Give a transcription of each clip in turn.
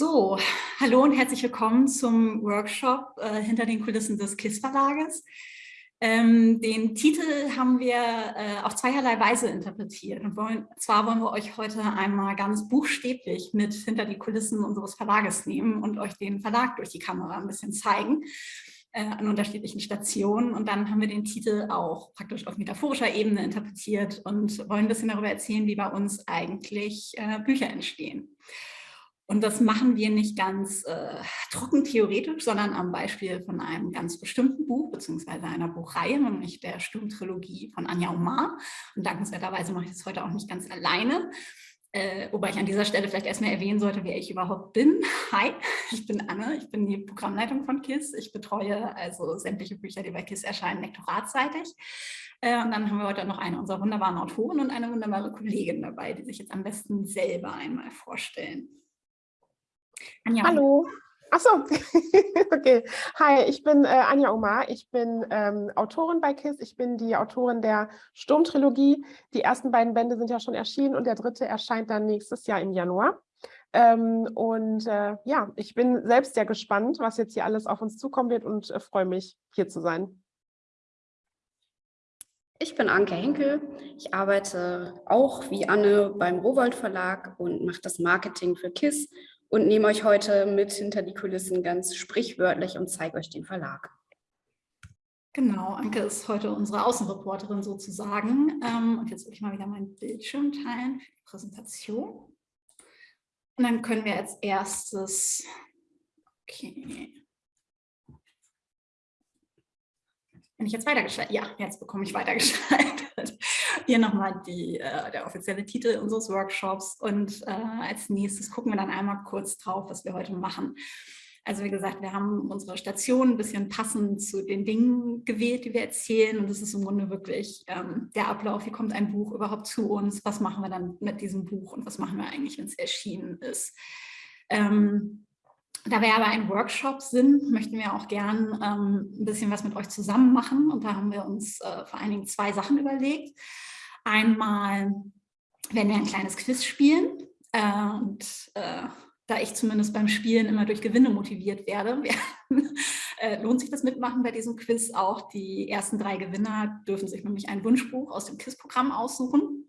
So, hallo und herzlich willkommen zum Workshop äh, hinter den Kulissen des KISS Verlages. Ähm, den Titel haben wir äh, auf zweierlei Weise interpretiert. Und wollen, zwar wollen wir euch heute einmal ganz buchstäblich mit hinter die Kulissen unseres Verlages nehmen und euch den Verlag durch die Kamera ein bisschen zeigen äh, an unterschiedlichen Stationen. Und dann haben wir den Titel auch praktisch auf metaphorischer Ebene interpretiert und wollen ein bisschen darüber erzählen, wie bei uns eigentlich äh, Bücher entstehen. Und das machen wir nicht ganz äh, trocken theoretisch, sondern am Beispiel von einem ganz bestimmten Buch, beziehungsweise einer Buchreihe, nämlich der Sturmtrilogie von Anja Omar. Und dankenswerterweise mache ich das heute auch nicht ganz alleine. Äh, wobei ich an dieser Stelle vielleicht erstmal erwähnen sollte, wer ich überhaupt bin. Hi, ich bin Anne, ich bin die Programmleitung von KISS. Ich betreue also sämtliche Bücher, die bei KISS erscheinen, lektoratseitig. Äh, und dann haben wir heute noch eine unserer wunderbaren Autoren und eine wunderbare Kollegin dabei, die sich jetzt am besten selber einmal vorstellen. Anja. Hallo. Achso, okay. Hi, ich bin äh, Anja Omar. Ich bin ähm, Autorin bei KISS. Ich bin die Autorin der Sturmtrilogie. Die ersten beiden Bände sind ja schon erschienen und der dritte erscheint dann nächstes Jahr im Januar. Ähm, und äh, ja, ich bin selbst sehr gespannt, was jetzt hier alles auf uns zukommen wird und äh, freue mich, hier zu sein. Ich bin Anke Henkel. Ich arbeite auch wie Anne beim Rowold Verlag und mache das Marketing für KISS und nehme euch heute mit hinter die Kulissen ganz sprichwörtlich und zeige euch den Verlag. Genau, Anke ist heute unsere Außenreporterin sozusagen. Ähm, und jetzt will ich mal wieder meinen Bildschirm teilen für die Präsentation. Und dann können wir als erstes, okay, Wenn ich jetzt weitergeschaltet, ja, jetzt bekomme ich weitergeschaltet. Hier nochmal äh, der offizielle Titel unseres Workshops. Und äh, als nächstes gucken wir dann einmal kurz drauf, was wir heute machen. Also wie gesagt, wir haben unsere Station ein bisschen passend zu den Dingen gewählt, die wir erzählen. Und es ist im Grunde wirklich ähm, der Ablauf, wie kommt ein Buch überhaupt zu uns, was machen wir dann mit diesem Buch? Und was machen wir eigentlich, wenn es erschienen ist. Ähm, da wir aber ein Workshop sind, möchten wir auch gern ähm, ein bisschen was mit euch zusammen machen. Und da haben wir uns äh, vor allen Dingen zwei Sachen überlegt. Einmal werden wir ein kleines Quiz spielen. Äh, und äh, da ich zumindest beim Spielen immer durch Gewinne motiviert werde, äh, lohnt sich das Mitmachen bei diesem Quiz auch. Die ersten drei Gewinner dürfen sich nämlich ein Wunschbuch aus dem Quiz-Programm aussuchen.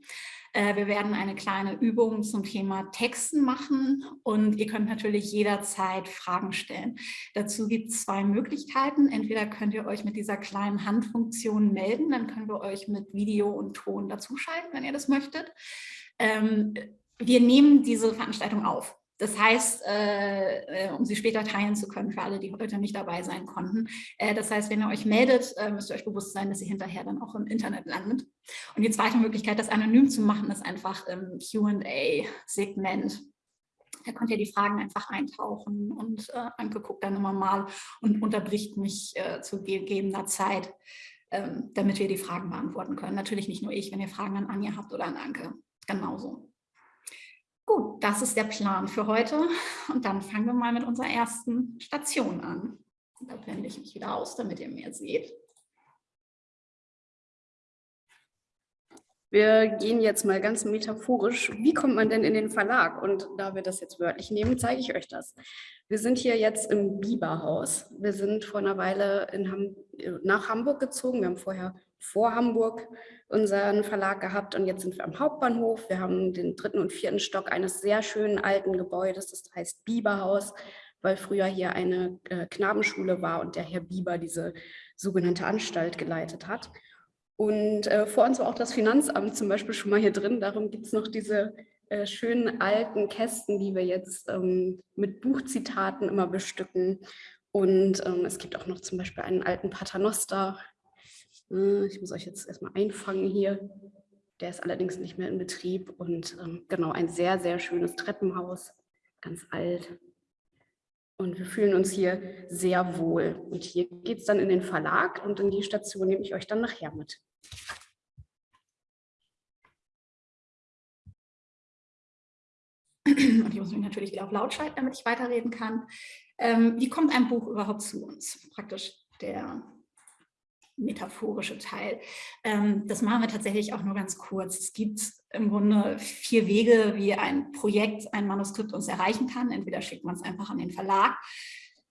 Äh, wir werden eine kleine Übung zum Thema Texten machen und ihr könnt natürlich jederzeit Fragen stellen. Dazu gibt es zwei Möglichkeiten. Entweder könnt ihr euch mit dieser kleinen Handfunktion melden, dann können wir euch mit Video und Ton dazuschalten, wenn ihr das möchtet. Ähm, wir nehmen diese Veranstaltung auf. Das heißt, äh, äh, um sie später teilen zu können für alle, die heute nicht dabei sein konnten. Äh, das heißt, wenn ihr euch meldet, äh, müsst ihr euch bewusst sein, dass ihr hinterher dann auch im Internet landet. Und die zweite Möglichkeit, das anonym zu machen, ist einfach im Q&A-Segment. Da könnt ihr die Fragen einfach eintauchen und äh, Anke guckt dann immer mal und unterbricht mich äh, zu gegebener Zeit, ähm, damit wir die Fragen beantworten können. Natürlich nicht nur ich, wenn ihr Fragen an Anja habt oder an Anke. Genauso. Gut, das ist der Plan für heute und dann fangen wir mal mit unserer ersten Station an. Da blende ich mich wieder aus, damit ihr mehr seht. Wir gehen jetzt mal ganz metaphorisch. Wie kommt man denn in den Verlag? Und da wir das jetzt wörtlich nehmen, zeige ich euch das. Wir sind hier jetzt im Biberhaus. Wir sind vor einer Weile Ham nach Hamburg gezogen. Wir haben vorher vor Hamburg unseren Verlag gehabt und jetzt sind wir am Hauptbahnhof. Wir haben den dritten und vierten Stock eines sehr schönen alten Gebäudes, das heißt Bieberhaus, weil früher hier eine äh, Knabenschule war und der Herr Bieber diese sogenannte Anstalt geleitet hat. Und äh, vor uns war auch das Finanzamt zum Beispiel schon mal hier drin. Darum gibt es noch diese äh, schönen alten Kästen, die wir jetzt ähm, mit Buchzitaten immer bestücken. Und ähm, es gibt auch noch zum Beispiel einen alten Paternoster, ich muss euch jetzt erstmal einfangen hier. Der ist allerdings nicht mehr in Betrieb und ähm, genau ein sehr, sehr schönes Treppenhaus, ganz alt. Und wir fühlen uns hier sehr wohl. Und hier geht es dann in den Verlag und in die Station nehme ich euch dann nachher mit. Und ich muss mich natürlich wieder auf laut schalten, damit ich weiterreden kann. Ähm, wie kommt ein Buch überhaupt zu uns? Praktisch der metaphorische Teil. Ähm, das machen wir tatsächlich auch nur ganz kurz. Es gibt im Grunde vier Wege, wie ein Projekt, ein Manuskript uns erreichen kann. Entweder schickt man es einfach an den Verlag,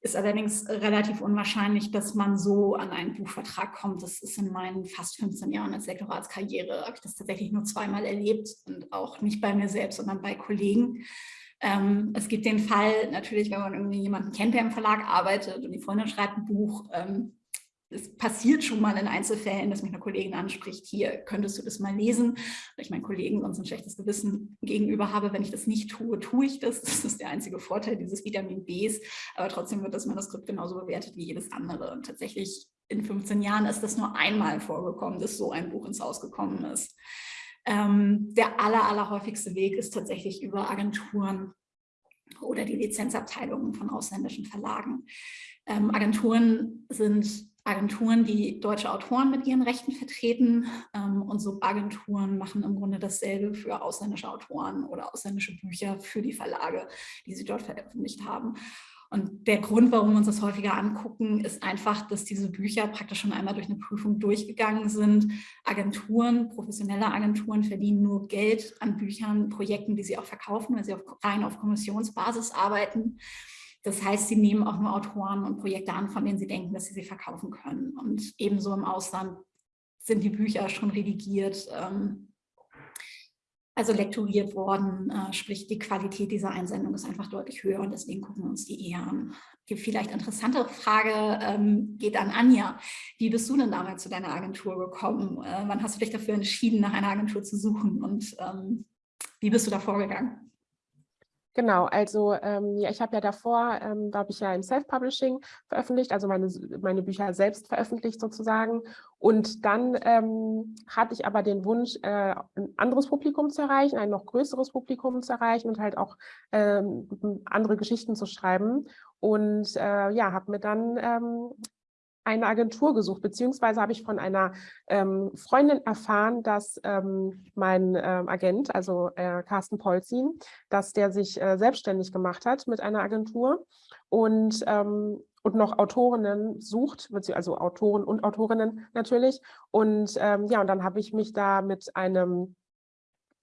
ist allerdings relativ unwahrscheinlich, dass man so an einen Buchvertrag kommt. Das ist in meinen fast 15 Jahren als Lektoratskarriere, habe ich das tatsächlich nur zweimal erlebt und auch nicht bei mir selbst, sondern bei Kollegen. Ähm, es gibt den Fall natürlich, wenn man irgendwie jemanden kennt, der im Verlag arbeitet und die Freundin schreibt ein Buch, ähm, es passiert schon mal in Einzelfällen, dass mich eine Kollegin anspricht, hier könntest du das mal lesen, weil ich meinen Kollegen sonst ein schlechtes Gewissen gegenüber habe, wenn ich das nicht tue, tue ich das. Das ist der einzige Vorteil dieses Vitamin Bs, aber trotzdem wird das Manuskript genauso bewertet wie jedes andere. Und tatsächlich in 15 Jahren ist das nur einmal vorgekommen, dass so ein Buch ins Haus gekommen ist. Ähm, der aller, aller häufigste Weg ist tatsächlich über Agenturen oder die Lizenzabteilungen von ausländischen Verlagen. Ähm, Agenturen sind Agenturen, die deutsche Autoren mit ihren Rechten vertreten ähm, und Subagenturen machen im Grunde dasselbe für ausländische Autoren oder ausländische Bücher für die Verlage, die sie dort veröffentlicht haben. Und der Grund, warum wir uns das häufiger angucken, ist einfach, dass diese Bücher praktisch schon einmal durch eine Prüfung durchgegangen sind. Agenturen, professionelle Agenturen verdienen nur Geld an Büchern, Projekten, die sie auch verkaufen, weil sie auf, rein auf Kommissionsbasis arbeiten. Das heißt, sie nehmen auch nur Autoren und Projekte an, von denen sie denken, dass sie sie verkaufen können. Und ebenso im Ausland sind die Bücher schon redigiert, ähm, also lektoriert worden, äh, sprich die Qualität dieser Einsendung ist einfach deutlich höher und deswegen gucken wir uns die eher an. Die vielleicht interessantere Frage ähm, geht an Anja. Wie bist du denn damals zu deiner Agentur gekommen? Äh, wann hast du dich dafür entschieden, nach einer Agentur zu suchen und ähm, wie bist du da vorgegangen? Genau, also ähm, ja, ich habe ja davor, ähm, da habe ich ja im Self-Publishing veröffentlicht, also meine, meine Bücher selbst veröffentlicht sozusagen. Und dann ähm, hatte ich aber den Wunsch, äh, ein anderes Publikum zu erreichen, ein noch größeres Publikum zu erreichen und halt auch ähm, andere Geschichten zu schreiben. Und äh, ja, habe mir dann ähm, eine Agentur gesucht, beziehungsweise habe ich von einer ähm, Freundin erfahren, dass ähm, mein ähm, Agent, also äh, Carsten Polzin, dass der sich äh, selbstständig gemacht hat mit einer Agentur und, ähm, und noch Autorinnen sucht, also Autoren und Autorinnen natürlich. Und ähm, ja, und dann habe ich mich da mit einem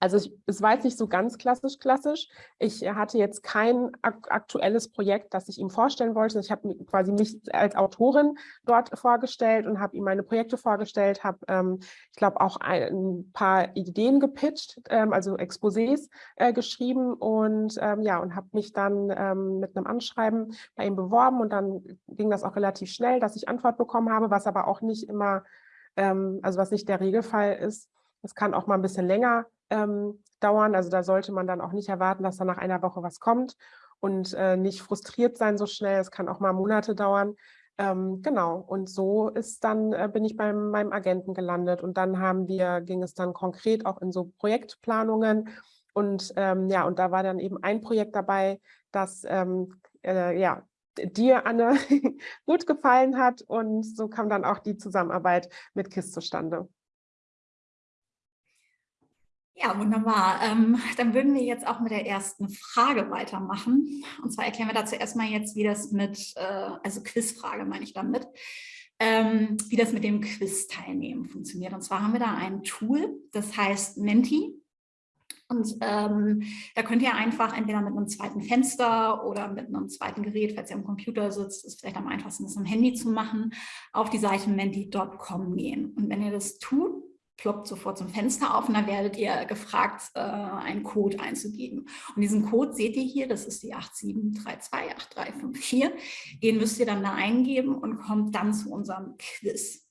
also ich, es war jetzt nicht so ganz klassisch klassisch. Ich hatte jetzt kein aktuelles Projekt, das ich ihm vorstellen wollte. Ich habe quasi mich als Autorin dort vorgestellt und habe ihm meine Projekte vorgestellt, habe, ähm, ich glaube, auch ein paar Ideen gepitcht, ähm, also Exposés äh, geschrieben und ähm, ja, und habe mich dann ähm, mit einem Anschreiben bei ihm beworben und dann ging das auch relativ schnell, dass ich Antwort bekommen habe, was aber auch nicht immer, ähm, also was nicht der Regelfall ist. Es kann auch mal ein bisschen länger ähm, dauern. Also da sollte man dann auch nicht erwarten, dass da nach einer Woche was kommt und äh, nicht frustriert sein so schnell. Es kann auch mal Monate dauern. Ähm, genau, und so ist dann, äh, bin ich bei meinem Agenten gelandet und dann haben wir, ging es dann konkret auch in so Projektplanungen und ähm, ja, und da war dann eben ein Projekt dabei, das ähm, äh, ja, dir, Anne, gut gefallen hat und so kam dann auch die Zusammenarbeit mit KISS zustande. Ja, wunderbar. Ähm, dann würden wir jetzt auch mit der ersten Frage weitermachen. Und zwar erklären wir dazu erstmal jetzt, wie das mit, äh, also Quizfrage meine ich damit, ähm, wie das mit dem Quiz-Teilnehmen funktioniert. Und zwar haben wir da ein Tool, das heißt Menti. Und ähm, da könnt ihr einfach entweder mit einem zweiten Fenster oder mit einem zweiten Gerät, falls ihr am Computer sitzt, ist vielleicht am einfachsten, das am Handy zu machen, auf die Seite menti.com gehen. Und wenn ihr das tut, ploppt sofort zum Fenster auf und dann werdet ihr gefragt, äh, einen Code einzugeben. Und diesen Code seht ihr hier, das ist die 87328354. Den müsst ihr dann da eingeben und kommt dann zu unserem Quiz.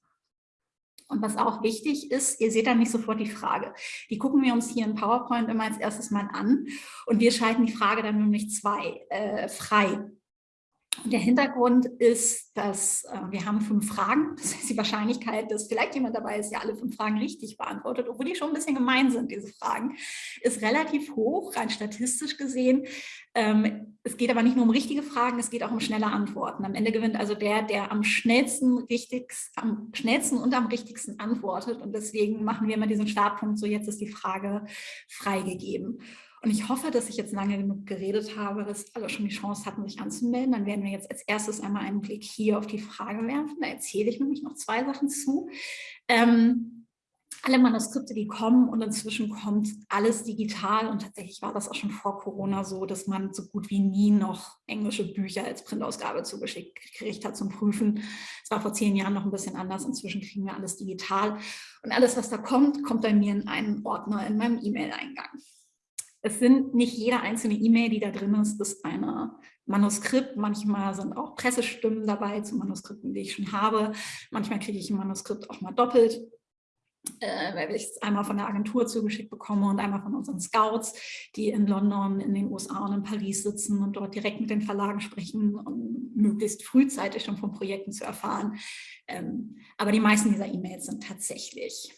Und was auch wichtig ist, ihr seht dann nicht sofort die Frage. Die gucken wir uns hier in PowerPoint immer als erstes mal an und wir schalten die Frage dann nämlich zwei äh, frei. Der Hintergrund ist, dass äh, wir haben fünf Fragen. Das heißt, die Wahrscheinlichkeit, dass vielleicht jemand dabei ist, der alle fünf Fragen richtig beantwortet, obwohl die schon ein bisschen gemein sind, diese Fragen, ist relativ hoch, rein statistisch gesehen. Ähm, es geht aber nicht nur um richtige Fragen, es geht auch um schnelle Antworten. Am Ende gewinnt also der, der am schnellsten, am schnellsten und am richtigsten antwortet. Und deswegen machen wir immer diesen Startpunkt, so jetzt ist die Frage freigegeben. Und ich hoffe, dass ich jetzt lange genug geredet habe, dass alle schon die Chance hatten, sich anzumelden. Dann werden wir jetzt als erstes einmal einen Blick hier auf die Frage werfen. Da erzähle ich nämlich noch zwei Sachen zu. Ähm, alle Manuskripte, die kommen und inzwischen kommt alles digital und tatsächlich war das auch schon vor Corona so, dass man so gut wie nie noch englische Bücher als Printausgabe zugeschickt gekriegt hat zum Prüfen. Es war vor zehn Jahren noch ein bisschen anders, inzwischen kriegen wir alles digital und alles, was da kommt, kommt bei mir in einen Ordner in meinem E-Mail-Eingang. Es sind nicht jede einzelne E-Mail, die da drin ist, ist eine Manuskript. Manchmal sind auch Pressestimmen dabei zu Manuskripten, die ich schon habe. Manchmal kriege ich ein Manuskript auch mal doppelt äh, weil ich es einmal von der Agentur zugeschickt bekomme und einmal von unseren Scouts, die in London, in den USA und in Paris sitzen und dort direkt mit den Verlagen sprechen, um möglichst frühzeitig schon von Projekten zu erfahren. Ähm, aber die meisten dieser E-Mails sind tatsächlich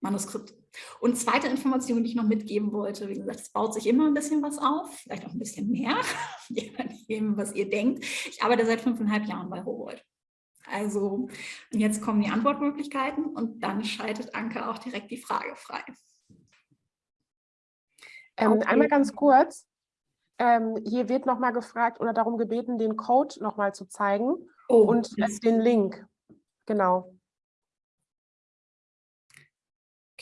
Manuskripte. Und zweite Information, die ich noch mitgeben wollte, wie gesagt, es baut sich immer ein bisschen was auf, vielleicht auch ein bisschen mehr, je nachdem, was ihr denkt. Ich arbeite seit fünfeinhalb Jahren bei Rowold. Also jetzt kommen die Antwortmöglichkeiten und dann schaltet Anke auch direkt die Frage frei. Ähm, okay. Einmal ganz kurz, ähm, hier wird nochmal gefragt oder darum gebeten, den Code nochmal zu zeigen oh, und den Link. Genau.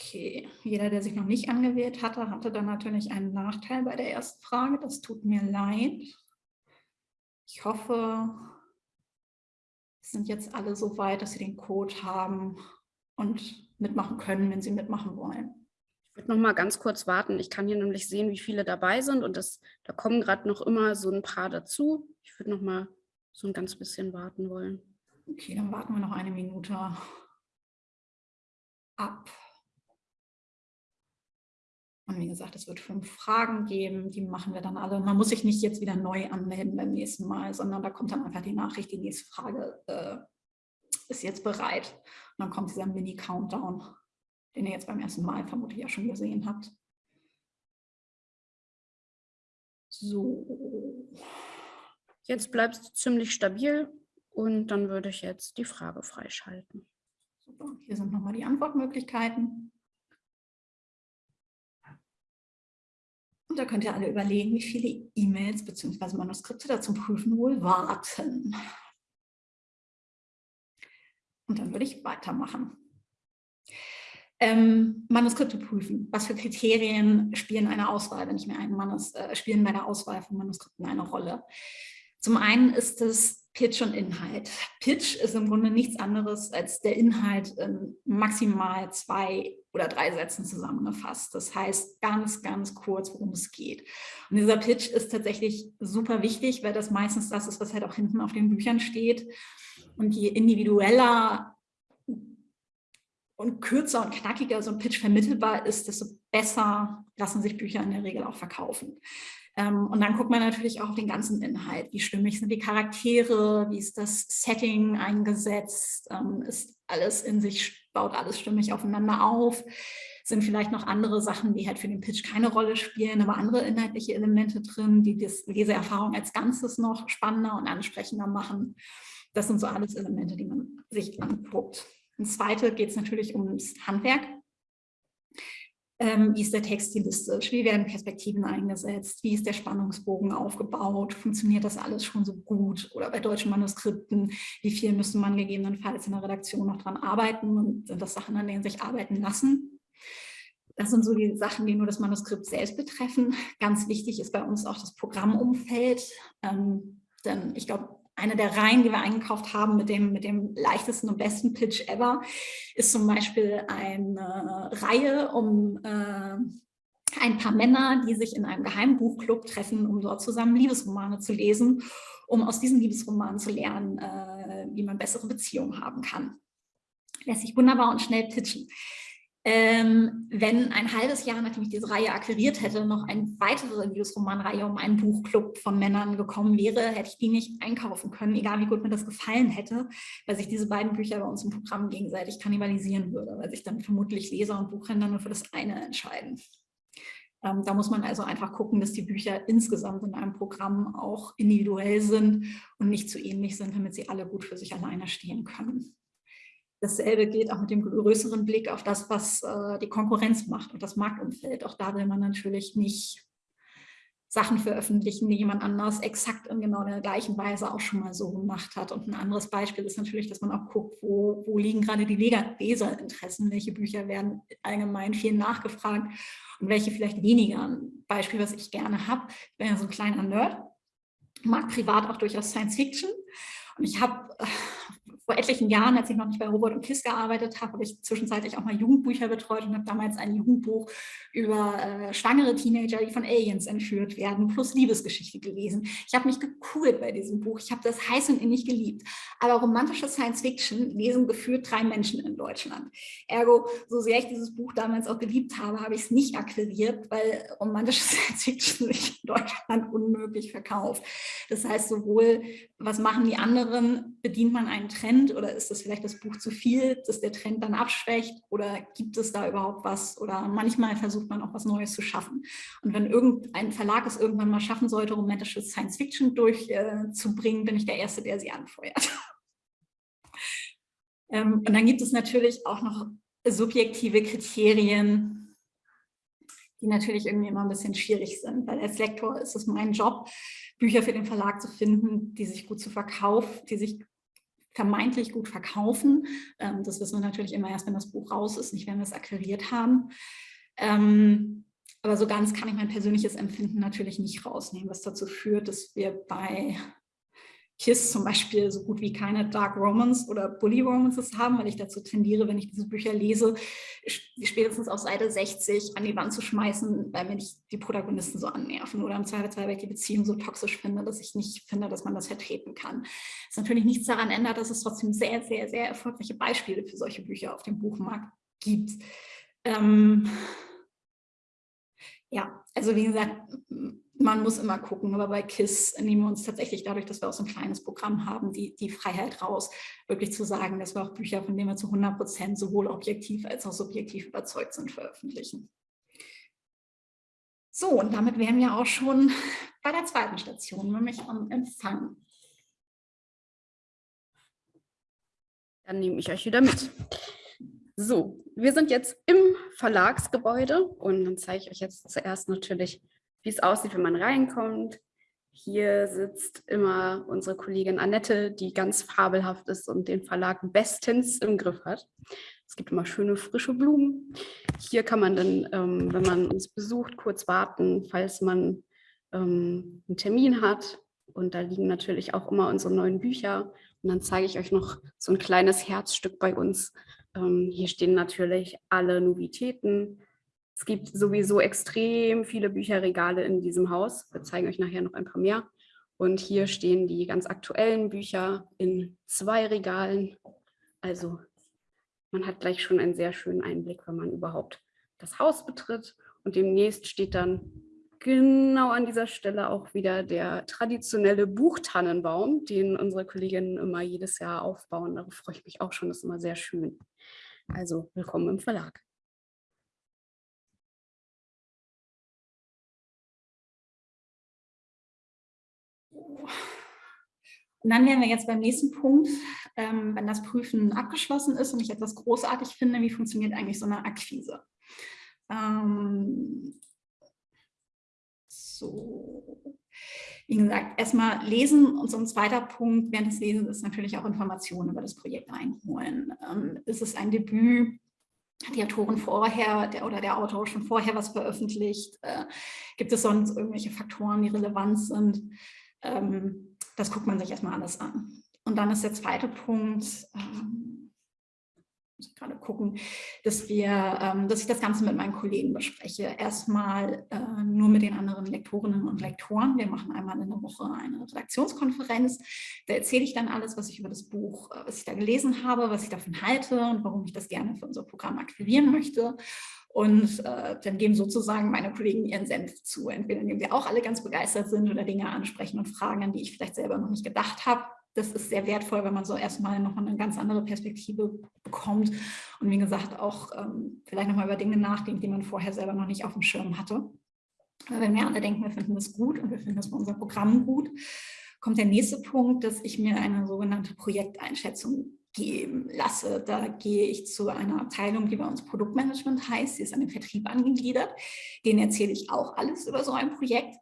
Okay, jeder, der sich noch nicht angewählt hatte, hatte dann natürlich einen Nachteil bei der ersten Frage. Das tut mir leid. Ich hoffe, sind jetzt alle so weit, dass sie den Code haben und mitmachen können, wenn sie mitmachen wollen. Ich würde noch mal ganz kurz warten. Ich kann hier nämlich sehen, wie viele dabei sind und das, da kommen gerade noch immer so ein paar dazu. Ich würde noch mal so ein ganz bisschen warten wollen. Okay, dann warten wir noch eine Minute ab. Und wie gesagt, es wird fünf Fragen geben, die machen wir dann alle. Man muss sich nicht jetzt wieder neu anmelden beim nächsten Mal, sondern da kommt dann einfach die Nachricht, die nächste Frage äh, ist jetzt bereit. Und dann kommt dieser Mini-Countdown, den ihr jetzt beim ersten Mal vermutlich ja schon gesehen habt. So. Jetzt bleibt es ziemlich stabil und dann würde ich jetzt die Frage freischalten. Super. Hier sind nochmal die Antwortmöglichkeiten. Da könnt ihr alle überlegen, wie viele E-Mails bzw. Manuskripte da zum Prüfen wohl warten. Und dann würde ich weitermachen. Ähm, Manuskripte prüfen. Was für Kriterien spielen eine Auswahl, wenn ich mir einen Manus, äh, spielen bei der Auswahl von Manuskripten eine Rolle? Zum einen ist es Pitch und Inhalt. Pitch ist im Grunde nichts anderes als der Inhalt in maximal zwei oder drei Sätzen zusammengefasst. Das heißt ganz, ganz kurz, worum es geht. Und dieser Pitch ist tatsächlich super wichtig, weil das meistens das ist, was halt auch hinten auf den Büchern steht. Und je individueller und kürzer und knackiger so ein Pitch vermittelbar ist, desto besser lassen sich Bücher in der Regel auch verkaufen. Ähm, und dann guckt man natürlich auch auf den ganzen Inhalt. Wie stimmig sind die Charaktere? Wie ist das Setting eingesetzt? Ähm, ist alles in sich, baut alles stimmig aufeinander auf? Sind vielleicht noch andere Sachen, die halt für den Pitch keine Rolle spielen, aber andere inhaltliche Elemente drin, die das Leseerfahrung als Ganzes noch spannender und ansprechender machen? Das sind so alles Elemente, die man sich anguckt. Und zweite geht es natürlich ums Handwerk. Ähm, wie ist der Text stilistisch? Wie werden Perspektiven eingesetzt? Wie ist der Spannungsbogen aufgebaut? Funktioniert das alles schon so gut? Oder bei deutschen Manuskripten, wie viel müsste man gegebenenfalls in der Redaktion noch dran arbeiten? Und sind das Sachen, an denen sich arbeiten lassen? Das sind so die Sachen, die nur das Manuskript selbst betreffen. Ganz wichtig ist bei uns auch das Programmumfeld. Ähm, denn ich glaube, eine der Reihen, die wir eingekauft haben mit dem, mit dem leichtesten und besten Pitch ever, ist zum Beispiel eine Reihe um äh, ein paar Männer, die sich in einem Geheimbuchclub treffen, um dort zusammen Liebesromane zu lesen, um aus diesen Liebesromanen zu lernen, äh, wie man bessere Beziehungen haben kann. Lässt sich wunderbar und schnell pitchen ähm, wenn ein halbes Jahr, nachdem ich diese Reihe akquiriert hätte, noch eine weitere Liebesromanreihe um einen Buchclub von Männern gekommen wäre, hätte ich die nicht einkaufen können, egal wie gut mir das gefallen hätte, weil sich diese beiden Bücher bei uns im Programm gegenseitig kannibalisieren würde, weil sich dann vermutlich Leser und Buchhändler nur für das eine entscheiden. Ähm, da muss man also einfach gucken, dass die Bücher insgesamt in einem Programm auch individuell sind und nicht zu ähnlich sind, damit sie alle gut für sich alleine stehen können. Dasselbe gilt auch mit dem größeren Blick auf das, was äh, die Konkurrenz macht und das Marktumfeld. Auch da will man natürlich nicht Sachen veröffentlichen, die jemand anders exakt in genau der gleichen Weise auch schon mal so gemacht hat. Und ein anderes Beispiel ist natürlich, dass man auch guckt, wo, wo liegen gerade die Leserinteressen, welche Bücher werden allgemein viel nachgefragt und welche vielleicht weniger. Ein Beispiel, was ich gerne habe, ich bin ja so ein kleiner Nerd, mag privat auch durchaus Science Fiction und ich habe äh, vor etlichen Jahren, als ich noch nicht bei Robert und Kiss gearbeitet habe, habe ich zwischenzeitlich auch mal Jugendbücher betreut und habe damals ein Jugendbuch über äh, schwangere Teenager, die von Aliens entführt werden, plus Liebesgeschichte gelesen. Ich habe mich gekugelt bei diesem Buch. Ich habe das heiß und innig geliebt. Aber romantische Science Fiction lesen geführt drei Menschen in Deutschland. Ergo, so sehr ich dieses Buch damals auch geliebt habe, habe ich es nicht akquiriert, weil romantische Science Fiction sich in Deutschland unmöglich verkauft. Das heißt, sowohl was machen die anderen, bedient man einen Trend, oder ist das vielleicht das Buch zu viel, dass der Trend dann abschwächt oder gibt es da überhaupt was oder manchmal versucht man auch was Neues zu schaffen. Und wenn irgendein Verlag es irgendwann mal schaffen sollte, romantische Science Fiction durchzubringen, äh, bin ich der Erste, der sie anfeuert. ähm, und dann gibt es natürlich auch noch subjektive Kriterien, die natürlich irgendwie immer ein bisschen schwierig sind, weil als Lektor ist es mein Job, Bücher für den Verlag zu finden, die sich gut zu verkaufen, die sich vermeintlich gut verkaufen. Ähm, das wissen wir natürlich immer erst, wenn das Buch raus ist, nicht wenn wir es akquiriert haben. Ähm, aber so ganz kann ich mein persönliches Empfinden natürlich nicht rausnehmen, was dazu führt, dass wir bei KISS zum Beispiel so gut wie keine Dark Romance oder Bully Romances haben, weil ich dazu tendiere, wenn ich diese Bücher lese, spätestens auf Seite 60 an die Wand zu schmeißen, weil mir nicht die Protagonisten so annerven oder im Zweifelsfall, weil ich die Beziehung so toxisch finde, dass ich nicht finde, dass man das vertreten kann. Was natürlich nichts daran ändert, dass es trotzdem sehr, sehr, sehr erfolgreiche Beispiele für solche Bücher auf dem Buchmarkt gibt. Ähm ja, also wie gesagt, man muss immer gucken, aber bei KISS nehmen wir uns tatsächlich dadurch, dass wir auch so ein kleines Programm haben, die, die Freiheit raus, wirklich zu sagen, dass wir auch Bücher, von denen wir zu 100 Prozent sowohl objektiv als auch subjektiv überzeugt sind, veröffentlichen. So, und damit wären wir auch schon bei der zweiten Station, nämlich am Empfang. Dann nehme ich euch wieder mit. So, wir sind jetzt im Verlagsgebäude und dann zeige ich euch jetzt zuerst natürlich wie es aussieht, wenn man reinkommt. Hier sitzt immer unsere Kollegin Annette, die ganz fabelhaft ist und den Verlag bestens im Griff hat. Es gibt immer schöne frische Blumen. Hier kann man dann, ähm, wenn man uns besucht, kurz warten, falls man ähm, einen Termin hat. Und da liegen natürlich auch immer unsere neuen Bücher. Und dann zeige ich euch noch so ein kleines Herzstück bei uns. Ähm, hier stehen natürlich alle Novitäten, es gibt sowieso extrem viele Bücherregale in diesem Haus. Wir zeigen euch nachher noch ein paar mehr. Und hier stehen die ganz aktuellen Bücher in zwei Regalen. Also man hat gleich schon einen sehr schönen Einblick, wenn man überhaupt das Haus betritt. Und demnächst steht dann genau an dieser Stelle auch wieder der traditionelle Buchtannenbaum, den unsere Kolleginnen immer jedes Jahr aufbauen. Darauf freue ich mich auch schon, das ist immer sehr schön. Also willkommen im Verlag. Und dann wären wir jetzt beim nächsten Punkt, ähm, wenn das Prüfen abgeschlossen ist und ich etwas großartig finde, wie funktioniert eigentlich so eine Akquise? Ähm, so, wie gesagt, erstmal lesen und so ein zweiter Punkt während des Lesens ist natürlich auch Informationen über das Projekt einholen. Ähm, ist es ein Debüt? Hat die Autorin vorher der, oder der Autor schon vorher was veröffentlicht? Äh, gibt es sonst irgendwelche Faktoren, die relevant sind? Ähm, das guckt man sich erstmal alles an. Und dann ist der zweite Punkt, ähm, muss ich gerade gucken, dass wir, ähm, dass ich das Ganze mit meinen Kollegen bespreche. Erstmal äh, nur mit den anderen Lektorinnen und Lektoren. Wir machen einmal in der Woche eine Redaktionskonferenz. Da erzähle ich dann alles, was ich über das Buch, äh, was ich da gelesen habe, was ich davon halte und warum ich das gerne für unser Programm akquirieren möchte. Und äh, dann geben sozusagen meine Kollegen ihren Senf zu. Entweder indem sie auch alle ganz begeistert sind oder Dinge ansprechen und fragen, an die ich vielleicht selber noch nicht gedacht habe. Das ist sehr wertvoll, wenn man so erstmal nochmal eine ganz andere Perspektive bekommt. Und wie gesagt, auch ähm, vielleicht nochmal über Dinge nachdenkt, die man vorher selber noch nicht auf dem Schirm hatte. Aber wenn wir alle denken, wir finden das gut und wir finden das bei unserem Programm gut, kommt der nächste Punkt, dass ich mir eine sogenannte Projekteinschätzung geben lasse. Da gehe ich zu einer Abteilung, die bei uns Produktmanagement heißt. Sie ist an den Vertrieb angegliedert. Denen erzähle ich auch alles über so ein Projekt.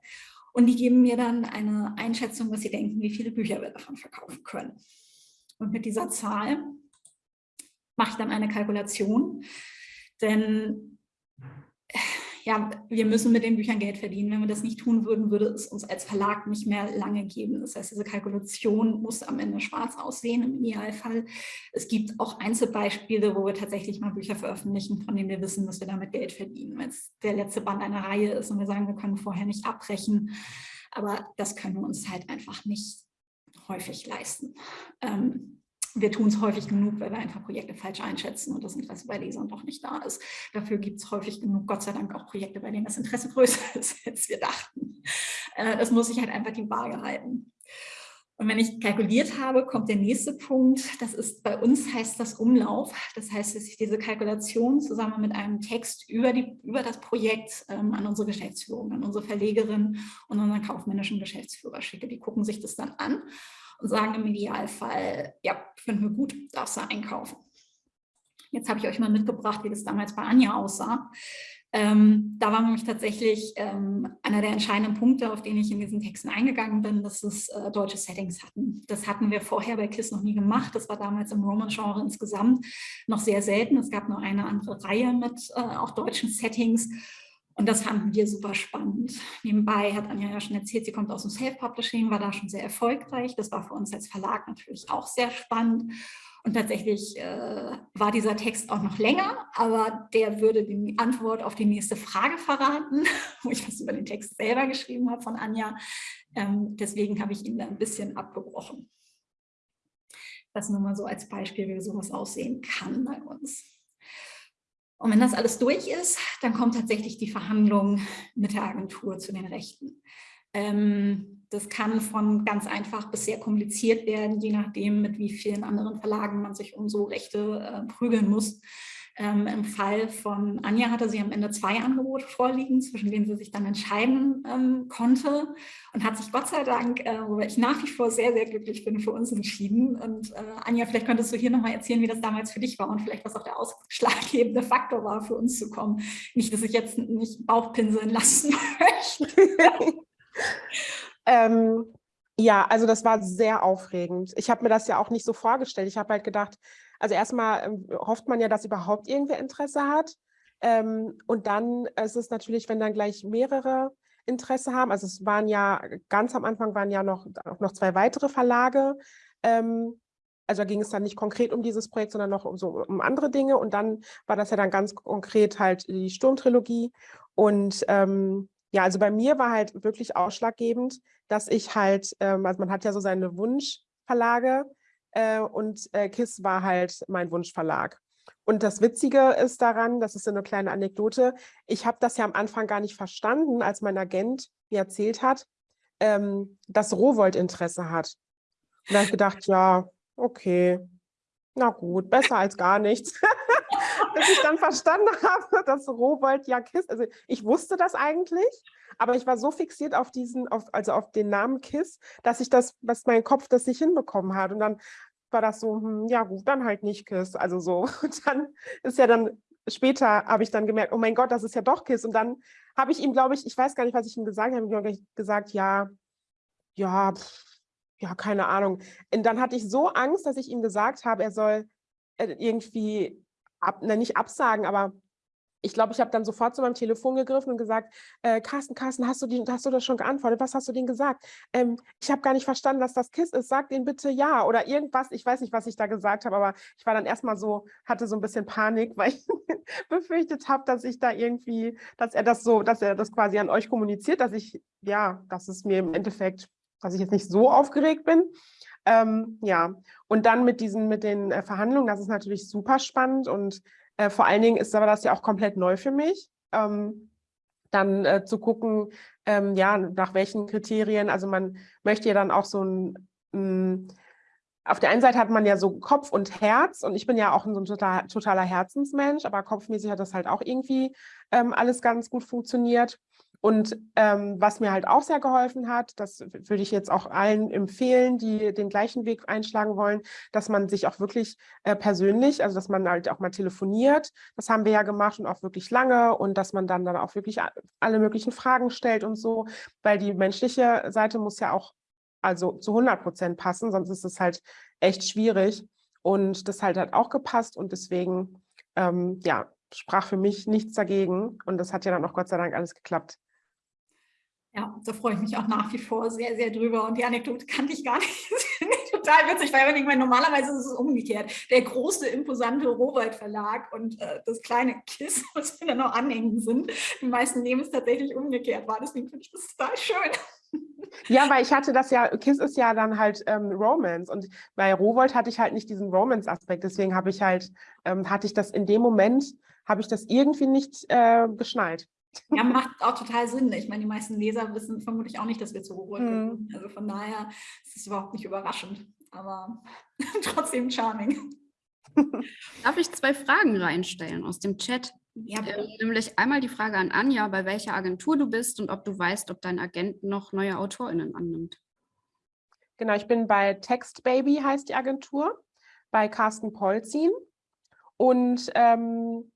Und die geben mir dann eine Einschätzung, was sie denken, wie viele Bücher wir davon verkaufen können. Und mit dieser Zahl mache ich dann eine Kalkulation, denn ja, wir müssen mit den Büchern Geld verdienen. Wenn wir das nicht tun würden, würde es uns als Verlag nicht mehr lange geben. Das heißt, diese Kalkulation muss am Ende schwarz aussehen im Idealfall. Es gibt auch Einzelbeispiele, wo wir tatsächlich mal Bücher veröffentlichen, von denen wir wissen, dass wir damit Geld verdienen. Wenn es der letzte Band einer Reihe ist und wir sagen, wir können vorher nicht abbrechen. Aber das können wir uns halt einfach nicht häufig leisten. Ähm, wir tun es häufig genug, weil wir einfach Projekte falsch einschätzen und das Interesse bei Lesern doch nicht da ist. Dafür gibt es häufig genug, Gott sei Dank, auch Projekte, bei denen das Interesse größer ist, als wir dachten. Äh, das muss ich halt einfach die Waage halten. Und wenn ich kalkuliert habe, kommt der nächste Punkt. Das ist bei uns heißt das Umlauf. Das heißt, dass ich diese Kalkulation zusammen mit einem Text über, die, über das Projekt ähm, an unsere Geschäftsführung, an unsere Verlegerin und unseren kaufmännischen Geschäftsführer schicke. Die gucken sich das dann an und sagen im Idealfall, ja, finden wir gut, darfst du einkaufen. Jetzt habe ich euch mal mitgebracht, wie das damals bei Anja aussah. Ähm, da war nämlich tatsächlich ähm, einer der entscheidenden Punkte, auf den ich in diesen Texten eingegangen bin, dass es äh, deutsche Settings hatten. Das hatten wir vorher bei KISS noch nie gemacht. Das war damals im Roman-Genre insgesamt noch sehr selten. Es gab nur eine andere Reihe mit äh, auch deutschen Settings. Und das fanden wir super spannend. Nebenbei hat Anja ja schon erzählt, sie kommt aus dem Self-Publishing, war da schon sehr erfolgreich. Das war für uns als Verlag natürlich auch sehr spannend. Und tatsächlich äh, war dieser Text auch noch länger, aber der würde die Antwort auf die nächste Frage verraten, wo ich was über den Text selber geschrieben habe von Anja. Ähm, deswegen habe ich ihn da ein bisschen abgebrochen. Das nur mal so als Beispiel, wie sowas aussehen kann bei uns. Und wenn das alles durch ist, dann kommt tatsächlich die Verhandlung mit der Agentur zu den Rechten. Ähm, das kann von ganz einfach bis sehr kompliziert werden, je nachdem, mit wie vielen anderen Verlagen man sich um so Rechte äh, prügeln muss. Ähm, Im Fall von Anja hatte sie am Ende zwei Angebote vorliegen, zwischen denen sie sich dann entscheiden ähm, konnte und hat sich Gott sei Dank, äh, worüber ich nach wie vor sehr, sehr glücklich bin, für uns entschieden. Und äh, Anja, vielleicht könntest du hier nochmal erzählen, wie das damals für dich war und vielleicht was auch der ausschlaggebende Faktor war, für uns zu kommen. Nicht, dass ich jetzt nicht Bauchpinseln lassen möchte. ähm, ja, also das war sehr aufregend. Ich habe mir das ja auch nicht so vorgestellt. Ich habe halt gedacht, also erstmal ähm, hofft man ja, dass überhaupt irgendwer Interesse hat. Ähm, und dann ist es natürlich, wenn dann gleich mehrere Interesse haben. Also es waren ja, ganz am Anfang waren ja noch, noch zwei weitere Verlage. Ähm, also da ging es dann nicht konkret um dieses Projekt, sondern noch um, so, um andere Dinge. Und dann war das ja dann ganz konkret halt die Sturmtrilogie. Und ja, also bei mir war halt wirklich ausschlaggebend, dass ich halt, also man hat ja so seine Wunschverlage äh, und äh, KISS war halt mein Wunschverlag. Und das Witzige ist daran, das ist eine kleine Anekdote, ich habe das ja am Anfang gar nicht verstanden, als mein Agent mir erzählt hat, ähm, dass Rowold Interesse hat. Und da habe ich gedacht, ja, okay, na gut, besser als gar nichts. Bis ich dann verstanden habe, dass Rowold ja KISS, also ich wusste das eigentlich, aber ich war so fixiert auf diesen, auf, also auf den Namen KISS, dass ich das, was mein Kopf das nicht hinbekommen hat. Und dann war das so, hm, ja gut, dann halt nicht KISS. Also so. Und dann ist ja dann, später habe ich dann gemerkt, oh mein Gott, das ist ja doch KISS. Und dann habe ich ihm, glaube ich, ich weiß gar nicht, was ich ihm gesagt habe, ich habe gesagt, ja, ja, ja, keine Ahnung. Und dann hatte ich so Angst, dass ich ihm gesagt habe, er soll äh, irgendwie ab, ne, nicht absagen, aber ich glaube, ich habe dann sofort zu meinem Telefon gegriffen und gesagt, äh, Carsten, Carsten, hast du, die, hast du das schon geantwortet? Was hast du denen gesagt? Ähm, ich habe gar nicht verstanden, dass das KISS ist. Sag denen bitte ja oder irgendwas. Ich weiß nicht, was ich da gesagt habe, aber ich war dann erstmal so, hatte so ein bisschen Panik, weil ich befürchtet habe, dass ich da irgendwie, dass er das so, dass er das quasi an euch kommuniziert, dass ich, ja, dass es mir im Endeffekt, dass ich jetzt nicht so aufgeregt bin. Ähm, ja, und dann mit diesen, mit den äh, Verhandlungen, das ist natürlich super spannend und äh, vor allen Dingen ist aber das ja auch komplett neu für mich. Ähm, dann äh, zu gucken, ähm, ja, nach welchen Kriterien, also man möchte ja dann auch so ein, ein auf der einen Seite hat man ja so Kopf und Herz und ich bin ja auch so ein total, totaler Herzensmensch, aber kopfmäßig hat das halt auch irgendwie ähm, alles ganz gut funktioniert. Und ähm, was mir halt auch sehr geholfen hat, das würde ich jetzt auch allen empfehlen, die den gleichen Weg einschlagen wollen, dass man sich auch wirklich äh, persönlich, also dass man halt auch mal telefoniert, das haben wir ja gemacht und auch wirklich lange und dass man dann dann auch wirklich alle möglichen Fragen stellt und so, weil die menschliche Seite muss ja auch also zu 100 Prozent passen, sonst ist es halt echt schwierig und das halt hat auch gepasst und deswegen, ähm, ja, sprach für mich nichts dagegen und das hat ja dann auch Gott sei Dank alles geklappt. Ja, da freue ich mich auch nach wie vor sehr, sehr drüber. Und die Anekdote kannte ich gar nicht. total witzig, weil ich meine, normalerweise ist es umgekehrt. Der große, imposante Rohwald Verlag und äh, das kleine KISS, was wir da noch anhängen sind. Die meisten nehmen es tatsächlich umgekehrt war. Deswegen finde ich das total schön. Ja, weil ich hatte das ja, KISS ist ja dann halt ähm, Romance und bei Rowold hatte ich halt nicht diesen Romance-Aspekt. Deswegen habe ich halt, ähm, hatte ich das in dem Moment, habe ich das irgendwie nicht äh, geschnallt. Ja, macht auch total Sinn. Ich meine, die meisten Leser wissen vermutlich auch nicht, dass wir zu Ruhe mhm. Also von daher ist es überhaupt nicht überraschend, aber trotzdem charming. Darf ich zwei Fragen reinstellen aus dem Chat? Ja, ähm, nämlich einmal die Frage an Anja, bei welcher Agentur du bist und ob du weißt, ob dein Agent noch neue AutorInnen annimmt. Genau, ich bin bei Textbaby, heißt die Agentur, bei Carsten Polzin. Und ähm,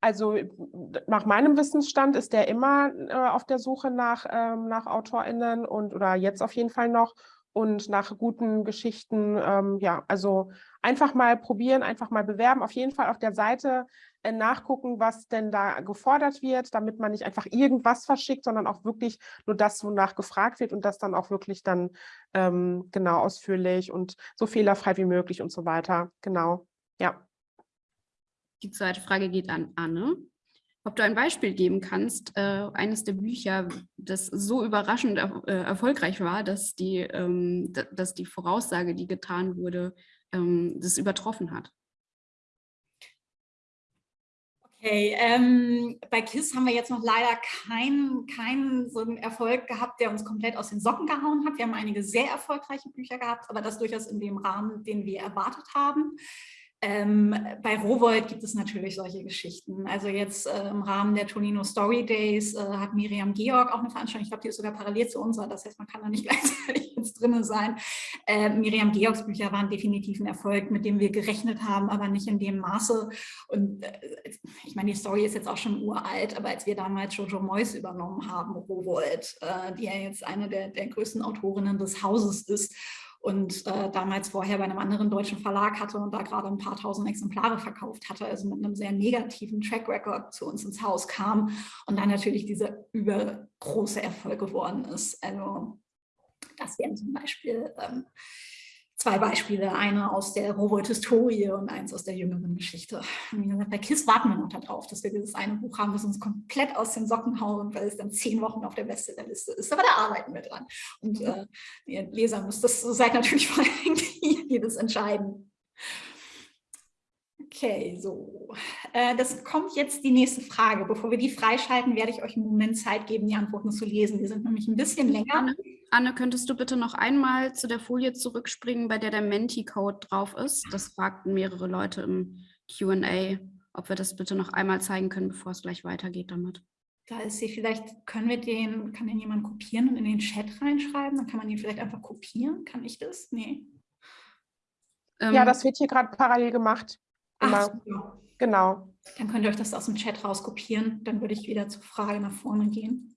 also nach meinem Wissensstand ist der immer äh, auf der Suche nach, ähm, nach AutorInnen und oder jetzt auf jeden Fall noch und nach guten Geschichten. Ähm, ja, also einfach mal probieren, einfach mal bewerben. Auf jeden Fall auf der Seite äh, nachgucken, was denn da gefordert wird, damit man nicht einfach irgendwas verschickt, sondern auch wirklich nur das, wonach gefragt wird und das dann auch wirklich dann ähm, genau ausführlich und so fehlerfrei wie möglich und so weiter. Genau, ja. Die zweite Frage geht an Anne. Ob du ein Beispiel geben kannst, äh, eines der Bücher, das so überraschend er, äh, erfolgreich war, dass die, ähm, dass die Voraussage, die getan wurde, ähm, das übertroffen hat. Okay, ähm, bei KISS haben wir jetzt noch leider keinen kein so Erfolg gehabt, der uns komplett aus den Socken gehauen hat. Wir haben einige sehr erfolgreiche Bücher gehabt, aber das durchaus in dem Rahmen, den wir erwartet haben. Ähm, bei Rowold gibt es natürlich solche Geschichten. Also jetzt äh, im Rahmen der Tonino Story Days äh, hat Miriam Georg auch eine Veranstaltung, ich glaube, die ist sogar parallel zu unserer, das heißt, man kann da nicht gleichzeitig jetzt drin sein. Äh, Miriam Georgs Bücher waren definitiv ein Erfolg, mit dem wir gerechnet haben, aber nicht in dem Maße. Und äh, ich meine, die Story ist jetzt auch schon uralt, aber als wir damals Jojo Moyes übernommen haben, Rowold, äh, die ja jetzt eine der, der größten Autorinnen des Hauses ist, und äh, damals vorher bei einem anderen deutschen Verlag hatte und da gerade ein paar tausend Exemplare verkauft hatte, also mit einem sehr negativen Track Record zu uns ins Haus kam und dann natürlich dieser übergroße Erfolg geworden ist. Also das wären zum Beispiel ähm, zwei Beispiele, eine aus der Robot-Historie und eins aus der jüngeren Geschichte. Wie gesagt, bei KISS warten wir noch darauf, dass wir dieses eine Buch haben, das uns komplett aus den Socken hauen, weil es dann zehn Wochen auf der Bestsellerliste ist. Aber da arbeiten wir dran. Und äh, ihr Leser müsst das, seid natürlich vor allem das entscheiden. Okay, so. Äh, das kommt jetzt die nächste Frage. Bevor wir die freischalten, werde ich euch einen Moment Zeit geben, die Antworten zu lesen. Die sind nämlich ein bisschen länger. Anne, könntest du bitte noch einmal zu der Folie zurückspringen, bei der der Menti-Code drauf ist? Das fragten mehrere Leute im Q&A, ob wir das bitte noch einmal zeigen können, bevor es gleich weitergeht damit. Da ist sie, vielleicht können wir den, kann den jemand kopieren und in den Chat reinschreiben? Dann kann man ihn vielleicht einfach kopieren. Kann ich das? Nee. Ähm, ja, das wird hier gerade parallel gemacht. Ach, so. Genau. Dann könnt ihr euch das aus dem Chat rauskopieren. Dann würde ich wieder zur Frage nach vorne gehen.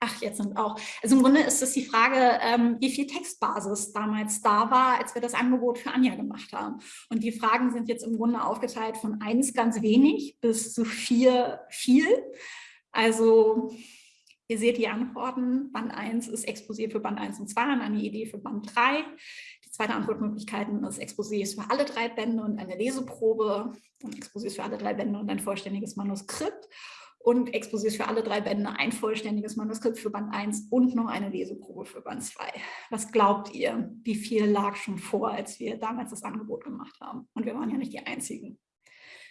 Ach, jetzt sind auch. Also im Grunde ist es die Frage, ähm, wie viel Textbasis damals da war, als wir das Angebot für Anja gemacht haben. Und die Fragen sind jetzt im Grunde aufgeteilt von eins ganz wenig bis zu vier viel. Also ihr seht die Antworten. Band 1 ist Exposé für Band 1 und 2 und eine Idee für Band 3. Die zweite Antwortmöglichkeit ist Exposés für alle drei Bände und eine Leseprobe. Und Exposés für alle drei Bände und ein vollständiges Manuskript und Exposés für alle drei Bände, ein vollständiges Manuskript für Band 1 und noch eine Leseprobe für Band 2. Was glaubt ihr, wie viel lag schon vor, als wir damals das Angebot gemacht haben? Und wir waren ja nicht die Einzigen.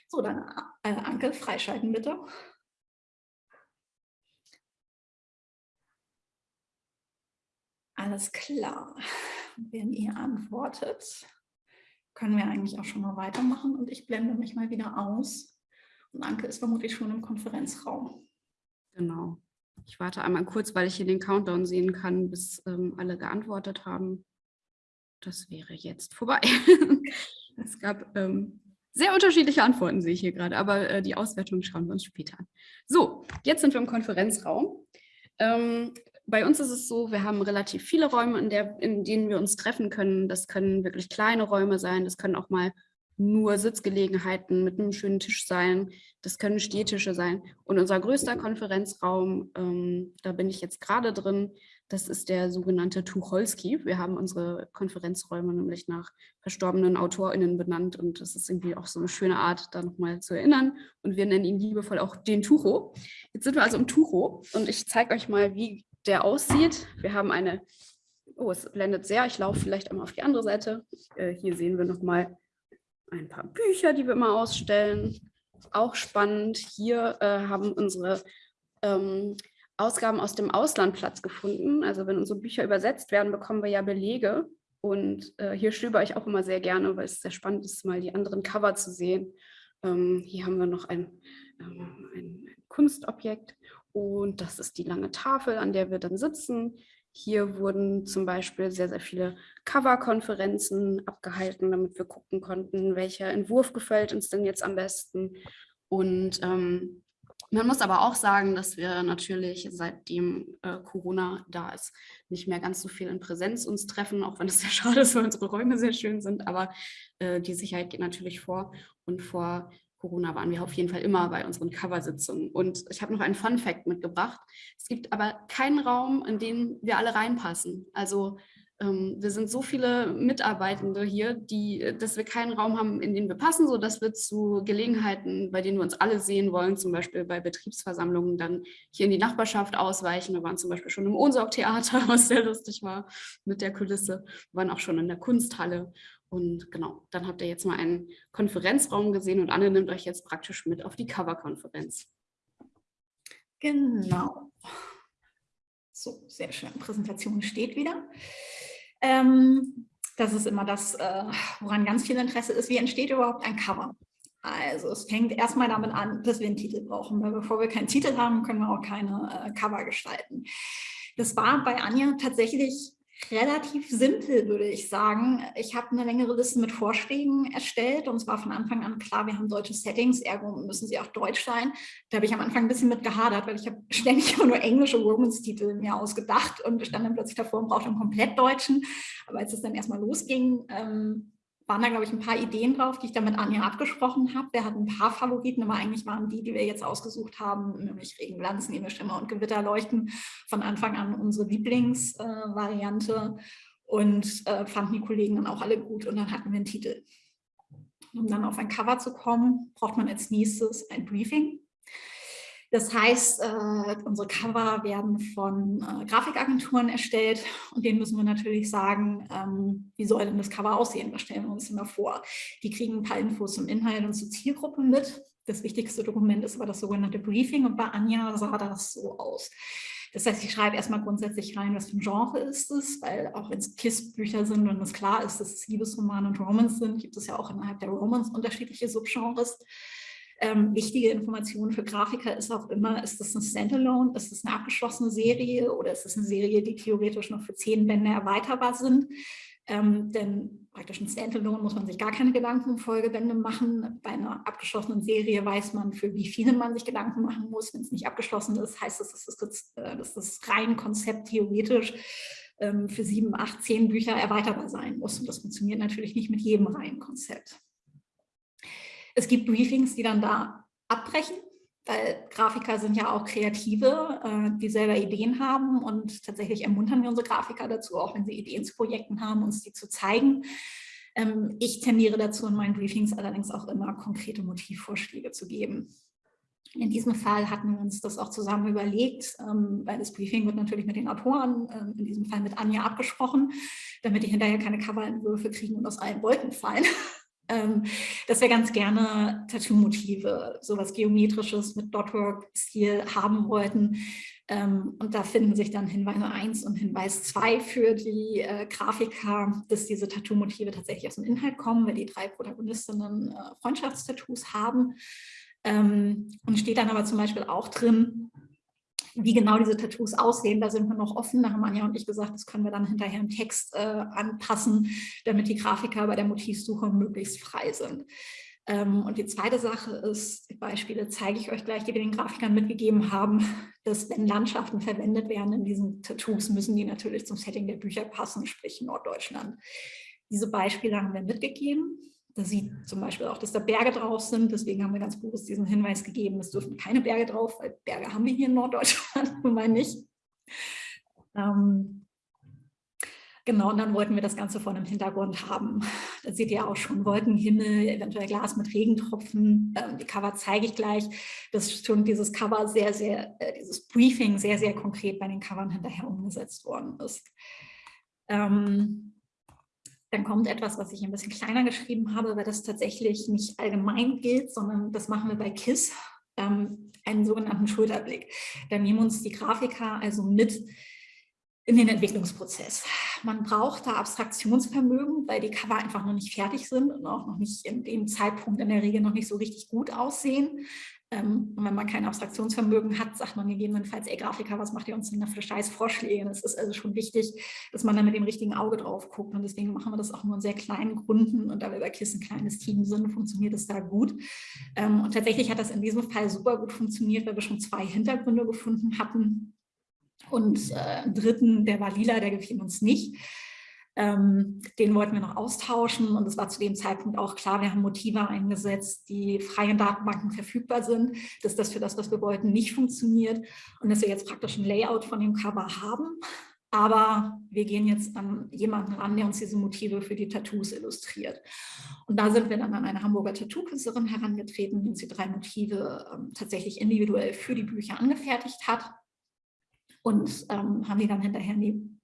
So, dann äh, Anke, freischalten bitte. Alles klar. Wenn ihr antwortet, können wir eigentlich auch schon mal weitermachen und ich blende mich mal wieder aus Anke ist vermutlich schon im Konferenzraum. Genau. Ich warte einmal kurz, weil ich hier den Countdown sehen kann, bis ähm, alle geantwortet haben. Das wäre jetzt vorbei. es gab ähm, sehr unterschiedliche Antworten, sehe ich hier gerade, aber äh, die Auswertung schauen wir uns später an. So, jetzt sind wir im Konferenzraum. Ähm, bei uns ist es so, wir haben relativ viele Räume, in, der, in denen wir uns treffen können. Das können wirklich kleine Räume sein, das können auch mal nur Sitzgelegenheiten mit einem schönen Tisch sein. Das können Stehtische sein. Und unser größter Konferenzraum, ähm, da bin ich jetzt gerade drin, das ist der sogenannte Tucholsky. Wir haben unsere Konferenzräume nämlich nach verstorbenen AutorInnen benannt und das ist irgendwie auch so eine schöne Art, da nochmal zu erinnern. Und wir nennen ihn liebevoll auch den Tucho. Jetzt sind wir also im Tucho und ich zeige euch mal, wie der aussieht. Wir haben eine, oh, es blendet sehr, ich laufe vielleicht einmal auf die andere Seite. Äh, hier sehen wir nochmal ein paar Bücher, die wir immer ausstellen. Auch spannend, hier äh, haben unsere ähm, Ausgaben aus dem Ausland Platz gefunden. Also wenn unsere Bücher übersetzt werden, bekommen wir ja Belege. Und äh, hier stöber ich auch immer sehr gerne, weil es sehr spannend ist, mal die anderen Cover zu sehen. Ähm, hier haben wir noch ein, ähm, ein Kunstobjekt und das ist die lange Tafel, an der wir dann sitzen. Hier wurden zum Beispiel sehr, sehr viele Cover-Konferenzen abgehalten, damit wir gucken konnten, welcher Entwurf gefällt uns denn jetzt am besten. Und ähm, man muss aber auch sagen, dass wir natürlich seitdem äh, Corona da ist, nicht mehr ganz so viel in Präsenz uns treffen, auch wenn es sehr schade ist, weil unsere Räume sehr schön sind. Aber äh, die Sicherheit geht natürlich vor. Und vor Corona waren wir auf jeden Fall immer bei unseren Coversitzungen. Und ich habe noch einen Fun Fact mitgebracht. Es gibt aber keinen Raum, in den wir alle reinpassen. Also wir sind so viele Mitarbeitende hier, die, dass wir keinen Raum haben, in den wir passen, sodass wir zu Gelegenheiten, bei denen wir uns alle sehen wollen, zum Beispiel bei Betriebsversammlungen, dann hier in die Nachbarschaft ausweichen. Wir waren zum Beispiel schon im Ohnsorg-Theater, was sehr lustig war mit der Kulisse. Wir waren auch schon in der Kunsthalle und genau, dann habt ihr jetzt mal einen Konferenzraum gesehen und Anne nimmt euch jetzt praktisch mit auf die Cover-Konferenz. Genau. So, sehr schön. Präsentation steht wieder. Ähm, das ist immer das, äh, woran ganz viel Interesse ist. Wie entsteht überhaupt ein Cover? Also es fängt erstmal damit an, dass wir einen Titel brauchen, weil bevor wir keinen Titel haben, können wir auch keine äh, Cover gestalten. Das war bei Anja tatsächlich relativ simpel, würde ich sagen. Ich habe eine längere Liste mit Vorschlägen erstellt und es war von Anfang an klar, wir haben deutsche Settings, ergo müssen sie auch deutsch sein. Da habe ich am Anfang ein bisschen mit gehadert, weil ich habe ständig immer nur englische Romans-Titel mir ausgedacht und stand dann plötzlich davor und brauchte einen komplett deutschen. Aber als es dann erstmal losging, ähm, waren da, glaube ich, ein paar Ideen drauf, die ich dann mit Anja abgesprochen habe. Der hat ein paar Favoriten, aber eigentlich waren die, die wir jetzt ausgesucht haben, nämlich Regenglanz, Nebelschimmer und Gewitter leuchten, von Anfang an unsere Lieblingsvariante äh, und äh, fanden die Kollegen dann auch alle gut und dann hatten wir einen Titel. Um dann auf ein Cover zu kommen, braucht man als nächstes ein Briefing. Das heißt, äh, unsere Cover werden von äh, Grafikagenturen erstellt und denen müssen wir natürlich sagen, ähm, wie soll denn das Cover aussehen? Das stellen wir uns immer vor. Die kriegen ein paar Infos zum Inhalt und zur Zielgruppe mit. Das wichtigste Dokument ist aber das sogenannte Briefing und bei Anja sah das so aus. Das heißt, ich schreibe erstmal grundsätzlich rein, was für ein Genre ist es, weil auch wenn es KISS-Bücher sind und es klar ist, dass es Liebesromane und Romans sind, gibt es ja auch innerhalb der Romans unterschiedliche Subgenres. Ähm, wichtige Information für Grafiker ist auch immer, ist das ein Standalone, ist das eine abgeschlossene Serie oder ist das eine Serie, die theoretisch noch für zehn Bände erweiterbar sind. Ähm, denn praktisch ein Standalone muss man sich gar keine Gedanken um Folgebände machen. Bei einer abgeschlossenen Serie weiß man, für wie viele man sich Gedanken machen muss. Wenn es nicht abgeschlossen ist, heißt das, dass das, äh, dass das rein Konzept theoretisch ähm, für sieben, acht, zehn Bücher erweiterbar sein muss. Und das funktioniert natürlich nicht mit jedem Reihenkonzept. Es gibt Briefings, die dann da abbrechen, weil Grafiker sind ja auch Kreative, äh, die selber Ideen haben und tatsächlich ermuntern wir unsere Grafiker dazu, auch wenn sie Ideen zu Projekten haben, uns die zu zeigen. Ähm, ich tendiere dazu, in meinen Briefings allerdings auch immer konkrete Motivvorschläge zu geben. In diesem Fall hatten wir uns das auch zusammen überlegt, ähm, weil das Briefing wird natürlich mit den Autoren, ähm, in diesem Fall mit Anja abgesprochen, damit die hinterher keine Coverentwürfe kriegen und aus allen Wolken fallen. ähm, dass wir ganz gerne Tattoo-Motive, sowas Geometrisches mit Dotwork-Stil haben wollten. Ähm, und da finden sich dann Hinweise 1 und Hinweis 2 für die äh, Grafiker, dass diese Tattoo-Motive tatsächlich aus dem Inhalt kommen, weil die drei Protagonistinnen äh, Freundschaftstattoos haben. Ähm, und steht dann aber zum Beispiel auch drin, wie genau diese Tattoos aussehen, da sind wir noch offen. Da haben Anja und ich gesagt, das können wir dann hinterher im Text äh, anpassen, damit die Grafiker bei der Motivsuche möglichst frei sind. Ähm, und die zweite Sache ist, die Beispiele zeige ich euch gleich, die wir den Grafikern mitgegeben haben, dass wenn Landschaften verwendet werden in diesen Tattoos, müssen die natürlich zum Setting der Bücher passen, sprich Norddeutschland. Diese Beispiele haben wir mitgegeben. Da sieht zum Beispiel auch, dass da Berge drauf sind. Deswegen haben wir ganz bewusst diesen Hinweis gegeben, es dürfen keine Berge drauf, weil Berge haben wir hier in Norddeutschland nun mal nicht. Ähm, genau, und dann wollten wir das Ganze vor einem Hintergrund haben. Da seht ihr auch schon Wolkenhimmel, eventuell Glas mit Regentropfen. Ähm, die Cover zeige ich gleich. Das ist schon dieses Cover sehr, sehr, äh, dieses Briefing sehr, sehr konkret bei den Covern hinterher umgesetzt worden ist. Ähm, dann kommt etwas, was ich ein bisschen kleiner geschrieben habe, weil das tatsächlich nicht allgemein gilt, sondern das machen wir bei KISS, ähm, einen sogenannten Schulterblick. Da nehmen uns die Grafiker also mit in den Entwicklungsprozess. Man braucht da Abstraktionsvermögen, weil die Cover einfach noch nicht fertig sind und auch noch nicht in dem Zeitpunkt in der Regel noch nicht so richtig gut aussehen. Ähm, und wenn man kein Abstraktionsvermögen hat, sagt man gegebenenfalls, ey Grafiker, was macht ihr uns denn für scheiß Vorschläge? Es ist also schon wichtig, dass man da mit dem richtigen Auge drauf guckt. Und deswegen machen wir das auch nur in sehr kleinen Gründen. Und da wir bei KISS ein kleines Team sind, funktioniert es da gut. Ähm, und tatsächlich hat das in diesem Fall super gut funktioniert, weil wir schon zwei Hintergründe gefunden hatten. Und äh, dritten, der war lila, der gefiel uns nicht. Ähm, den wollten wir noch austauschen und es war zu dem Zeitpunkt auch klar, wir haben Motive eingesetzt, die frei in Datenbanken verfügbar sind, dass das für das, was wir wollten, nicht funktioniert und dass wir jetzt praktisch ein Layout von dem Cover haben. Aber wir gehen jetzt an jemanden ran, der uns diese Motive für die Tattoos illustriert. Und da sind wir dann an eine Hamburger Tattoo-Künstlerin herangetreten, die uns die drei Motive ähm, tatsächlich individuell für die Bücher angefertigt hat und ähm, haben die dann hinterher in die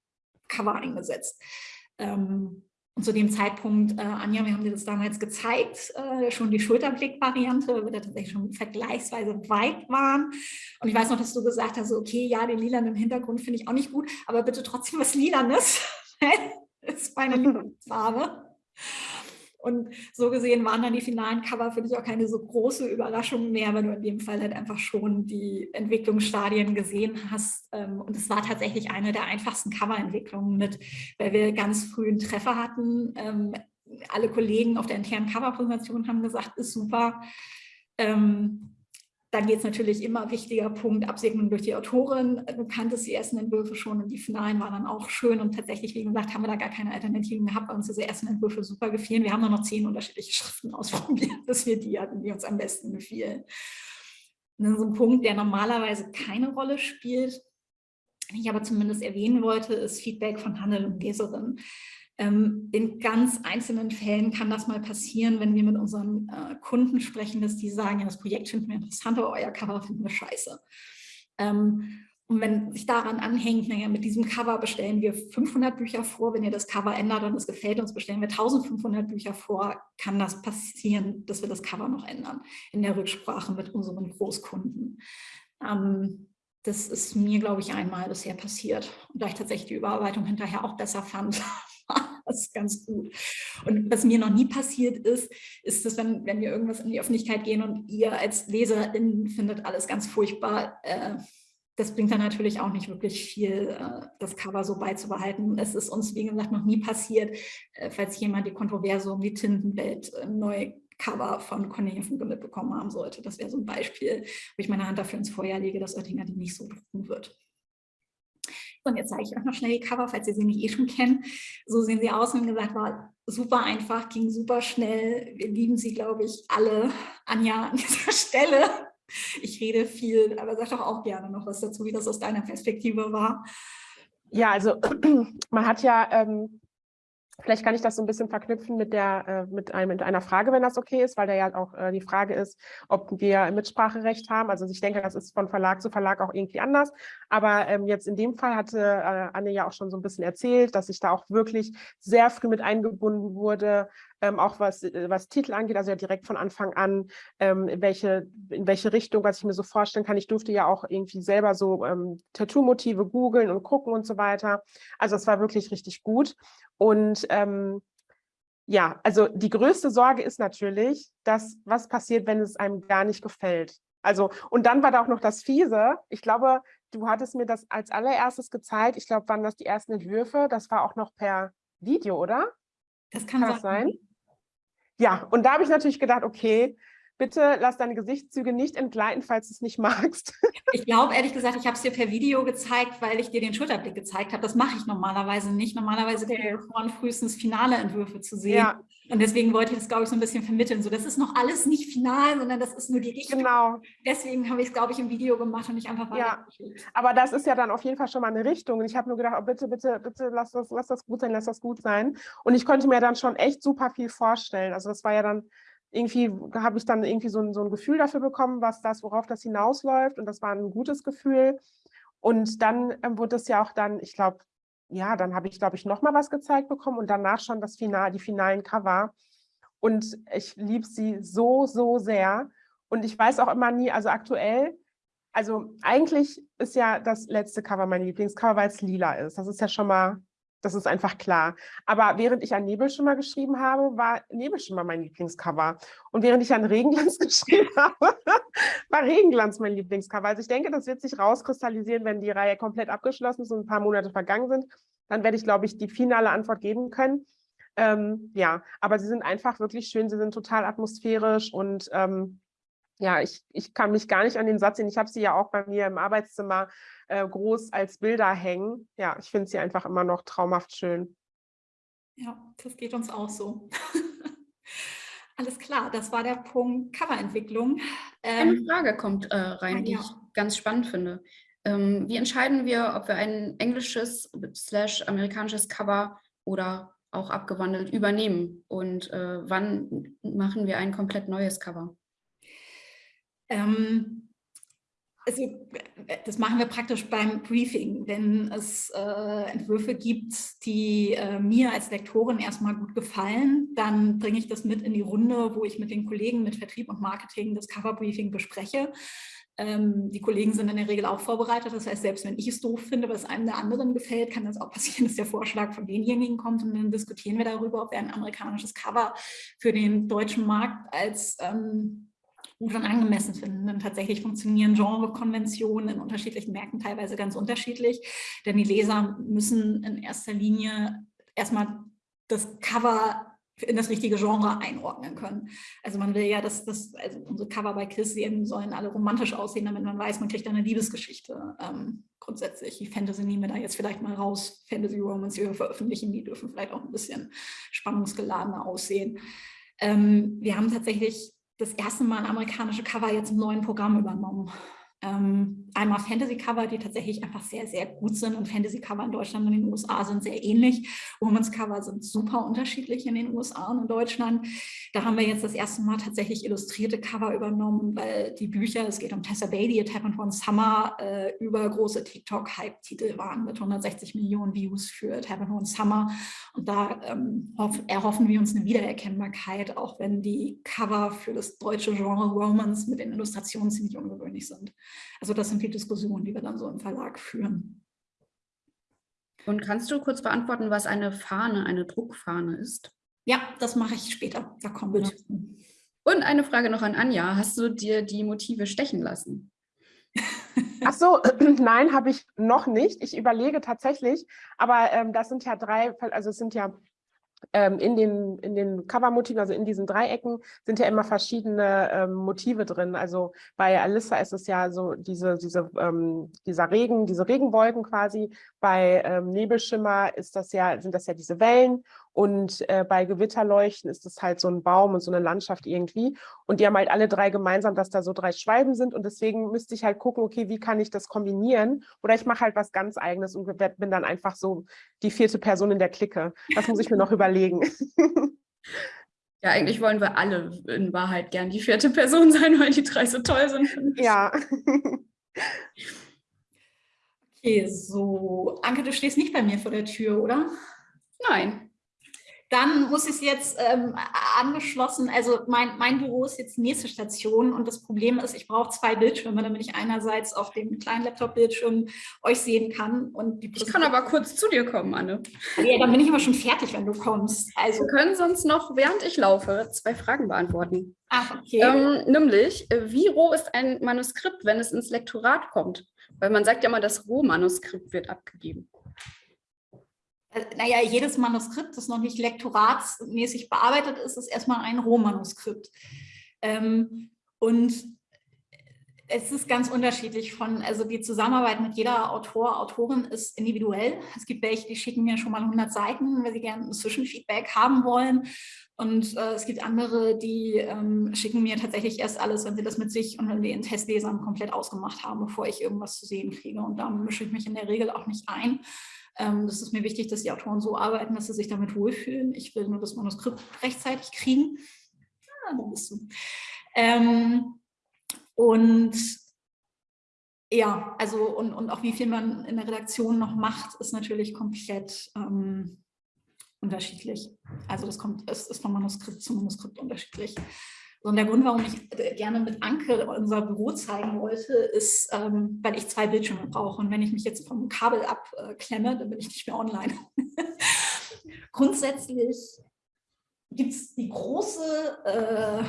Cover eingesetzt. Ähm, und zu dem Zeitpunkt, äh, Anja, wir haben dir das damals gezeigt, äh, schon die Schulterblick-Variante, weil wir da tatsächlich schon vergleichsweise weit waren. Und ich weiß noch, dass du gesagt hast, okay, ja, den Lilan im Hintergrund finde ich auch nicht gut, aber bitte trotzdem was Lilanes. das ist meine Lieblingsfarbe. Und so gesehen waren dann die finalen Cover für dich auch keine so große Überraschung mehr, weil du in dem Fall halt einfach schon die Entwicklungsstadien gesehen hast. Ähm, und es war tatsächlich eine der einfachsten Coverentwicklungen mit, weil wir ganz früh einen Treffer hatten. Ähm, alle Kollegen auf der internen Coverpräsentation haben gesagt, ist super. Ähm, dann geht es natürlich immer, wichtiger Punkt, Absegnung durch die Autorin. Du kanntest die ersten Entwürfe schon und die finalen waren dann auch schön. Und tatsächlich, wie gesagt, haben wir da gar keine Alternativen gehabt, weil uns diese ersten Entwürfe super gefielen. Wir haben nur noch zehn unterschiedliche Schriften ausprobiert, dass wir die hatten, die uns am besten gefielen. Und so ein Punkt, der normalerweise keine Rolle spielt, den ich aber zumindest erwähnen wollte, ist Feedback von Handel und Leserinnen. Ähm, in ganz einzelnen Fällen kann das mal passieren, wenn wir mit unseren äh, Kunden sprechen, dass die sagen, ja, das Projekt finden wir interessant, aber euer Cover finden wir scheiße. Ähm, und wenn sich daran anhängt, naja, mit diesem Cover bestellen wir 500 Bücher vor, wenn ihr das Cover ändert und es gefällt uns, bestellen wir 1500 Bücher vor, kann das passieren, dass wir das Cover noch ändern in der Rücksprache mit unseren Großkunden. Ähm, das ist mir, glaube ich, einmal bisher passiert. Und da ich tatsächlich die Überarbeitung hinterher auch besser fand, das ist ganz gut. Und was mir noch nie passiert ist, ist, dass wenn, wenn wir irgendwas in die Öffentlichkeit gehen und ihr als Leserin findet alles ganz furchtbar, äh, das bringt dann natürlich auch nicht wirklich viel, äh, das Cover so beizubehalten. Es ist uns, wie gesagt, noch nie passiert, äh, falls jemand die Kontroverse um die Tintenwelt äh, neu Cover von Cornelia Funke mitbekommen haben sollte. Das wäre so ein Beispiel, wo ich meine Hand dafür ins Feuer lege, dass Oettinger die nicht so drucken wird. Und jetzt zeige ich euch noch schnell die Cover, falls ihr sie nicht eh schon kennt. So sehen sie aus und gesagt, war super einfach, ging super schnell. Wir lieben sie, glaube ich, alle. Anja an dieser Stelle. Ich rede viel, aber sag doch auch gerne noch was dazu, wie das aus deiner Perspektive war. Ja, also man hat ja ähm, Vielleicht kann ich das so ein bisschen verknüpfen mit, der, äh, mit, einem, mit einer Frage, wenn das okay ist, weil da ja auch äh, die Frage ist, ob wir Mitspracherecht haben. Also ich denke, das ist von Verlag zu Verlag auch irgendwie anders. Aber ähm, jetzt in dem Fall hatte äh, Anne ja auch schon so ein bisschen erzählt, dass ich da auch wirklich sehr früh mit eingebunden wurde, ähm, auch was, äh, was Titel angeht, also ja direkt von Anfang an, ähm, in, welche, in welche Richtung, was ich mir so vorstellen kann. Ich durfte ja auch irgendwie selber so ähm, Tattoo-Motive googeln und gucken und so weiter. Also es war wirklich richtig gut. Und ähm, ja, also die größte Sorge ist natürlich, dass was passiert, wenn es einem gar nicht gefällt. Also, und dann war da auch noch das Fiese. Ich glaube, du hattest mir das als allererstes gezeigt. Ich glaube, waren das die ersten Entwürfe. Das war auch noch per Video, oder? Das kann, kann das sein. Ja, und da habe ich natürlich gedacht, okay, bitte lass deine Gesichtszüge nicht entgleiten, falls du es nicht magst. Ich glaube, ehrlich gesagt, ich habe es dir per Video gezeigt, weil ich dir den Schulterblick gezeigt habe. Das mache ich normalerweise nicht. Normalerweise okay. ich frühestens finale Entwürfe zu sehen. Ja. Und deswegen wollte ich das, glaube ich, so ein bisschen vermitteln. So, das ist noch alles nicht final, sondern das ist nur die Richtung. Genau. Deswegen habe ich es, glaube ich, im Video gemacht und nicht einfach Ja, aber das ist ja dann auf jeden Fall schon mal eine Richtung. Und ich habe nur gedacht, oh, bitte, bitte, bitte, lass das, lass das gut sein, lass das gut sein. Und ich konnte mir dann schon echt super viel vorstellen. Also das war ja dann irgendwie habe ich dann irgendwie so ein, so ein Gefühl dafür bekommen, was das, worauf das hinausläuft. Und das war ein gutes Gefühl. Und dann ähm, wurde es ja auch dann, ich glaube, ja, dann habe ich, glaube ich, nochmal was gezeigt bekommen und danach schon das Final, die finalen Cover. Und ich liebe sie so, so sehr. Und ich weiß auch immer nie, also aktuell, also eigentlich ist ja das letzte Cover mein Lieblingscover, weil es lila ist. Das ist ja schon mal das ist einfach klar. Aber während ich an Nebelschimmer geschrieben habe, war Nebelschimmer mein Lieblingscover. Und während ich an Regenglanz geschrieben habe, war Regenglanz mein Lieblingscover. Also ich denke, das wird sich rauskristallisieren, wenn die Reihe komplett abgeschlossen ist und ein paar Monate vergangen sind. Dann werde ich, glaube ich, die finale Antwort geben können. Ähm, ja, aber sie sind einfach wirklich schön. Sie sind total atmosphärisch und ähm, ja, ich, ich kann mich gar nicht an den Satz sehen. Ich habe sie ja auch bei mir im Arbeitszimmer äh, groß als Bilder hängen. Ja, ich finde sie einfach immer noch traumhaft schön. Ja, das geht uns auch so. Alles klar, das war der Punkt Coverentwicklung. Ähm, Eine Frage kommt äh, rein, ah, die ja. ich ganz spannend finde. Ähm, wie entscheiden wir, ob wir ein englisches slash amerikanisches Cover oder auch abgewandelt übernehmen? Und äh, wann machen wir ein komplett neues Cover? Ähm, also das machen wir praktisch beim Briefing, wenn es äh, Entwürfe gibt, die äh, mir als Lektorin erstmal gut gefallen, dann bringe ich das mit in die Runde, wo ich mit den Kollegen mit Vertrieb und Marketing das Coverbriefing bespreche. Ähm, die Kollegen sind in der Regel auch vorbereitet, das heißt, selbst wenn ich es doof finde, was einem der anderen gefällt, kann das auch passieren, dass der Vorschlag von denjenigen kommt und dann diskutieren wir darüber, ob wir ein amerikanisches Cover für den deutschen Markt als ähm, gut und angemessen finden. Denn tatsächlich funktionieren Genrekonventionen in unterschiedlichen Märkten teilweise ganz unterschiedlich, denn die Leser müssen in erster Linie erstmal das Cover in das richtige Genre einordnen können. Also man will ja, dass das, also unsere Cover bei Kiss sollen alle romantisch aussehen, damit man weiß, man kriegt eine Liebesgeschichte. Ähm, grundsätzlich, die Fantasy nehmen wir da jetzt vielleicht mal raus, Fantasy Romans, die wir veröffentlichen, die dürfen vielleicht auch ein bisschen spannungsgeladener aussehen. Ähm, wir haben tatsächlich das erste Mal amerikanische Cover jetzt im neuen Programm übernommen ähm, einmal Fantasy-Cover, die tatsächlich einfach sehr, sehr gut sind und Fantasy-Cover in Deutschland und in den USA sind sehr ähnlich. Women's-Cover sind super unterschiedlich in den USA und in Deutschland. Da haben wir jetzt das erste Mal tatsächlich illustrierte Cover übernommen, weil die Bücher, es geht um Tessa Bailey, It Happened One Summer, äh, über große TikTok-Hype-Titel waren mit 160 Millionen Views für It Happened One Summer. Und da ähm, erhoffen wir uns eine Wiedererkennbarkeit, auch wenn die Cover für das deutsche Genre Romance mit den Illustrationen ziemlich ungewöhnlich sind. Also das sind die Diskussionen, die wir dann so im Verlag führen. Und kannst du kurz beantworten, was eine Fahne, eine Druckfahne ist? Ja, das mache ich später. Da kommen wir zu. Und eine Frage noch an Anja. Hast du dir die Motive stechen lassen? Ach so, nein, habe ich noch nicht. Ich überlege tatsächlich, aber ähm, das sind ja drei, also es sind ja ähm, in den, in den Covermotiven, also in diesen Dreiecken, sind ja immer verschiedene ähm, Motive drin. Also bei Alissa ist es ja so diese, diese, ähm, dieser Regen, diese Regenwolken quasi. Bei ähm, Nebelschimmer ist das ja, sind das ja diese Wellen und äh, bei Gewitterleuchten ist es halt so ein Baum und so eine Landschaft irgendwie. Und die haben halt alle drei gemeinsam, dass da so drei Schwalben sind. Und deswegen müsste ich halt gucken, okay, wie kann ich das kombinieren? Oder ich mache halt was ganz Eigenes und bin dann einfach so die vierte Person in der Clique. Das muss ich mir noch überlegen. Ja, eigentlich wollen wir alle in Wahrheit gern die vierte Person sein, weil die drei so toll sind. Ja. Okay, so. Anke, du stehst nicht bei mir vor der Tür, oder? Nein. Dann muss ich es jetzt ähm, angeschlossen, also mein, mein Büro ist jetzt nächste Station und das Problem ist, ich brauche zwei Bildschirme, damit ich einerseits auf dem kleinen Laptop-Bildschirm euch sehen kann. Und ich kann aber kurz zu dir kommen, Anne. Ja, dann bin ich aber schon fertig, wenn du kommst. Also, Wir können sonst noch, während ich laufe, zwei Fragen beantworten. Ach, okay. Ähm, nämlich, wie roh ist ein Manuskript, wenn es ins Lektorat kommt? Weil man sagt ja immer, das Rohmanuskript wird abgegeben. Äh, naja, jedes Manuskript, das noch nicht lektoratsmäßig bearbeitet ist, ist erstmal ein Rohmanuskript. Ähm, und es ist ganz unterschiedlich von, also die Zusammenarbeit mit jeder Autor, Autorin ist individuell. Es gibt welche, die schicken mir schon mal 100 Seiten, weil sie gerne ein Zwischenfeedback haben wollen. Und äh, es gibt andere, die ähm, schicken mir tatsächlich erst alles, wenn sie das mit sich und mit den Testlesern komplett ausgemacht haben, bevor ich irgendwas zu sehen kriege. Und da mische ich mich in der Regel auch nicht ein. Ähm, das ist mir wichtig, dass die Autoren so arbeiten, dass sie sich damit wohlfühlen. Ich will nur das Manuskript rechtzeitig kriegen. Ah, da bist du. Ähm, und ja, also und, und auch wie viel man in der Redaktion noch macht, ist natürlich komplett ähm, unterschiedlich. Also das kommt, es ist von Manuskript zu Manuskript unterschiedlich. Und der Grund, warum ich äh, gerne mit Anke unser Büro zeigen wollte, ist, ähm, weil ich zwei Bildschirme brauche. Und wenn ich mich jetzt vom Kabel abklemme, dann bin ich nicht mehr online. Grundsätzlich gibt es die große, äh,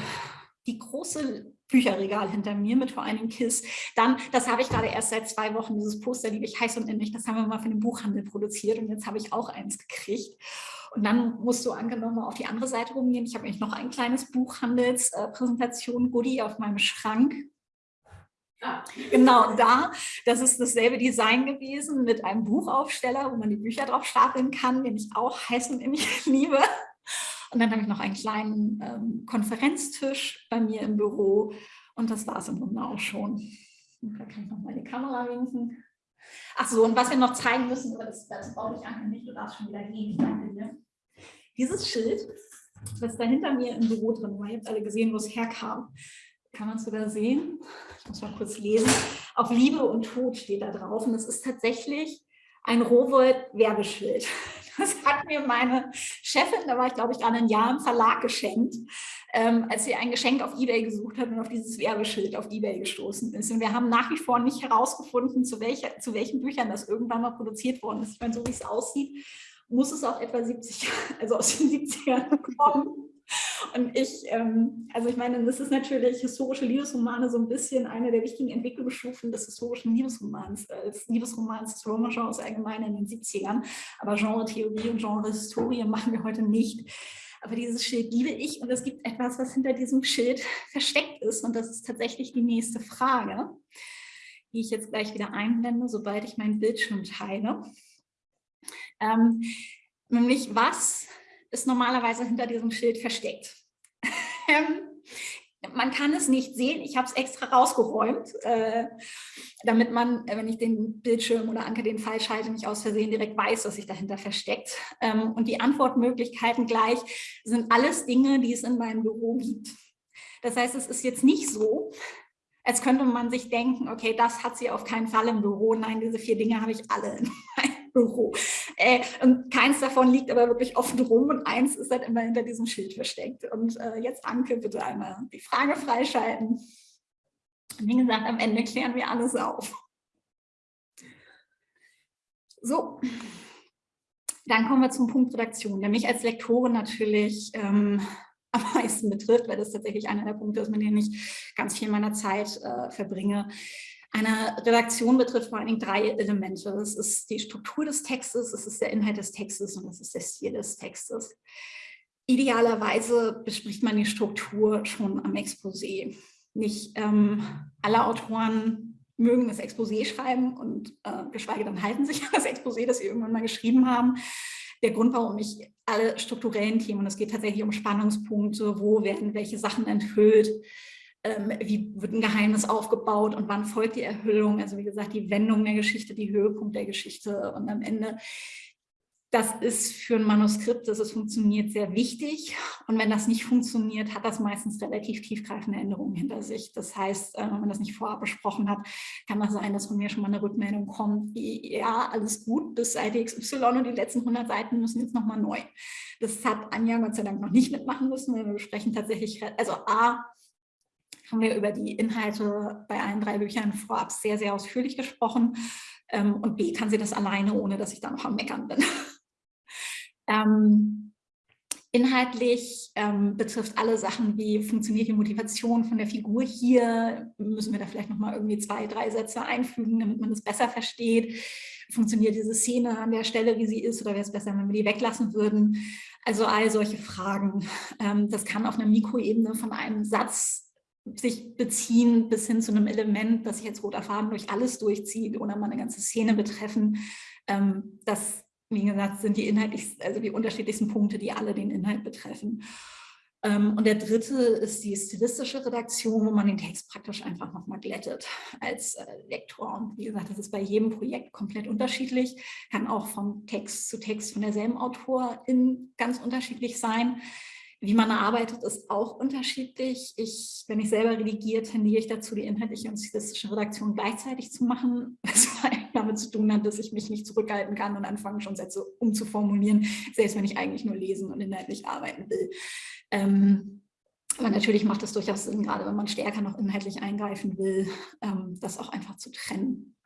die große Bücherregal hinter mir mit vor allem KISS. Dann, das habe ich gerade erst seit zwei Wochen, dieses Poster liebe ich heiß und innig, das haben wir mal für den Buchhandel produziert und jetzt habe ich auch eins gekriegt. Und dann musst du angenommen auf die andere Seite rumgehen. Ich habe nämlich noch ein kleines Buchhandelspräsentation-Goodie äh, auf meinem Schrank. Ah. Genau da, das ist dasselbe Design gewesen mit einem Buchaufsteller, wo man die Bücher drauf stapeln kann, den ich auch heiß und innig liebe. Und dann habe ich noch einen kleinen ähm, Konferenztisch bei mir im Büro und das war es im Grunde auch schon. Und da kann ich noch mal die Kamera winken. Ach so, und was wir noch zeigen müssen, das, das brauche ich einfach nicht, du darfst schon wieder gehen, ich danke dir. Dieses Schild, das da hinter mir im Büro drin war, ihr habt alle gesehen, wo es herkam. Kann man es sogar sehen? Ich muss mal kurz lesen. Auf Liebe und Tod steht da drauf und es ist tatsächlich ein Rowold-Werbeschild. Das hat mir meine Chefin, da war ich glaube ich gerade ein Jahr im Verlag geschenkt, ähm, als sie ein Geschenk auf Ebay gesucht hat und auf dieses Werbeschild auf Ebay gestoßen ist. Und wir haben nach wie vor nicht herausgefunden, zu, welcher, zu welchen Büchern das irgendwann mal produziert worden ist. Ich meine, so wie es aussieht, muss es auch etwa 70 Jahre, also aus den 70ern kommen. Und ich, ähm, also ich meine, das ist natürlich historische Liebesromane so ein bisschen eine der wichtigen Entwicklungsstufen des historischen Liebesromans, als Liebesromans des Roma-Genres allgemein in den 70ern. Aber Genre-Theorie und Genre-Historie machen wir heute nicht. Aber dieses Schild liebe ich und es gibt etwas, was hinter diesem Schild versteckt ist. Und das ist tatsächlich die nächste Frage, die ich jetzt gleich wieder einblende, sobald ich meinen Bildschirm teile. Ähm, nämlich, was ist normalerweise hinter diesem Schild versteckt? Ähm, man kann es nicht sehen. Ich habe es extra rausgeräumt, äh, damit man, äh, wenn ich den Bildschirm oder Anke den Pfeil schalte, nicht aus Versehen direkt weiß, was sich dahinter versteckt. Ähm, und die Antwortmöglichkeiten gleich sind alles Dinge, die es in meinem Büro gibt. Das heißt, es ist jetzt nicht so, als könnte man sich denken, okay, das hat sie auf keinen Fall im Büro. Nein, diese vier Dinge habe ich alle in meinem Büro. Äh, und keins davon liegt aber wirklich offen rum und eins ist halt immer hinter diesem Schild versteckt. Und äh, jetzt, Anke, bitte einmal die Frage freischalten. Wie gesagt, am Ende klären wir alles auf. So, dann kommen wir zum Punkt Redaktion, der mich als Lektorin natürlich ähm, am meisten betrifft, weil das tatsächlich einer der Punkte ist, mit denen ich ganz viel meiner Zeit äh, verbringe. Eine Redaktion betrifft vor allen Dingen drei Elemente. Das ist die Struktur des Textes, es ist der Inhalt des Textes und es ist der Stil des Textes. Idealerweise bespricht man die Struktur schon am Exposé. Nicht ähm, alle Autoren mögen das Exposé schreiben und äh, geschweige denn halten sich an das Exposé, das sie irgendwann mal geschrieben haben der Grund, warum ich alle strukturellen Themen, und es geht tatsächlich um Spannungspunkte, wo werden welche Sachen enthüllt, ähm, wie wird ein Geheimnis aufgebaut und wann folgt die Erhüllung, also wie gesagt, die Wendung der Geschichte, die Höhepunkt der Geschichte und am Ende das ist für ein Manuskript, dass es funktioniert, sehr wichtig. Und wenn das nicht funktioniert, hat das meistens relativ tiefgreifende Änderungen hinter sich. Das heißt, äh, wenn man das nicht vorab besprochen hat, kann das sein, dass von mir schon mal eine Rückmeldung kommt, wie, ja, alles gut, bis Seite XY und die letzten 100 Seiten müssen jetzt nochmal neu. Das hat Anja Gott sei Dank noch nicht mitmachen müssen. Wir besprechen tatsächlich, also A, haben wir über die Inhalte bei allen drei Büchern vorab sehr, sehr ausführlich gesprochen. Ähm, und B, kann sie das alleine, ohne dass ich da noch am Meckern bin. Ähm, inhaltlich ähm, betrifft alle Sachen wie funktioniert die Motivation von der Figur hier, müssen wir da vielleicht nochmal irgendwie zwei, drei Sätze einfügen, damit man das besser versteht. Funktioniert diese Szene an der Stelle, wie sie ist, oder wäre es besser, wenn wir die weglassen würden? Also all solche Fragen. Das kann auf einer Mikroebene von einem Satz sich beziehen bis hin zu einem Element, das sich jetzt roter Faden durch alles durchzieht oder mal eine ganze Szene betreffen. Ähm, das wie gesagt, sind die inhaltlich, also die unterschiedlichsten Punkte, die alle den Inhalt betreffen. Ähm, und der dritte ist die stilistische Redaktion, wo man den Text praktisch einfach nochmal glättet als äh, Lektor. Und wie gesagt, das ist bei jedem Projekt komplett unterschiedlich, kann auch von Text zu Text von derselben Autorin ganz unterschiedlich sein. Wie man arbeitet, ist auch unterschiedlich. Ich, wenn ich selber redigiere, tendiere ich dazu, die inhaltliche und stilistische Redaktion gleichzeitig zu machen, was damit zu tun hat, dass ich mich nicht zurückhalten kann und anfange schon Sätze umzuformulieren, selbst wenn ich eigentlich nur lesen und inhaltlich arbeiten will. Ähm, aber natürlich macht es durchaus Sinn, gerade wenn man stärker noch inhaltlich eingreifen will, ähm, das auch einfach zu trennen.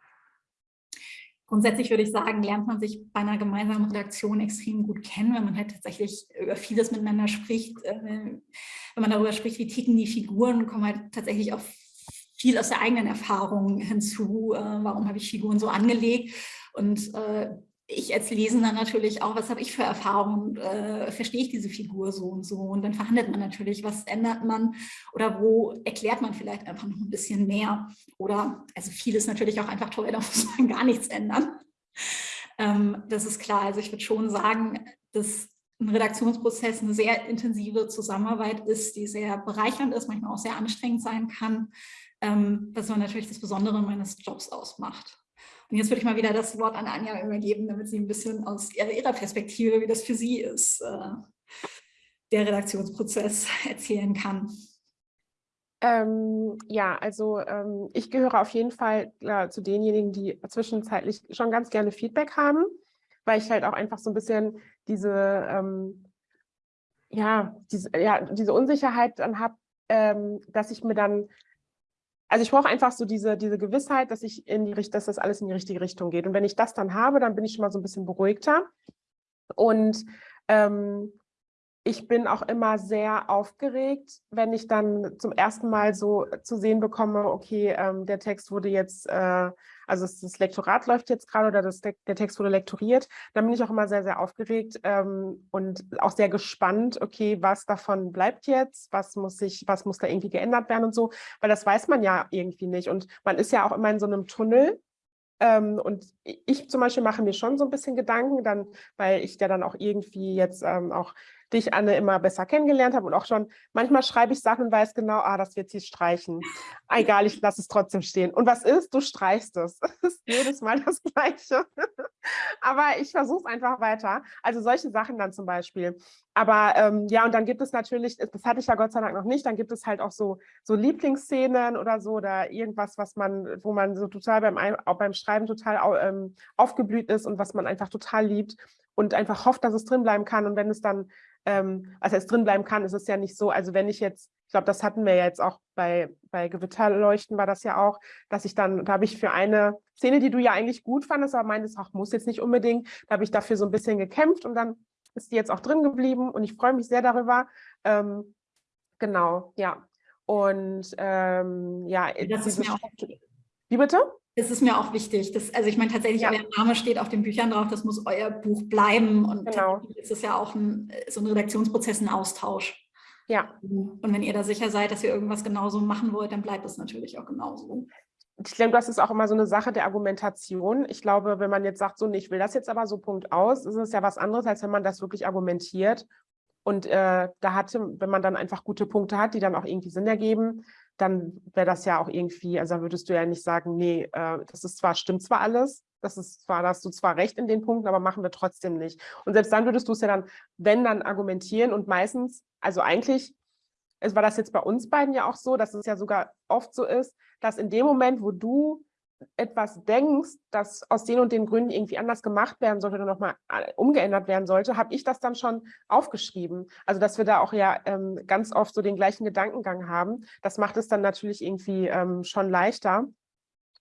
Grundsätzlich würde ich sagen, lernt man sich bei einer gemeinsamen Redaktion extrem gut kennen, wenn man halt tatsächlich über vieles miteinander spricht. Äh, wenn man darüber spricht, wie ticken die Figuren, kommen halt tatsächlich auch viel aus der eigenen Erfahrung hinzu. Äh, warum habe ich Figuren so angelegt? Und äh, ich als Lesender natürlich auch, was habe ich für Erfahrungen, äh, verstehe ich diese Figur so und so und dann verhandelt man natürlich, was ändert man oder wo erklärt man vielleicht einfach noch ein bisschen mehr oder, also vieles natürlich auch einfach toll, da muss man gar nichts ändern. Ähm, das ist klar, also ich würde schon sagen, dass ein Redaktionsprozess eine sehr intensive Zusammenarbeit ist, die sehr bereichernd ist, manchmal auch sehr anstrengend sein kann, ähm, was aber natürlich das Besondere meines Jobs ausmacht. Und jetzt würde ich mal wieder das Wort an Anja übergeben, damit sie ein bisschen aus ihrer Perspektive, wie das für sie ist, äh, der Redaktionsprozess erzählen kann. Ähm, ja, also ähm, ich gehöre auf jeden Fall äh, zu denjenigen, die zwischenzeitlich schon ganz gerne Feedback haben, weil ich halt auch einfach so ein bisschen diese, ähm, ja, diese, ja, diese Unsicherheit dann habe, ähm, dass ich mir dann also ich brauche einfach so diese, diese Gewissheit, dass ich in die dass das alles in die richtige Richtung geht. Und wenn ich das dann habe, dann bin ich schon mal so ein bisschen beruhigter. Und ähm, ich bin auch immer sehr aufgeregt, wenn ich dann zum ersten Mal so zu sehen bekomme, okay, ähm, der Text wurde jetzt, äh, also das Lektorat läuft jetzt gerade oder das, der Text wurde lektoriert, dann bin ich auch immer sehr, sehr aufgeregt ähm, und auch sehr gespannt, okay, was davon bleibt jetzt, was muss ich, was muss da irgendwie geändert werden und so, weil das weiß man ja irgendwie nicht. Und man ist ja auch immer in so einem Tunnel ähm, und ich zum Beispiel mache mir schon so ein bisschen Gedanken, dann, weil ich ja dann auch irgendwie jetzt ähm, auch dich, Anne, immer besser kennengelernt habe und auch schon, manchmal schreibe ich Sachen und weiß genau, ah, das wird sie streichen. Egal, ich lasse es trotzdem stehen. Und was ist? Du streichst es. Es ist jedes Mal das Gleiche. Aber ich versuche es einfach weiter. Also solche Sachen dann zum Beispiel. Aber ähm, ja, und dann gibt es natürlich, das hatte ich ja Gott sei Dank noch nicht, dann gibt es halt auch so, so Lieblingsszenen oder so oder irgendwas, was man, wo man so total beim, auch beim Schreiben total ähm, aufgeblüht ist und was man einfach total liebt und einfach hofft, dass es drin bleiben kann. Und wenn es dann ähm, also es drin bleiben kann, ist es ja nicht so, also wenn ich jetzt, ich glaube, das hatten wir ja jetzt auch bei, bei Gewitterleuchten war das ja auch, dass ich dann, da habe ich für eine Szene, die du ja eigentlich gut fandest, aber meintest, ach, muss jetzt nicht unbedingt, da habe ich dafür so ein bisschen gekämpft und dann ist die jetzt auch drin geblieben und ich freue mich sehr darüber. Ähm, genau, ja. Und ähm, ja, das ist mir auch wie bitte? Das ist mir auch wichtig. Das, also ich meine tatsächlich, ja. euer Name steht auf den Büchern drauf, das muss euer Buch bleiben. Und genau. ist es ja auch ein, so ein Redaktionsprozess, ein Austausch. Ja. Und wenn ihr da sicher seid, dass ihr irgendwas genauso machen wollt, dann bleibt es natürlich auch genauso. Ich glaube, das ist auch immer so eine Sache der Argumentation. Ich glaube, wenn man jetzt sagt, so, nee, ich will das jetzt aber so Punkt aus, ist es ja was anderes, als wenn man das wirklich argumentiert. Und äh, da hatte, wenn man dann einfach gute Punkte hat, die dann auch irgendwie Sinn ergeben, dann wäre das ja auch irgendwie, also würdest du ja nicht sagen, nee, äh, das ist zwar, stimmt zwar alles, Das ist zwar, da hast du zwar recht in den Punkten, aber machen wir trotzdem nicht. Und selbst dann würdest du es ja dann, wenn dann argumentieren und meistens, also eigentlich es war das jetzt bei uns beiden ja auch so, dass es ja sogar oft so ist, dass in dem Moment, wo du etwas denkst, das aus den und den Gründen irgendwie anders gemacht werden sollte oder nochmal äh, umgeändert werden sollte, habe ich das dann schon aufgeschrieben. Also dass wir da auch ja ähm, ganz oft so den gleichen Gedankengang haben. Das macht es dann natürlich irgendwie ähm, schon leichter.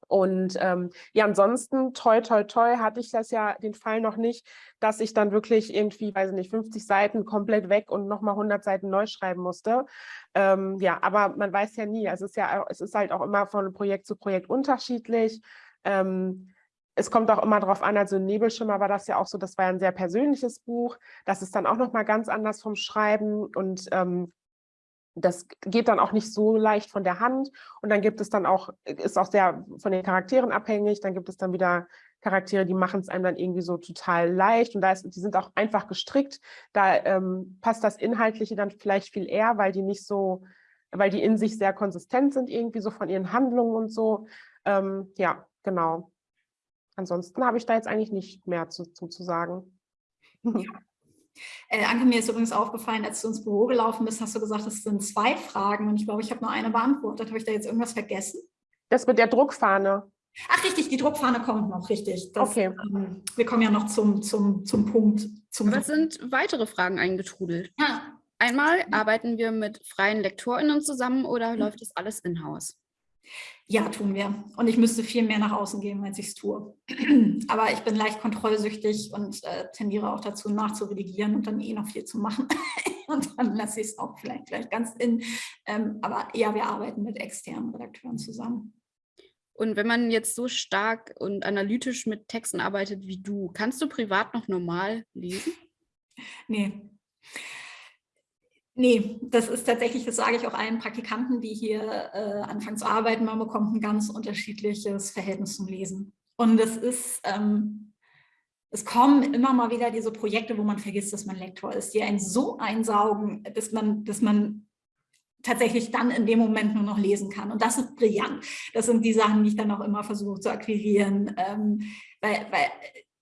Und ähm, ja, ansonsten, toi, toi, toi, hatte ich das ja den Fall noch nicht, dass ich dann wirklich irgendwie, weiß ich nicht, 50 Seiten komplett weg und nochmal 100 Seiten neu schreiben musste. Ähm, ja, aber man weiß ja nie. Also es ist ja, es ist halt auch immer von Projekt zu Projekt unterschiedlich. Ähm, es kommt auch immer darauf an, also Nebelschimmer war das ja auch so, das war ja ein sehr persönliches Buch. Das ist dann auch nochmal ganz anders vom Schreiben und ähm, das geht dann auch nicht so leicht von der Hand und dann gibt es dann auch, ist auch sehr von den Charakteren abhängig, dann gibt es dann wieder Charaktere, die machen es einem dann irgendwie so total leicht und da ist, die sind auch einfach gestrickt, da ähm, passt das Inhaltliche dann vielleicht viel eher, weil die nicht so, weil die in sich sehr konsistent sind irgendwie so von ihren Handlungen und so, ähm, ja, genau. Ansonsten habe ich da jetzt eigentlich nicht mehr zu, zu, zu sagen. Ja. Äh, Anke, mir ist übrigens aufgefallen, als du ins Büro gelaufen bist, hast du gesagt, es sind zwei Fragen und ich glaube, ich habe nur eine beantwortet. Habe ich da jetzt irgendwas vergessen? Das mit der Druckfahne. Ach, richtig, die Druckfahne kommt noch, richtig. Das, okay. Ähm, wir kommen ja noch zum, zum, zum Punkt. Zum Aber es sind weitere Fragen eingetrudelt. Ja. Einmal, arbeiten wir mit freien LektorInnen zusammen oder mhm. läuft das alles in-house? Ja, tun wir. Und ich müsste viel mehr nach außen gehen, als ich es tue. Aber ich bin leicht kontrollsüchtig und äh, tendiere auch dazu, nachzuredigieren und dann eh noch viel zu machen. und dann lasse ich es auch vielleicht gleich ganz in. Ähm, aber ja, wir arbeiten mit externen Redakteuren zusammen. Und wenn man jetzt so stark und analytisch mit Texten arbeitet wie du, kannst du privat noch normal lesen? Nee. Nee, das ist tatsächlich, das sage ich auch allen Praktikanten, die hier äh, anfangen zu arbeiten, man bekommt ein ganz unterschiedliches Verhältnis zum Lesen. Und es ist, ähm, es kommen immer mal wieder diese Projekte, wo man vergisst, dass man Lektor ist, die einen so einsaugen, dass man, dass man tatsächlich dann in dem Moment nur noch lesen kann. Und das ist brillant. Das sind die Sachen, die ich dann auch immer versuche zu akquirieren, ähm, weil, weil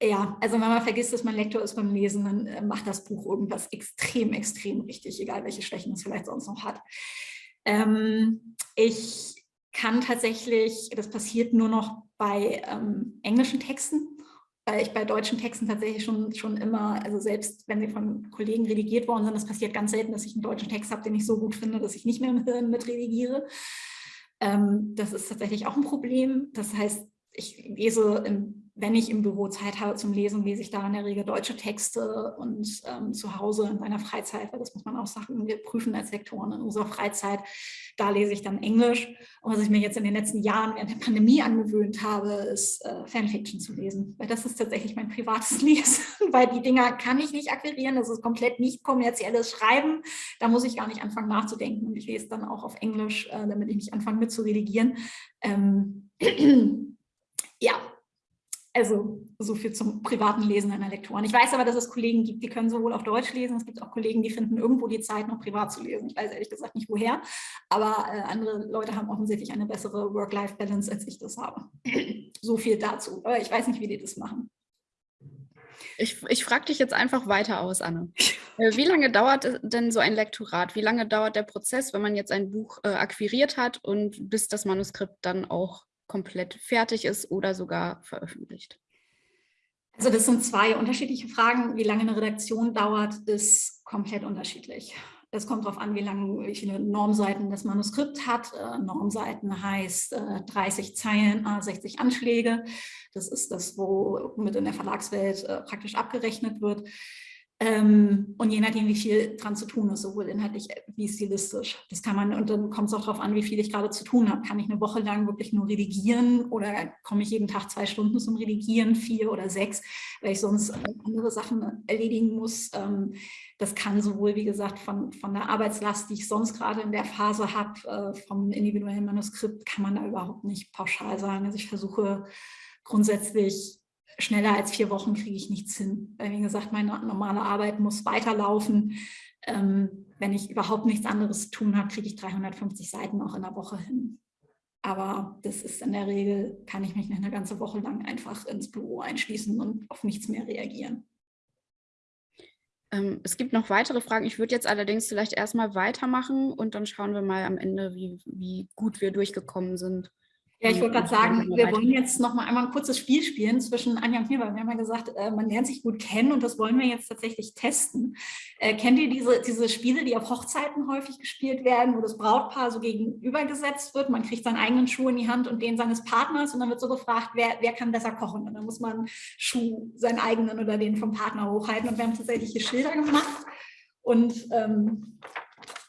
ja, also wenn man vergisst, dass man Lektor ist beim Lesen, dann äh, macht das Buch irgendwas extrem, extrem richtig, egal welche Schwächen es vielleicht sonst noch hat. Ähm, ich kann tatsächlich, das passiert nur noch bei ähm, englischen Texten, weil ich bei deutschen Texten tatsächlich schon, schon immer, also selbst wenn sie von Kollegen redigiert worden sind, das passiert ganz selten, dass ich einen deutschen Text habe, den ich so gut finde, dass ich nicht mehr mit, mit redigiere. Ähm, das ist tatsächlich auch ein Problem. Das heißt, ich lese im wenn ich im Büro Zeit habe zum Lesen, lese ich da in der Regel deutsche Texte und ähm, zu Hause in meiner Freizeit, weil das muss man auch sagen, wir prüfen als Lektoren in unserer Freizeit, da lese ich dann Englisch. Und was ich mir jetzt in den letzten Jahren während der Pandemie angewöhnt habe, ist äh, Fanfiction zu lesen, weil das ist tatsächlich mein privates Lesen, weil die Dinger kann ich nicht akquirieren, das ist komplett nicht kommerzielles Schreiben, da muss ich gar nicht anfangen nachzudenken und ich lese dann auch auf Englisch, äh, damit ich nicht anfange mit zu redigieren. Ähm, ja, also so viel zum privaten Lesen einer Lektoren. Ich weiß aber, dass es Kollegen gibt, die können sowohl auf Deutsch lesen, es gibt auch Kollegen, die finden irgendwo die Zeit, noch privat zu lesen. Ich weiß ehrlich gesagt nicht, woher, aber äh, andere Leute haben offensichtlich eine bessere Work-Life-Balance, als ich das habe. so viel dazu. Aber ich weiß nicht, wie die das machen. Ich, ich frage dich jetzt einfach weiter aus, Anne. Äh, wie lange dauert denn so ein Lektorat? Wie lange dauert der Prozess, wenn man jetzt ein Buch äh, akquiriert hat und bis das Manuskript dann auch komplett fertig ist oder sogar veröffentlicht? Also das sind zwei unterschiedliche Fragen. Wie lange eine Redaktion dauert, ist komplett unterschiedlich. Es kommt darauf an, wie lange, wie viele Normseiten das Manuskript hat. Äh, Normseiten heißt äh, 30 Zeilen, 60 Anschläge. Das ist das, womit in der Verlagswelt äh, praktisch abgerechnet wird. Ähm, und je nachdem, wie viel dran zu tun ist, sowohl inhaltlich wie stilistisch. Das kann man, und dann kommt es auch darauf an, wie viel ich gerade zu tun habe. Kann ich eine Woche lang wirklich nur redigieren oder komme ich jeden Tag zwei Stunden zum Redigieren, vier oder sechs, weil ich sonst andere Sachen erledigen muss. Ähm, das kann sowohl, wie gesagt, von, von der Arbeitslast, die ich sonst gerade in der Phase habe, äh, vom individuellen Manuskript, kann man da überhaupt nicht pauschal sagen. Also ich versuche grundsätzlich schneller als vier Wochen kriege ich nichts hin. Weil, wie gesagt, meine normale Arbeit muss weiterlaufen. Ähm, wenn ich überhaupt nichts anderes zu tun habe, kriege ich 350 Seiten auch in der Woche hin. Aber das ist in der Regel, kann ich mich nicht eine ganze Woche lang einfach ins Büro einschließen und auf nichts mehr reagieren. Ähm, es gibt noch weitere Fragen. Ich würde jetzt allerdings vielleicht erstmal weitermachen und dann schauen wir mal am Ende, wie, wie gut wir durchgekommen sind. Ja, ich wollte gerade sagen, wir wollen jetzt noch mal einmal ein kurzes Spiel spielen zwischen Anja und mir, weil wir haben ja gesagt, äh, man lernt sich gut kennen und das wollen wir jetzt tatsächlich testen. Äh, kennt ihr diese, diese Spiele, die auf Hochzeiten häufig gespielt werden, wo das Brautpaar so gegenübergesetzt wird? Man kriegt seinen eigenen Schuh in die Hand und den seines Partners und dann wird so gefragt, wer, wer kann besser kochen? Und dann muss man Schuh, seinen eigenen oder den vom Partner hochhalten und wir haben tatsächlich hier Schilder gemacht und ähm,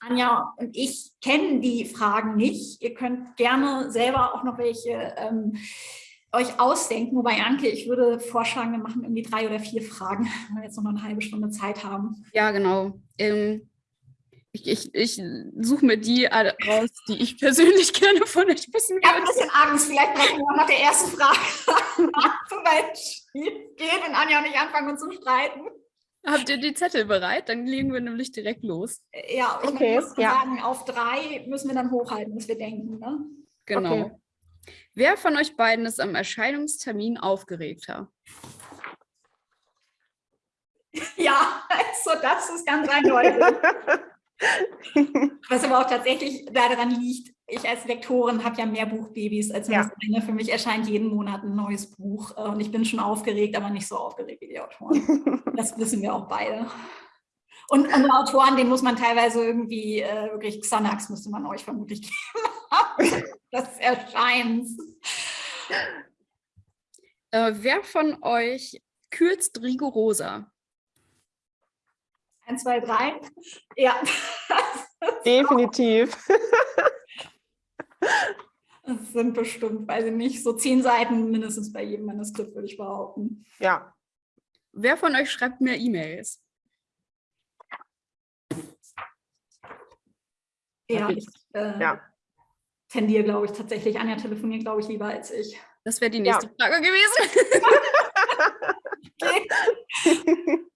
Anja und ich kennen die Fragen nicht. Ihr könnt gerne selber auch noch welche ähm, euch ausdenken. Wobei, Anke, ich würde vorschlagen, wir machen irgendwie drei oder vier Fragen, wenn wir jetzt noch eine halbe Stunde Zeit haben. Ja, genau. Ähm, ich, ich, ich suche mir die raus, die ich persönlich gerne von euch wissen würde. Ich habe ein bisschen Angst. Vielleicht brechen wir nach der ersten Frage weil es schief geht und Anja und ich anfangen uns zu streiten. Habt ihr die Zettel bereit? Dann legen wir nämlich direkt los. Ja, ich okay, muss ja. sagen, auf drei müssen wir dann hochhalten, was wir denken. Ne? Genau. Okay. Wer von euch beiden ist am Erscheinungstermin aufgeregter? Ja, also das ist ganz eindeutig. Was aber auch tatsächlich daran liegt, ich als Lektorin habe ja mehr Buchbabys als ja. eine. Für mich erscheint jeden Monat ein neues Buch äh, und ich bin schon aufgeregt, aber nicht so aufgeregt wie die Autoren. Das wissen wir auch beide. Und, und Autoren, den muss man teilweise irgendwie, äh, wirklich Xanax müsste man euch vermutlich geben. das erscheint. Äh, wer von euch kürzt rigoroser? Eins, zwei, drei. Ja. Definitiv. Das sind bestimmt, weiß ich nicht, so zehn Seiten mindestens bei jedem Manuskript, würde ich behaupten. Ja. Wer von euch schreibt mehr E-Mails? Ja, ich äh, ja. tendiere, glaube ich, tatsächlich. Anja telefoniert, glaube ich, lieber als ich. Das wäre die nächste ja. Frage gewesen.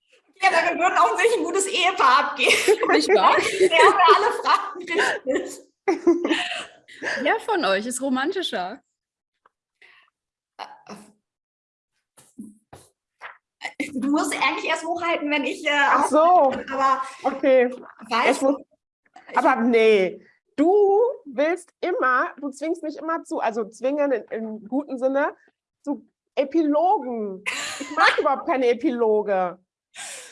Ja, wir würden auch sich ein gutes Ehepaar abgeben. Nicht wahr? Wir haben ja alle Fragen richtig. Wer von euch ist romantischer? Du musst eigentlich erst hochhalten, wenn ich. Äh, Ach so. Aber okay. Weißt, muss, aber nee, du willst immer, du zwingst mich immer zu, also zwingen in, im guten Sinne, zu Epilogen. Ich mag überhaupt keine Epiloge.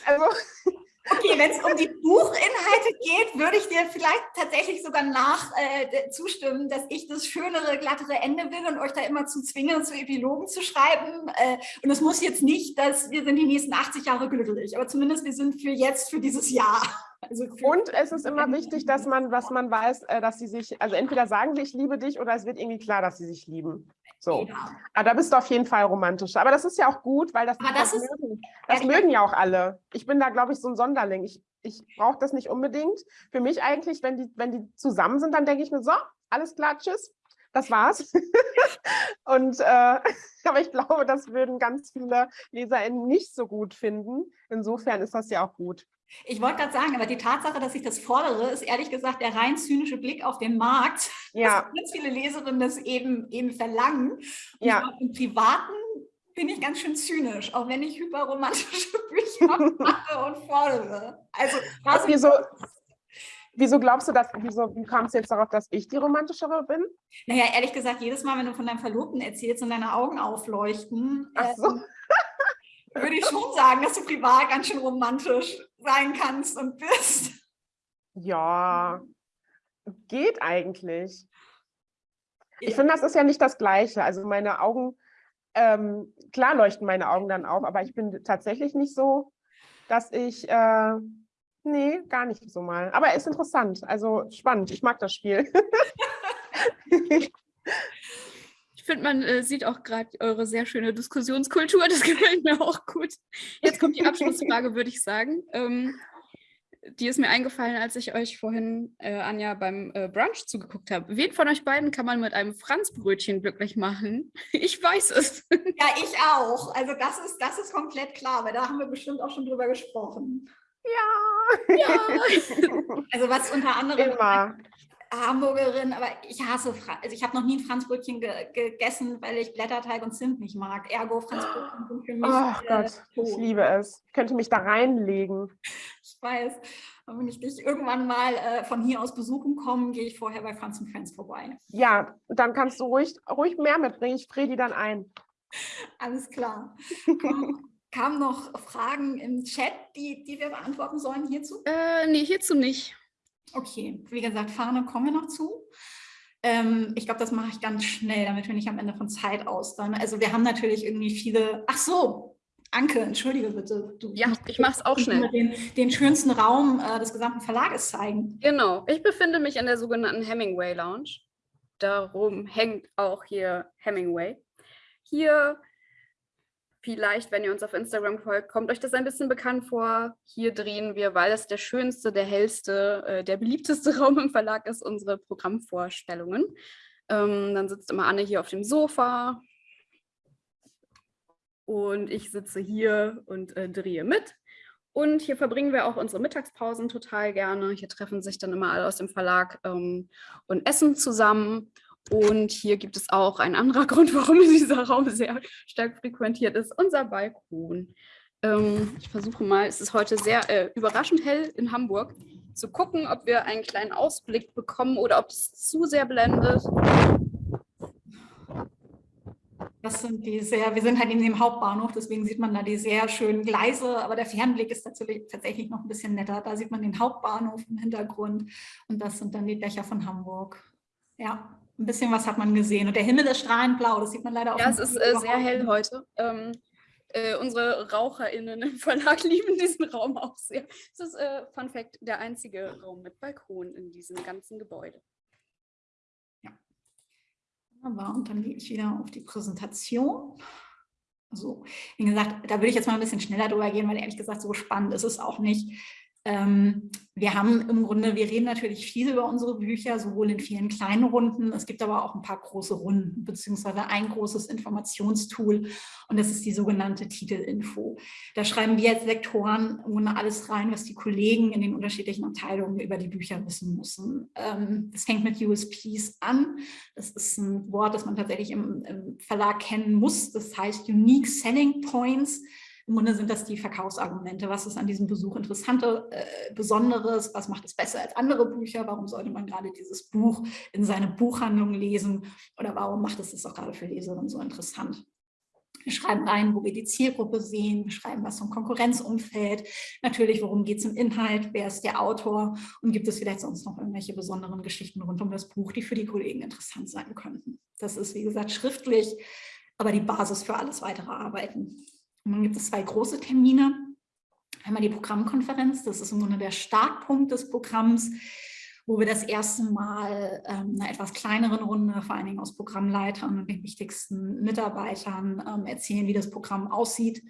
Also. Okay, wenn es um die Buchinhalte geht, würde ich dir vielleicht tatsächlich sogar nach äh, zustimmen, dass ich das schönere, glattere Ende will und euch da immer zu zwingen, zu Epilogen zu schreiben. Äh, und es muss jetzt nicht, dass wir sind die nächsten 80 Jahre glücklich, aber zumindest wir sind für jetzt, für dieses Jahr. Also und es ist immer wichtig, dass man, was man weiß, äh, dass sie sich, also entweder sagen sie, ich liebe dich oder es wird irgendwie klar, dass sie sich lieben. So. Ja. Aber ah, da bist du auf jeden Fall romantisch. Aber das ist ja auch gut, weil das, das, das, mögen, das mögen ja auch alle. Ich bin da, glaube ich, so ein Sonderling. Ich, ich brauche das nicht unbedingt. Für mich eigentlich, wenn die, wenn die zusammen sind, dann denke ich mir so, alles klar, tschüss. Das war's. und äh, aber ich glaube, das würden ganz viele LeserInnen nicht so gut finden. Insofern ist das ja auch gut. Ich wollte gerade sagen, aber die Tatsache, dass ich das fordere, ist ehrlich gesagt der rein zynische Blick auf den Markt, ja. dass ganz viele Leserinnen das eben, eben verlangen. Und ja. Im Privaten bin ich ganz schön zynisch, auch wenn ich hyperromantische Bücher mache und fordere. Also, was wieso, wieso glaubst du das, wieso wie kam es jetzt darauf, dass ich die romantischere bin? Naja, ehrlich gesagt, jedes Mal, wenn du von deinem Verlobten erzählst und deine Augen aufleuchten, Ach so. ähm, würde ich schon sagen, dass du privat ganz schön romantisch sein kannst und bist. Ja, geht eigentlich. Ich finde, das ist ja nicht das Gleiche. Also meine Augen, ähm, klar leuchten meine Augen dann auf, aber ich bin tatsächlich nicht so, dass ich, äh, nee, gar nicht so mal. Aber ist interessant, also spannend. Ich mag das Spiel. Ich finde, man äh, sieht auch gerade eure sehr schöne Diskussionskultur. Das gefällt mir auch gut. Jetzt kommt die Abschlussfrage, würde ich sagen. Ähm, die ist mir eingefallen, als ich euch vorhin, äh, Anja, beim äh, Brunch zugeguckt habe. Wen von euch beiden kann man mit einem Franzbrötchen glücklich machen? Ich weiß es. Ja, ich auch. Also das ist, das ist komplett klar, weil da haben wir bestimmt auch schon drüber gesprochen. Ja. ja. Also was unter anderem Immer Hamburgerin, aber ich hasse Franz. Also ich habe noch nie ein Franzbrötchen ge gegessen, weil ich Blätterteig und Zimt nicht mag. Ergo Franzbrötchen sind für mich. Ach äh, Gott, tot. ich liebe es. Ich könnte mich da reinlegen. Ich weiß. Und wenn ich dich irgendwann mal äh, von hier aus besuchen komme, gehe ich vorher bei Franz und Friends vorbei. Ja, dann kannst du ruhig, ruhig mehr mitbringen. Ich friere die dann ein. Alles klar. Kamen noch Fragen im Chat, die, die wir beantworten sollen hierzu? Äh, nee, hierzu nicht. Okay, wie gesagt, Fahne kommen wir noch zu. Ähm, ich glaube, das mache ich ganz schnell, damit wir nicht am Ende von Zeit ausdauern. Also wir haben natürlich irgendwie viele, ach so, Anke, entschuldige bitte. Du ja, ich mache es auch schnell. Den, den schönsten Raum äh, des gesamten Verlages zeigen. Genau, ich befinde mich in der sogenannten Hemingway Lounge. Darum hängt auch hier Hemingway. Hier Vielleicht, wenn ihr uns auf Instagram folgt, kommt euch das ein bisschen bekannt vor. Hier drehen wir, weil es der schönste, der hellste, äh, der beliebteste Raum im Verlag ist, unsere Programmvorstellungen. Ähm, dann sitzt immer Anne hier auf dem Sofa und ich sitze hier und äh, drehe mit. Und hier verbringen wir auch unsere Mittagspausen total gerne. Hier treffen sich dann immer alle aus dem Verlag ähm, und essen zusammen. Und hier gibt es auch einen anderen Grund, warum dieser Raum sehr stark frequentiert ist, unser Balkon. Ähm, ich versuche mal, es ist heute sehr äh, überraschend hell in Hamburg, zu gucken, ob wir einen kleinen Ausblick bekommen oder ob es zu sehr blendet. Das sind die sehr, wir sind halt in dem Hauptbahnhof, deswegen sieht man da die sehr schönen Gleise, aber der Fernblick ist tatsächlich noch ein bisschen netter. Da sieht man den Hauptbahnhof im Hintergrund und das sind dann die Dächer von Hamburg. Ja ein bisschen was hat man gesehen. Und der Himmel ist strahlend blau, das sieht man leider auch. Ja, es ist äh, sehr hell heute. Ähm, äh, unsere RaucherInnen im Verlag lieben diesen Raum auch sehr. Es ist, äh, Fun Fact, der einzige Raum mit Balkon in diesem ganzen Gebäude. Ja. Aber und dann gehe ich wieder auf die Präsentation. So, wie gesagt, da würde ich jetzt mal ein bisschen schneller drüber gehen, weil ehrlich gesagt so spannend ist es auch nicht. Ähm, wir haben im Grunde, wir reden natürlich viel über unsere Bücher, sowohl in vielen kleinen Runden, es gibt aber auch ein paar große Runden, beziehungsweise ein großes Informationstool und das ist die sogenannte Titelinfo. Da schreiben wir als Lektoren ohne alles rein, was die Kollegen in den unterschiedlichen Abteilungen über die Bücher wissen müssen. Ähm, das fängt mit USPs an, das ist ein Wort, das man tatsächlich im, im Verlag kennen muss, das heißt Unique Selling Points, im Grunde sind das die Verkaufsargumente. Was ist an diesem Besuch Interessante, äh, Besonderes? Was macht es besser als andere Bücher? Warum sollte man gerade dieses Buch in seine Buchhandlung lesen? Oder warum macht es das auch gerade für Leserinnen so interessant? Wir schreiben rein, wo wir die Zielgruppe sehen, wir schreiben was zum Konkurrenzumfeld, natürlich, worum geht es im Inhalt, wer ist der Autor und gibt es vielleicht sonst noch irgendwelche besonderen Geschichten rund um das Buch, die für die Kollegen interessant sein könnten. Das ist, wie gesagt, schriftlich, aber die Basis für alles weitere Arbeiten. Und dann gibt es zwei große Termine. Einmal die Programmkonferenz, das ist im Grunde der Startpunkt des Programms, wo wir das erste Mal ähm, einer etwas kleineren Runde, vor allen Dingen aus Programmleitern und den wichtigsten Mitarbeitern ähm, erzählen, wie das Programm aussieht,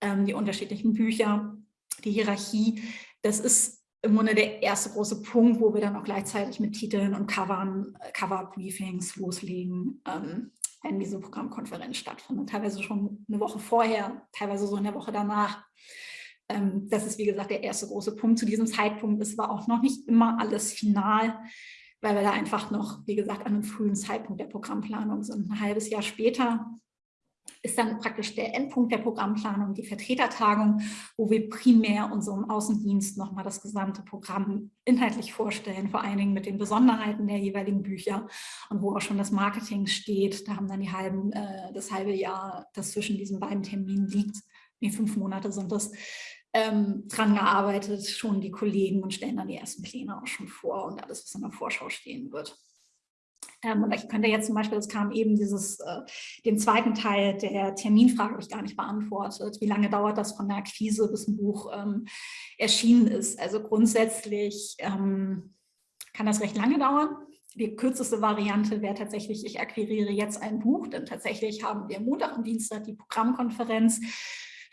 ähm, die unterschiedlichen Bücher, die Hierarchie. Das ist im Grunde der erste große Punkt, wo wir dann auch gleichzeitig mit Titeln und Covern, Cover-Briefings loslegen. Ähm, wenn diese Programmkonferenz stattfindet. Teilweise schon eine Woche vorher, teilweise so in der Woche danach. Ähm, das ist, wie gesagt, der erste große Punkt zu diesem Zeitpunkt. Es war auch noch nicht immer alles final, weil wir da einfach noch, wie gesagt, an einem frühen Zeitpunkt der Programmplanung sind. Ein halbes Jahr später ist dann praktisch der Endpunkt der Programmplanung, die Vertretertagung, wo wir primär unserem Außendienst nochmal das gesamte Programm inhaltlich vorstellen, vor allen Dingen mit den Besonderheiten der jeweiligen Bücher und wo auch schon das Marketing steht. Da haben dann die halben, äh, das halbe Jahr, das zwischen diesen beiden Terminen liegt, nee, fünf Monate sind das, ähm, dran gearbeitet, schon die Kollegen und stellen dann die ersten Pläne auch schon vor und alles, was in der Vorschau stehen wird. Ähm, und ich könnte jetzt zum Beispiel, das kam eben dieses, äh, den zweiten Teil der Terminfrage habe ich gar nicht beantwortet. Wie lange dauert das von der Akquise bis ein Buch ähm, erschienen ist? Also grundsätzlich ähm, kann das recht lange dauern. Die kürzeste Variante wäre tatsächlich, ich akquiriere jetzt ein Buch, denn tatsächlich haben wir Montag und Dienstag die Programmkonferenz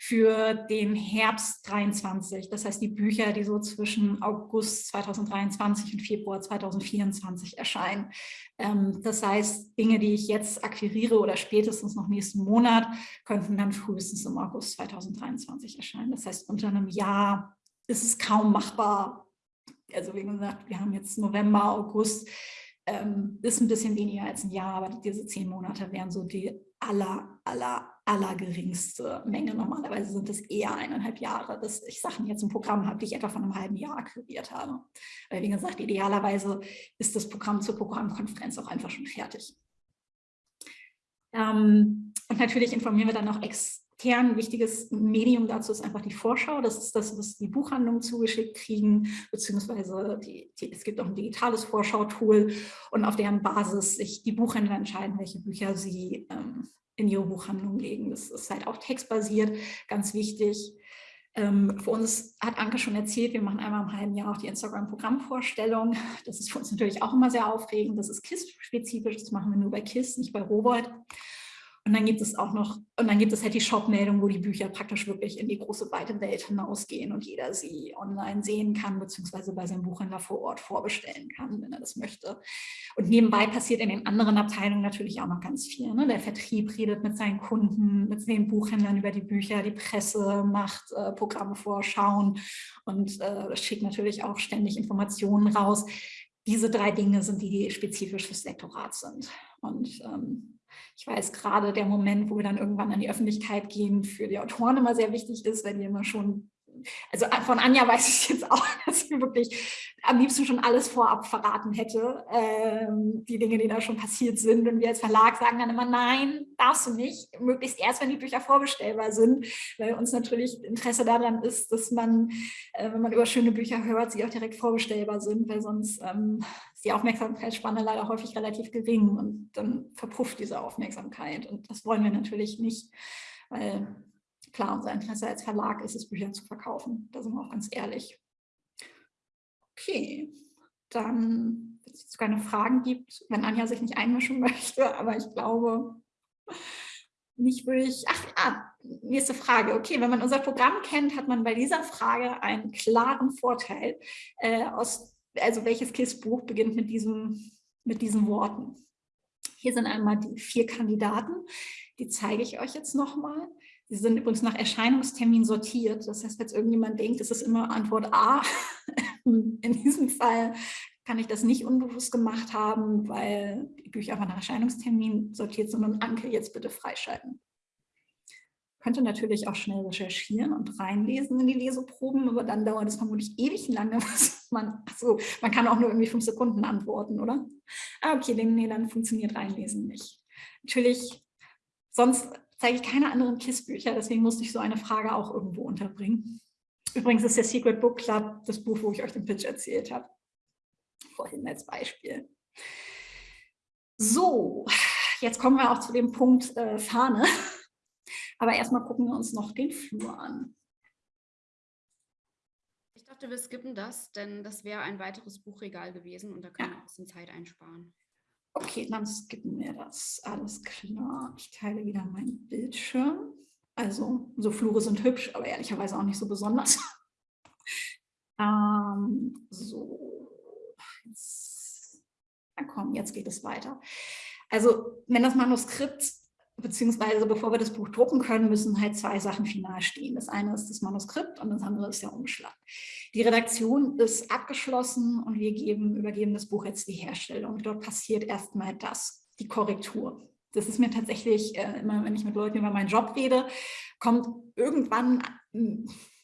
für den Herbst 23. Das heißt, die Bücher, die so zwischen August 2023 und Februar 2024 erscheinen. Ähm, das heißt, Dinge, die ich jetzt akquiriere oder spätestens noch nächsten Monat, könnten dann frühestens im August 2023 erscheinen. Das heißt, unter einem Jahr ist es kaum machbar, also wie gesagt, wir haben jetzt November, August, ähm, ist ein bisschen weniger als ein Jahr, aber diese zehn Monate wären so die aller, aller, aller geringste Menge. Normalerweise sind es eher eineinhalb Jahre, dass ich Sachen jetzt im Programm habe, die ich etwa von einem halben Jahr akquiriert habe. Weil wie gesagt, idealerweise ist das Programm zur Programmkonferenz auch einfach schon fertig. Ähm, und natürlich informieren wir dann noch extra Kern, wichtiges Medium dazu ist einfach die Vorschau. Das ist das, was die Buchhandlungen zugeschickt kriegen, beziehungsweise die, die, es gibt auch ein digitales Vorschautool und auf deren Basis sich die Buchhändler entscheiden, welche Bücher sie ähm, in ihre Buchhandlung legen. Das ist halt auch textbasiert, ganz wichtig. Ähm, für uns hat Anke schon erzählt, wir machen einmal im halben Jahr auch die Instagram-Programmvorstellung. Das ist für uns natürlich auch immer sehr aufregend. Das ist KISS-spezifisch, das machen wir nur bei KISS, nicht bei Robolt. Und dann gibt es auch noch, und dann gibt es halt die Shop-Meldung, wo die Bücher praktisch wirklich in die große weite Welt hinausgehen und jeder sie online sehen kann, beziehungsweise bei seinem Buchhändler vor Ort vorbestellen kann, wenn er das möchte. Und nebenbei passiert in den anderen Abteilungen natürlich auch noch ganz viel. Ne? Der Vertrieb redet mit seinen Kunden, mit den Buchhändlern über die Bücher, die Presse macht äh, Programme vorschauen und äh, schickt natürlich auch ständig Informationen raus. Diese drei Dinge sind die, die spezifisch fürs Lektorat sind. Und ähm, ich weiß gerade der Moment, wo wir dann irgendwann an die Öffentlichkeit gehen, für die Autoren immer sehr wichtig ist, weil die immer schon also äh, von Anja weiß ich jetzt auch, dass sie wirklich am liebsten schon alles vorab verraten hätte, ähm, die Dinge, die da schon passiert sind. Und wir als Verlag sagen dann immer, nein, darfst du nicht, möglichst erst, wenn die Bücher vorbestellbar sind, weil uns natürlich Interesse daran ist, dass man, äh, wenn man über schöne Bücher hört, sie auch direkt vorbestellbar sind, weil sonst ähm, ist die Aufmerksamkeitsspanne leider häufig relativ gering und dann verpufft diese Aufmerksamkeit. Und das wollen wir natürlich nicht, weil klar, unser Interesse als Verlag ist es, Bücher zu verkaufen. Da sind wir auch ganz ehrlich. Okay, dann, wenn es keine Fragen gibt, wenn Anja sich nicht einmischen möchte, aber ich glaube, nicht würde ich, ach ja, nächste Frage. Okay, wenn man unser Programm kennt, hat man bei dieser Frage einen klaren Vorteil. Äh, aus, also welches KISS-Buch beginnt mit, diesem, mit diesen Worten? Hier sind einmal die vier Kandidaten, die zeige ich euch jetzt nochmal. Sie sind übrigens nach Erscheinungstermin sortiert. Das heißt, wenn irgendjemand denkt, es ist immer Antwort A, in diesem Fall kann ich das nicht unbewusst gemacht haben, weil die Bücher einfach nach Erscheinungstermin sortiert sind und Anke jetzt bitte freischalten. Könnte natürlich auch schnell recherchieren und reinlesen in die Leseproben, aber dann dauert es vermutlich ewig lange, man, achso, man kann auch nur irgendwie fünf Sekunden antworten, oder? Ah, okay, nee, dann funktioniert reinlesen nicht. Natürlich, sonst zeige ich keine anderen KISS-Bücher, deswegen musste ich so eine Frage auch irgendwo unterbringen. Übrigens ist der Secret Book Club das Buch, wo ich euch den Pitch erzählt habe. Vorhin als Beispiel. So, jetzt kommen wir auch zu dem Punkt äh, Fahne. Aber erstmal gucken wir uns noch den Flur an. Ich dachte, wir skippen das, denn das wäre ein weiteres Buchregal gewesen und da können ja. wir ein bisschen Zeit einsparen. Okay, dann skippen wir das. Alles klar. Ich teile wieder meinen Bildschirm. Also, so Flure sind hübsch, aber ehrlicherweise auch nicht so besonders. ähm, so, jetzt, na komm, jetzt geht es weiter. Also, wenn das Manuskript beziehungsweise bevor wir das Buch drucken können, müssen halt zwei Sachen final stehen. Das eine ist das Manuskript und das andere ist der Umschlag. Die Redaktion ist abgeschlossen und wir geben, übergeben das Buch jetzt die Herstellung. Dort passiert erstmal das, die Korrektur. Das ist mir tatsächlich äh, immer, wenn ich mit Leuten über meinen Job rede, kommt irgendwann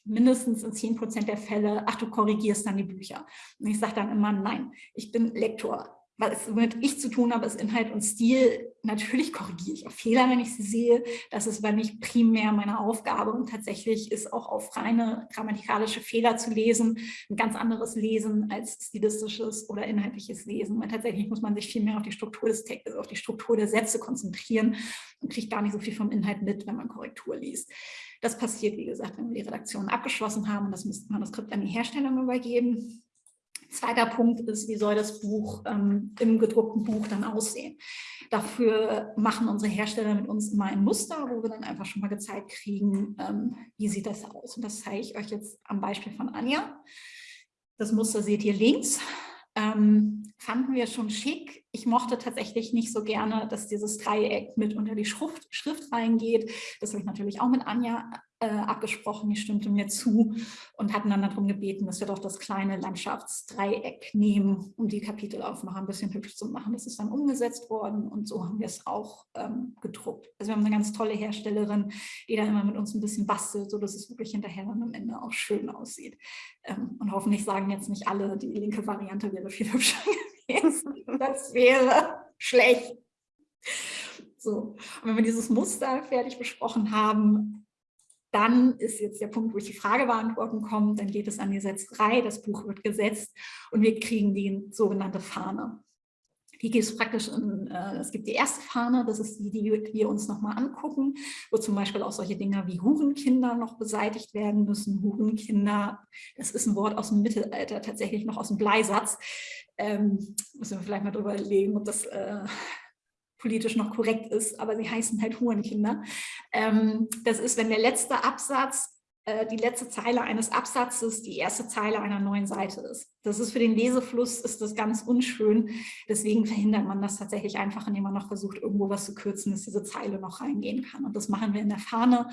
mindestens in 10 Prozent der Fälle, ach, du korrigierst dann die Bücher. Und ich sage dann immer, nein, ich bin Lektor was mit ich zu tun habe, ist Inhalt und Stil. Natürlich korrigiere ich auch Fehler, wenn ich sie sehe. Das ist aber nicht primär meine Aufgabe und tatsächlich ist auch auf reine grammatikalische Fehler zu lesen ein ganz anderes Lesen als stilistisches oder inhaltliches Lesen. Weil tatsächlich muss man sich viel mehr auf die Struktur des Textes, auf die Struktur der Sätze konzentrieren und kriegt gar nicht so viel vom Inhalt mit, wenn man Korrektur liest. Das passiert, wie gesagt, wenn wir die Redaktion abgeschlossen haben und das Manuskript an die Herstellung übergeben. Zweiter Punkt ist, wie soll das Buch ähm, im gedruckten Buch dann aussehen? Dafür machen unsere Hersteller mit uns immer ein Muster, wo wir dann einfach schon mal gezeigt kriegen, ähm, wie sieht das aus. Und das zeige ich euch jetzt am Beispiel von Anja. Das Muster seht ihr links. Ähm, fanden wir schon schick, ich mochte tatsächlich nicht so gerne, dass dieses Dreieck mit unter die Schrift, Schrift reingeht. Das habe ich natürlich auch mit Anja äh, abgesprochen, die stimmte mir zu und hatten dann darum gebeten, dass wir doch das kleine Landschaftsdreieck nehmen, um die Kapitelaufmacher ein bisschen hübsch zu machen. Das ist dann umgesetzt worden und so haben wir es auch ähm, gedruckt. Also wir haben eine ganz tolle Herstellerin, die da immer mit uns ein bisschen bastelt, sodass es wirklich hinterher dann am Ende auch schön aussieht. Ähm, und hoffentlich sagen jetzt nicht alle, die linke Variante wäre viel hübscher das wäre schlecht. So, und wenn wir dieses Muster fertig besprochen haben, dann ist jetzt der Punkt, wo ich die Frage beantworten komme, dann geht es an die Setzerei, das Buch wird gesetzt und wir kriegen die sogenannte Fahne. Die gibt es praktisch in, äh, es gibt die erste Fahne, das ist die, die wir uns nochmal angucken, wo zum Beispiel auch solche Dinge wie Hurenkinder noch beseitigt werden müssen. Hurenkinder, das ist ein Wort aus dem Mittelalter, tatsächlich noch aus dem Bleisatz. Ähm, müssen wir vielleicht mal drüber legen, ob das äh, politisch noch korrekt ist, aber sie heißen halt Hurenkinder. Ähm, das ist, wenn der letzte Absatz, äh, die letzte Zeile eines Absatzes die erste Zeile einer neuen Seite ist. Das ist für den Lesefluss ist das ganz unschön. Deswegen verhindert man das tatsächlich einfach, indem man noch versucht, irgendwo was zu kürzen, dass diese Zeile noch reingehen kann. Und das machen wir in der Fahne.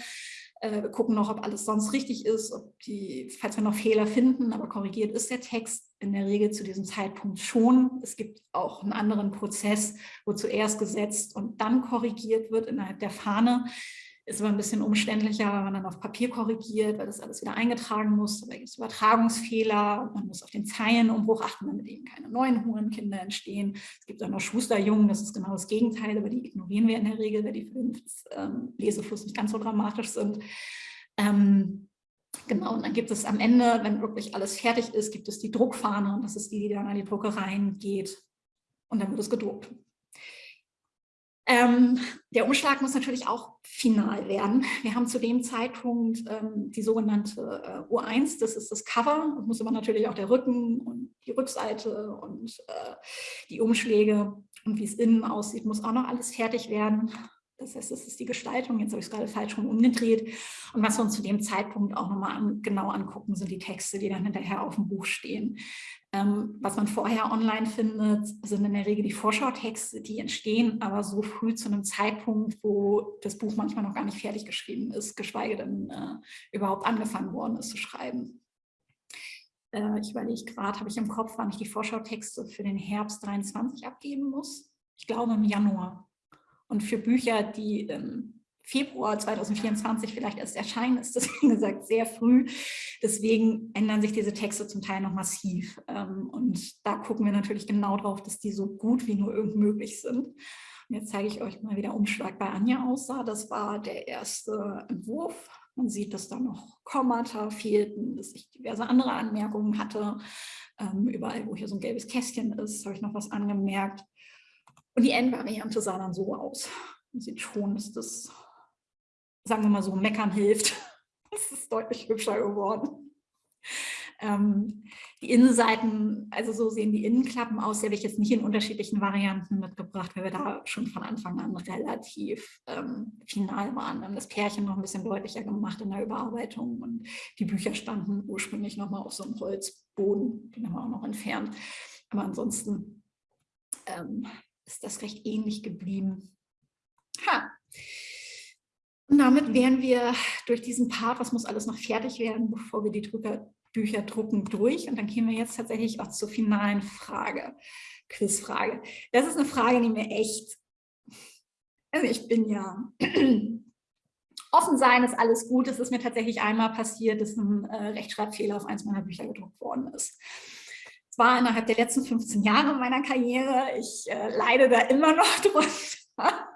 Äh, wir gucken noch, ob alles sonst richtig ist, ob die, falls wir noch Fehler finden, aber korrigiert ist der Text in der Regel zu diesem Zeitpunkt schon. Es gibt auch einen anderen Prozess, wo zuerst gesetzt und dann korrigiert wird innerhalb der Fahne. Ist aber ein bisschen umständlicher, wenn man dann auf Papier korrigiert, weil das alles wieder eingetragen muss. Da gibt es Übertragungsfehler. Man muss auf den Zeilenumbruch achten, damit eben keine neuen Hurenkinder entstehen. Es gibt auch noch Schusterjungen, das ist genau das Gegenteil, aber die ignorieren wir in der Regel, weil die für den ähm, Lesefluss nicht ganz so dramatisch sind. Ähm, Genau, und dann gibt es am Ende, wenn wirklich alles fertig ist, gibt es die Druckfahne und das ist die, die dann an die Druckereien geht und dann wird es gedruckt. Ähm, der Umschlag muss natürlich auch final werden. Wir haben zu dem Zeitpunkt ähm, die sogenannte äh, U1, das ist das Cover, das muss aber natürlich auch der Rücken und die Rückseite und äh, die Umschläge und wie es innen aussieht, muss auch noch alles fertig werden. Das heißt, das ist die Gestaltung, jetzt habe ich es gerade falsch rum umgedreht. Und was wir uns zu dem Zeitpunkt auch nochmal an, genau angucken, sind die Texte, die dann hinterher auf dem Buch stehen. Ähm, was man vorher online findet, sind in der Regel die Vorschautexte, die entstehen, aber so früh zu einem Zeitpunkt, wo das Buch manchmal noch gar nicht fertig geschrieben ist, geschweige denn äh, überhaupt angefangen worden ist zu schreiben. Äh, ich überlege gerade, habe ich im Kopf, wann ich die Vorschautexte für den Herbst 23 abgeben muss? Ich glaube im Januar. Und für Bücher, die im Februar 2024 vielleicht erst erscheinen, ist das, wie gesagt, sehr früh. Deswegen ändern sich diese Texte zum Teil noch massiv. Ähm, und da gucken wir natürlich genau drauf, dass die so gut wie nur irgend möglich sind. Und jetzt zeige ich euch mal, wie der Umschlag bei Anja aussah. Das war der erste Entwurf. Man sieht, dass da noch Kommata fehlten, dass ich diverse andere Anmerkungen hatte. Ähm, überall, wo hier so ein gelbes Kästchen ist, habe ich noch was angemerkt. Und die Endvariante sah dann so aus. Man sieht schon, dass das, sagen wir mal so, meckern hilft. Es ist deutlich hübscher geworden. Ähm, die Innenseiten, also so sehen die Innenklappen aus, die habe ich jetzt nicht in unterschiedlichen Varianten mitgebracht, weil wir da schon von Anfang an relativ ähm, final waren. Wir haben das Pärchen noch ein bisschen deutlicher gemacht in der Überarbeitung und die Bücher standen ursprünglich nochmal auf so einem Holzboden, den haben wir auch noch entfernt. Aber ansonsten ähm, ist das recht ähnlich geblieben. Ha. Und damit wären wir durch diesen Part, was muss alles noch fertig werden, bevor wir die Drücker, Bücher drucken, durch. Und dann kämen wir jetzt tatsächlich auch zur finalen Frage, Quizfrage. Das ist eine Frage, die mir echt, also ich bin ja, offen sein ist alles gut. Es ist mir tatsächlich einmal passiert, dass ein äh, Rechtschreibfehler auf eins meiner Bücher gedruckt worden ist. Es war innerhalb der letzten 15 Jahre meiner Karriere. Ich äh, leide da immer noch drunter.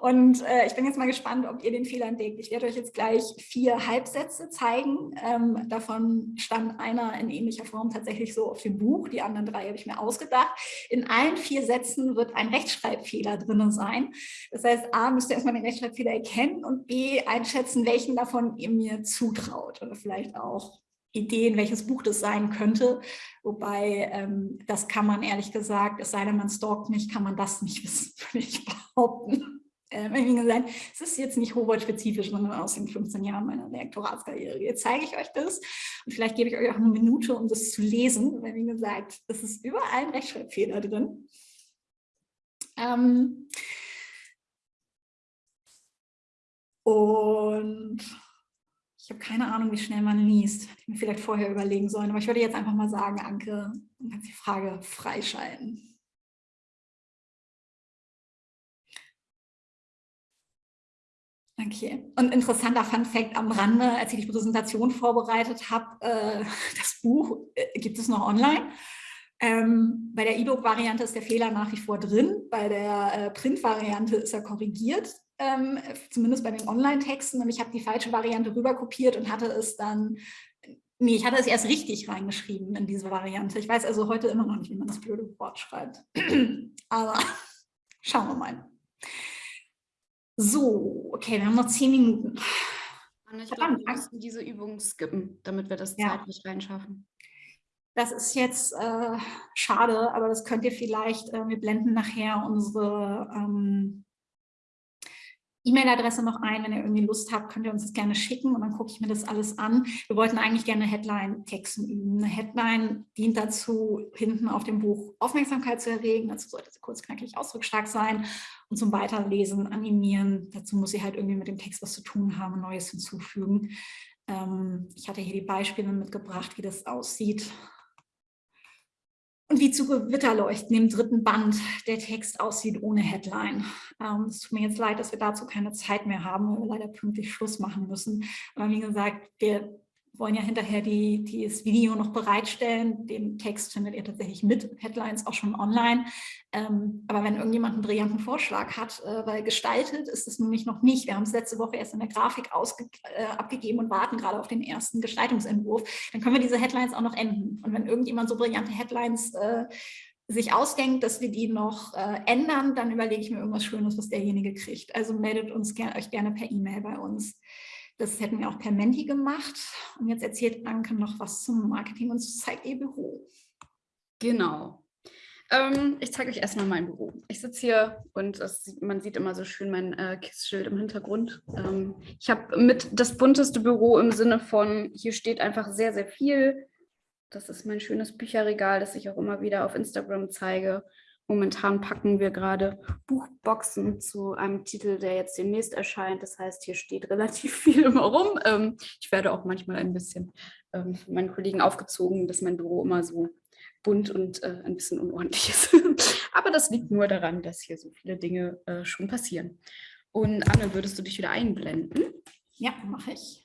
Und äh, ich bin jetzt mal gespannt, ob ihr den Fehler entdeckt. Ich werde euch jetzt gleich vier Halbsätze zeigen. Ähm, davon stand einer in ähnlicher Form tatsächlich so auf dem Buch. Die anderen drei habe ich mir ausgedacht. In allen vier Sätzen wird ein Rechtschreibfehler drin sein. Das heißt, A, müsst ihr erstmal den Rechtschreibfehler erkennen und B, einschätzen, welchen davon ihr mir zutraut. Oder vielleicht auch Ideen, welches Buch das sein könnte. Wobei, ähm, das kann man ehrlich gesagt, es sei denn, man stalkt mich, kann man das nicht wissen, würde ich behaupten. Ähm, wie gesagt, es ist jetzt nicht Hochwort-spezifisch, sondern aus den 15 Jahren meiner Lektoratskarriere. Jetzt zeige ich euch das und vielleicht gebe ich euch auch eine Minute, um das zu lesen, weil wie gesagt, es ist überall ein Rechtschreibfehler drin. Ähm, und ich habe keine Ahnung, wie schnell man liest. Hätte ich mir vielleicht vorher überlegen sollen. Aber ich würde jetzt einfach mal sagen, Anke, du kannst die Frage freischalten. Okay. Und interessanter Fun Fact am Rande, als ich die Präsentation vorbereitet habe, äh, das Buch äh, gibt es noch online. Ähm, bei der E-Book-Variante ist der Fehler nach wie vor drin, bei der äh, Print-Variante ist er korrigiert, ähm, zumindest bei den Online-Texten. Und ich habe die falsche Variante rüberkopiert und hatte es dann, nee, ich hatte es erst richtig reingeschrieben in diese Variante. Ich weiß also heute immer noch nicht, wie man das blöde Wort schreibt. Aber schauen wir mal. So, okay, wir haben noch zehn Minuten. Anne, ich glaube, wir müssen diese Übung skippen, damit wir das ja. zeitlich reinschaffen. Das ist jetzt äh, schade, aber das könnt ihr vielleicht, äh, wir blenden nachher unsere ähm, E-Mail-Adresse noch ein. Wenn ihr irgendwie Lust habt, könnt ihr uns das gerne schicken und dann gucke ich mir das alles an. Wir wollten eigentlich gerne Headline-Texten üben. Eine Headline dient dazu, hinten auf dem Buch Aufmerksamkeit zu erregen. Dazu sollte sie kurz, knackig, ausdrucksstark sein und zum Weiterlesen animieren. Dazu muss sie halt irgendwie mit dem Text was zu tun haben, Neues hinzufügen. Ähm, ich hatte hier die Beispiele mitgebracht, wie das aussieht und wie zu Gewitterleuchten im dritten Band der Text aussieht ohne Headline. Ähm, es tut mir jetzt leid, dass wir dazu keine Zeit mehr haben, weil wir leider pünktlich Schluss machen müssen. Aber wie gesagt, wir wollen ja hinterher die, die das Video noch bereitstellen. Den Text findet ihr tatsächlich mit Headlines auch schon online. Ähm, aber wenn irgendjemand einen brillanten Vorschlag hat, äh, weil gestaltet ist es nämlich noch nicht. Wir haben es letzte Woche erst in der Grafik äh, abgegeben und warten gerade auf den ersten Gestaltungsentwurf. Dann können wir diese Headlines auch noch enden. Und wenn irgendjemand so brillante Headlines äh, sich ausdenkt, dass wir die noch äh, ändern, dann überlege ich mir irgendwas Schönes, was derjenige kriegt. Also meldet uns ger euch gerne per E-Mail bei uns. Das hätten wir auch per Menti gemacht. Und jetzt erzählt Anke noch was zum Marketing und zeigt ihr Büro. Genau. Ähm, ich zeige euch erstmal mein Büro. Ich sitze hier und das, man sieht immer so schön mein äh, Kissschild im Hintergrund. Ähm, ich habe mit das bunteste Büro im Sinne von, hier steht einfach sehr, sehr viel. Das ist mein schönes Bücherregal, das ich auch immer wieder auf Instagram zeige. Momentan packen wir gerade Buchboxen zu einem Titel, der jetzt demnächst erscheint. Das heißt, hier steht relativ viel immer rum. Ähm, ich werde auch manchmal ein bisschen ähm, von meinen Kollegen aufgezogen, dass mein Büro immer so bunt und äh, ein bisschen unordentlich ist. Aber das liegt nur daran, dass hier so viele Dinge äh, schon passieren. Und Anne, würdest du dich wieder einblenden? Ja, mache ich.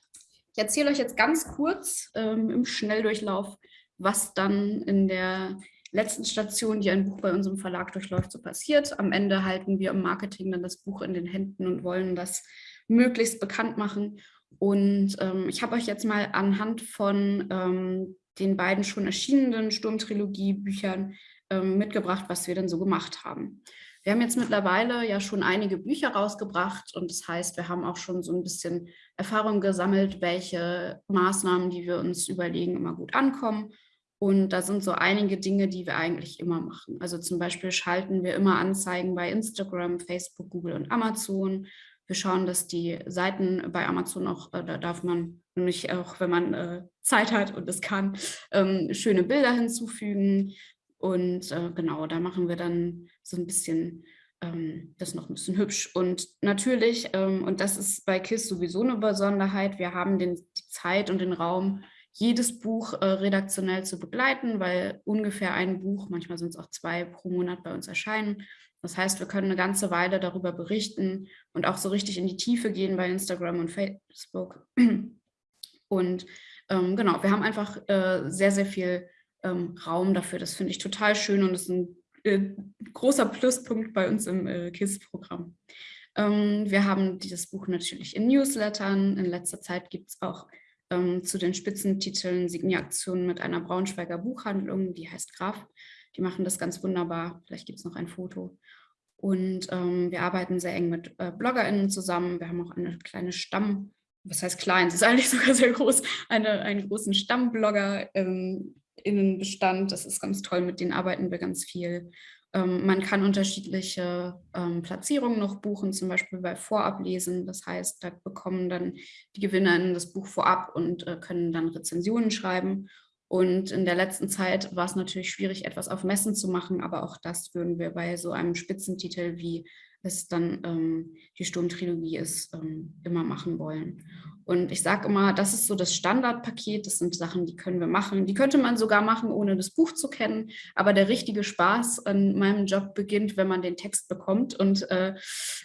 Ich erzähle euch jetzt ganz kurz ähm, im Schnelldurchlauf, was dann in der letzten Station, die ein Buch bei unserem Verlag durchläuft, so passiert. Am Ende halten wir im Marketing dann das Buch in den Händen und wollen das möglichst bekannt machen. Und ähm, ich habe euch jetzt mal anhand von ähm, den beiden schon erschienenen Sturmtrilogie-Büchern ähm, mitgebracht, was wir denn so gemacht haben. Wir haben jetzt mittlerweile ja schon einige Bücher rausgebracht und das heißt, wir haben auch schon so ein bisschen Erfahrung gesammelt, welche Maßnahmen, die wir uns überlegen, immer gut ankommen und da sind so einige Dinge, die wir eigentlich immer machen. Also zum Beispiel schalten wir immer Anzeigen bei Instagram, Facebook, Google und Amazon. Wir schauen, dass die Seiten bei Amazon auch, äh, da darf man nämlich auch, wenn man äh, Zeit hat und es kann, ähm, schöne Bilder hinzufügen. Und äh, genau, da machen wir dann so ein bisschen ähm, das noch ein bisschen hübsch. Und natürlich, ähm, und das ist bei KISS sowieso eine Besonderheit, wir haben den, die Zeit und den Raum, jedes Buch äh, redaktionell zu begleiten, weil ungefähr ein Buch, manchmal sind es auch zwei pro Monat bei uns erscheinen. Das heißt, wir können eine ganze Weile darüber berichten und auch so richtig in die Tiefe gehen bei Instagram und Facebook. Und ähm, genau, wir haben einfach äh, sehr, sehr viel ähm, Raum dafür. Das finde ich total schön und ist ein äh, großer Pluspunkt bei uns im äh, KISS-Programm. Ähm, wir haben dieses Buch natürlich in Newslettern. In letzter Zeit gibt es auch ähm, zu den Spitzentiteln Signieraktionen mit einer Braunschweiger Buchhandlung, die heißt Graf. Die machen das ganz wunderbar. Vielleicht gibt es noch ein Foto. Und ähm, wir arbeiten sehr eng mit äh, BloggerInnen zusammen. Wir haben auch eine kleine Stamm, was heißt klein, es ist eigentlich sogar sehr groß, eine, einen großen Stammblogger ähm, Innenbestand. Das ist ganz toll, mit denen arbeiten wir ganz viel. Ähm, man kann unterschiedliche ähm, Platzierungen noch buchen, zum Beispiel bei Vorablesen. Das heißt, da bekommen dann die GewinnerInnen das Buch vorab und äh, können dann Rezensionen schreiben. Und in der letzten Zeit war es natürlich schwierig, etwas auf Messen zu machen, aber auch das würden wir bei so einem Spitzentitel wie es dann ähm, die Sturmtrilogie ist, ähm, immer machen wollen. Und ich sage immer, das ist so das Standardpaket, das sind Sachen, die können wir machen. Die könnte man sogar machen, ohne das Buch zu kennen. Aber der richtige Spaß an meinem Job beginnt, wenn man den Text bekommt. Und äh,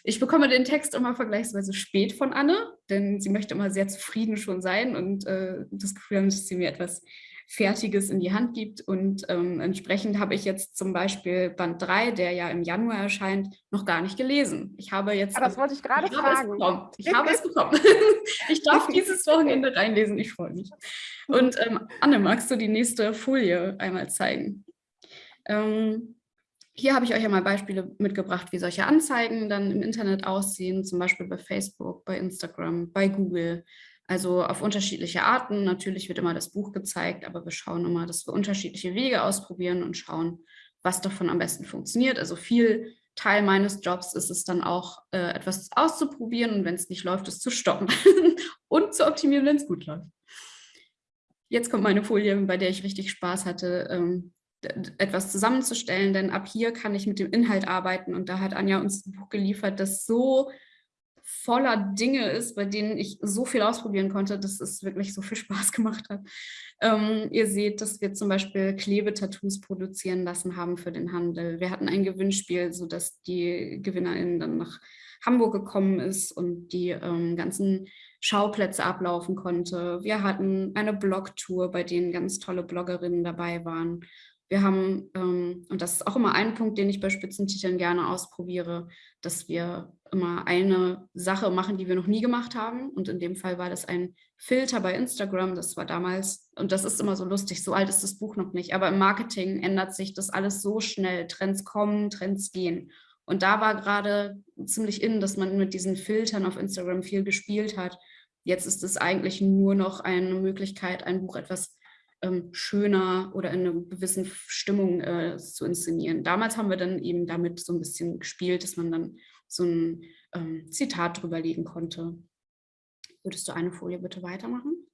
ich bekomme den Text immer vergleichsweise spät von Anne, denn sie möchte immer sehr zufrieden schon sein und äh, das Gefühl haben, dass sie mir etwas Fertiges in die Hand gibt. Und ähm, entsprechend habe ich jetzt zum Beispiel Band 3, der ja im Januar erscheint, noch gar nicht gelesen. Ich habe jetzt... Ah, das wollte ich gerade fragen. ich habe es bekommen. ich darf dieses Wochenende reinlesen. Ich freue mich. Und ähm, Anne, magst du die nächste Folie einmal zeigen? Ähm, hier habe ich euch einmal Beispiele mitgebracht, wie solche Anzeigen dann im Internet aussehen, zum Beispiel bei Facebook, bei Instagram, bei Google. Also auf unterschiedliche Arten. Natürlich wird immer das Buch gezeigt, aber wir schauen immer, dass wir unterschiedliche Wege ausprobieren und schauen, was davon am besten funktioniert. Also viel Teil meines Jobs ist es dann auch, äh, etwas auszuprobieren und wenn es nicht läuft, es zu stoppen und zu optimieren, wenn es gut läuft. Jetzt kommt meine Folie, bei der ich richtig Spaß hatte, ähm, etwas zusammenzustellen, denn ab hier kann ich mit dem Inhalt arbeiten und da hat Anja uns ein Buch geliefert, das so voller Dinge ist, bei denen ich so viel ausprobieren konnte, dass es wirklich so viel Spaß gemacht hat. Ähm, ihr seht, dass wir zum Beispiel Klebetattoos produzieren lassen haben für den Handel. Wir hatten ein Gewinnspiel, sodass die GewinnerInnen dann nach Hamburg gekommen ist und die ähm, ganzen Schauplätze ablaufen konnte. Wir hatten eine Blogtour, bei denen ganz tolle Bloggerinnen dabei waren. Wir haben, ähm, und das ist auch immer ein Punkt, den ich bei Spitzentiteln gerne ausprobiere, dass wir immer eine Sache machen, die wir noch nie gemacht haben. Und in dem Fall war das ein Filter bei Instagram. Das war damals, und das ist immer so lustig, so alt ist das Buch noch nicht. Aber im Marketing ändert sich das alles so schnell. Trends kommen, Trends gehen. Und da war gerade ziemlich in, dass man mit diesen Filtern auf Instagram viel gespielt hat. Jetzt ist es eigentlich nur noch eine Möglichkeit, ein Buch etwas ähm, schöner oder in einer gewissen Stimmung äh, zu inszenieren. Damals haben wir dann eben damit so ein bisschen gespielt, dass man dann so ein ähm, Zitat drüber legen konnte. Würdest du eine Folie bitte weitermachen?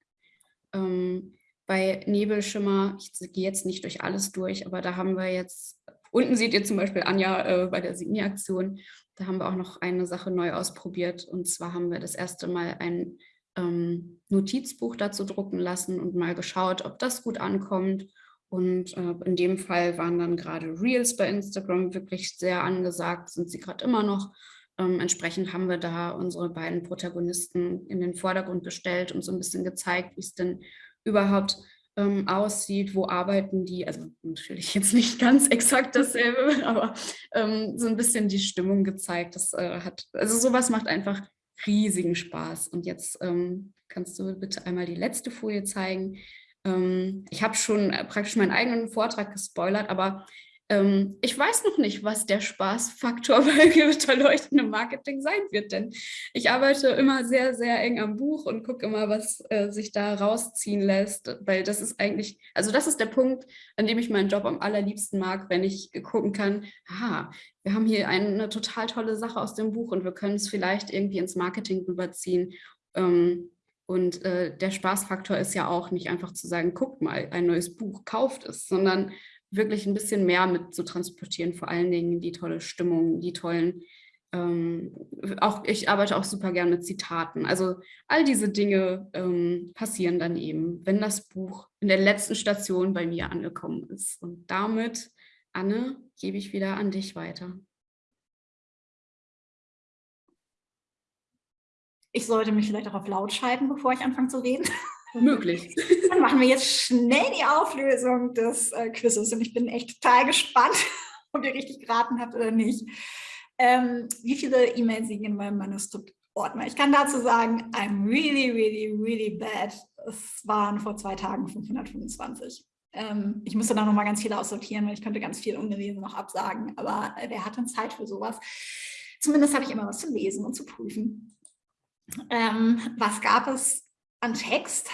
Ähm, bei Nebelschimmer, ich gehe jetzt nicht durch alles durch, aber da haben wir jetzt, unten seht ihr zum Beispiel Anja äh, bei der Signi-Aktion, da haben wir auch noch eine Sache neu ausprobiert und zwar haben wir das erste Mal ein ähm, Notizbuch dazu drucken lassen und mal geschaut, ob das gut ankommt. Und äh, in dem Fall waren dann gerade Reels bei Instagram wirklich sehr angesagt, sind sie gerade immer noch. Ähm, entsprechend haben wir da unsere beiden Protagonisten in den Vordergrund gestellt und so ein bisschen gezeigt, wie es denn überhaupt ähm, aussieht, wo arbeiten die, also natürlich jetzt nicht ganz exakt dasselbe, aber ähm, so ein bisschen die Stimmung gezeigt. Das äh, hat, also sowas macht einfach riesigen Spaß. Und jetzt ähm, kannst du bitte einmal die letzte Folie zeigen. Ähm, ich habe schon äh, praktisch meinen eigenen Vortrag gespoilert, aber ähm, ich weiß noch nicht, was der Spaßfaktor bei gewitterleuchtendem Marketing sein wird, denn ich arbeite immer sehr, sehr eng am Buch und gucke immer, was äh, sich da rausziehen lässt, weil das ist eigentlich, also das ist der Punkt, an dem ich meinen Job am allerliebsten mag, wenn ich gucken kann, aha, wir haben hier eine total tolle Sache aus dem Buch und wir können es vielleicht irgendwie ins Marketing rüberziehen. Ähm, und äh, der Spaßfaktor ist ja auch nicht einfach zu sagen, guckt mal, ein neues Buch, kauft es, sondern wirklich ein bisschen mehr mit zu transportieren, vor allen Dingen die tolle Stimmung, die tollen, ähm, auch ich arbeite auch super gern mit Zitaten. Also all diese Dinge ähm, passieren dann eben, wenn das Buch in der letzten Station bei mir angekommen ist. Und damit, Anne, gebe ich wieder an dich weiter. Ich sollte mich vielleicht auch auf laut schalten, bevor ich anfange zu reden. Möglich. Dann machen wir jetzt schnell die Auflösung des äh, Quizzes und ich bin echt total gespannt, ob ihr richtig geraten habt oder nicht. Ähm, wie viele E-Mails liegen in meinem Manuskript-Ordner? Ich kann dazu sagen, I'm really, really, really bad. Es waren vor zwei Tagen 525. Ähm, ich musste da noch mal ganz viele aussortieren, weil ich könnte ganz viel ungelesen noch absagen, aber äh, wer hat denn Zeit für sowas? Zumindest hatte ich immer was zu lesen und zu prüfen. Ähm, was gab es an Text.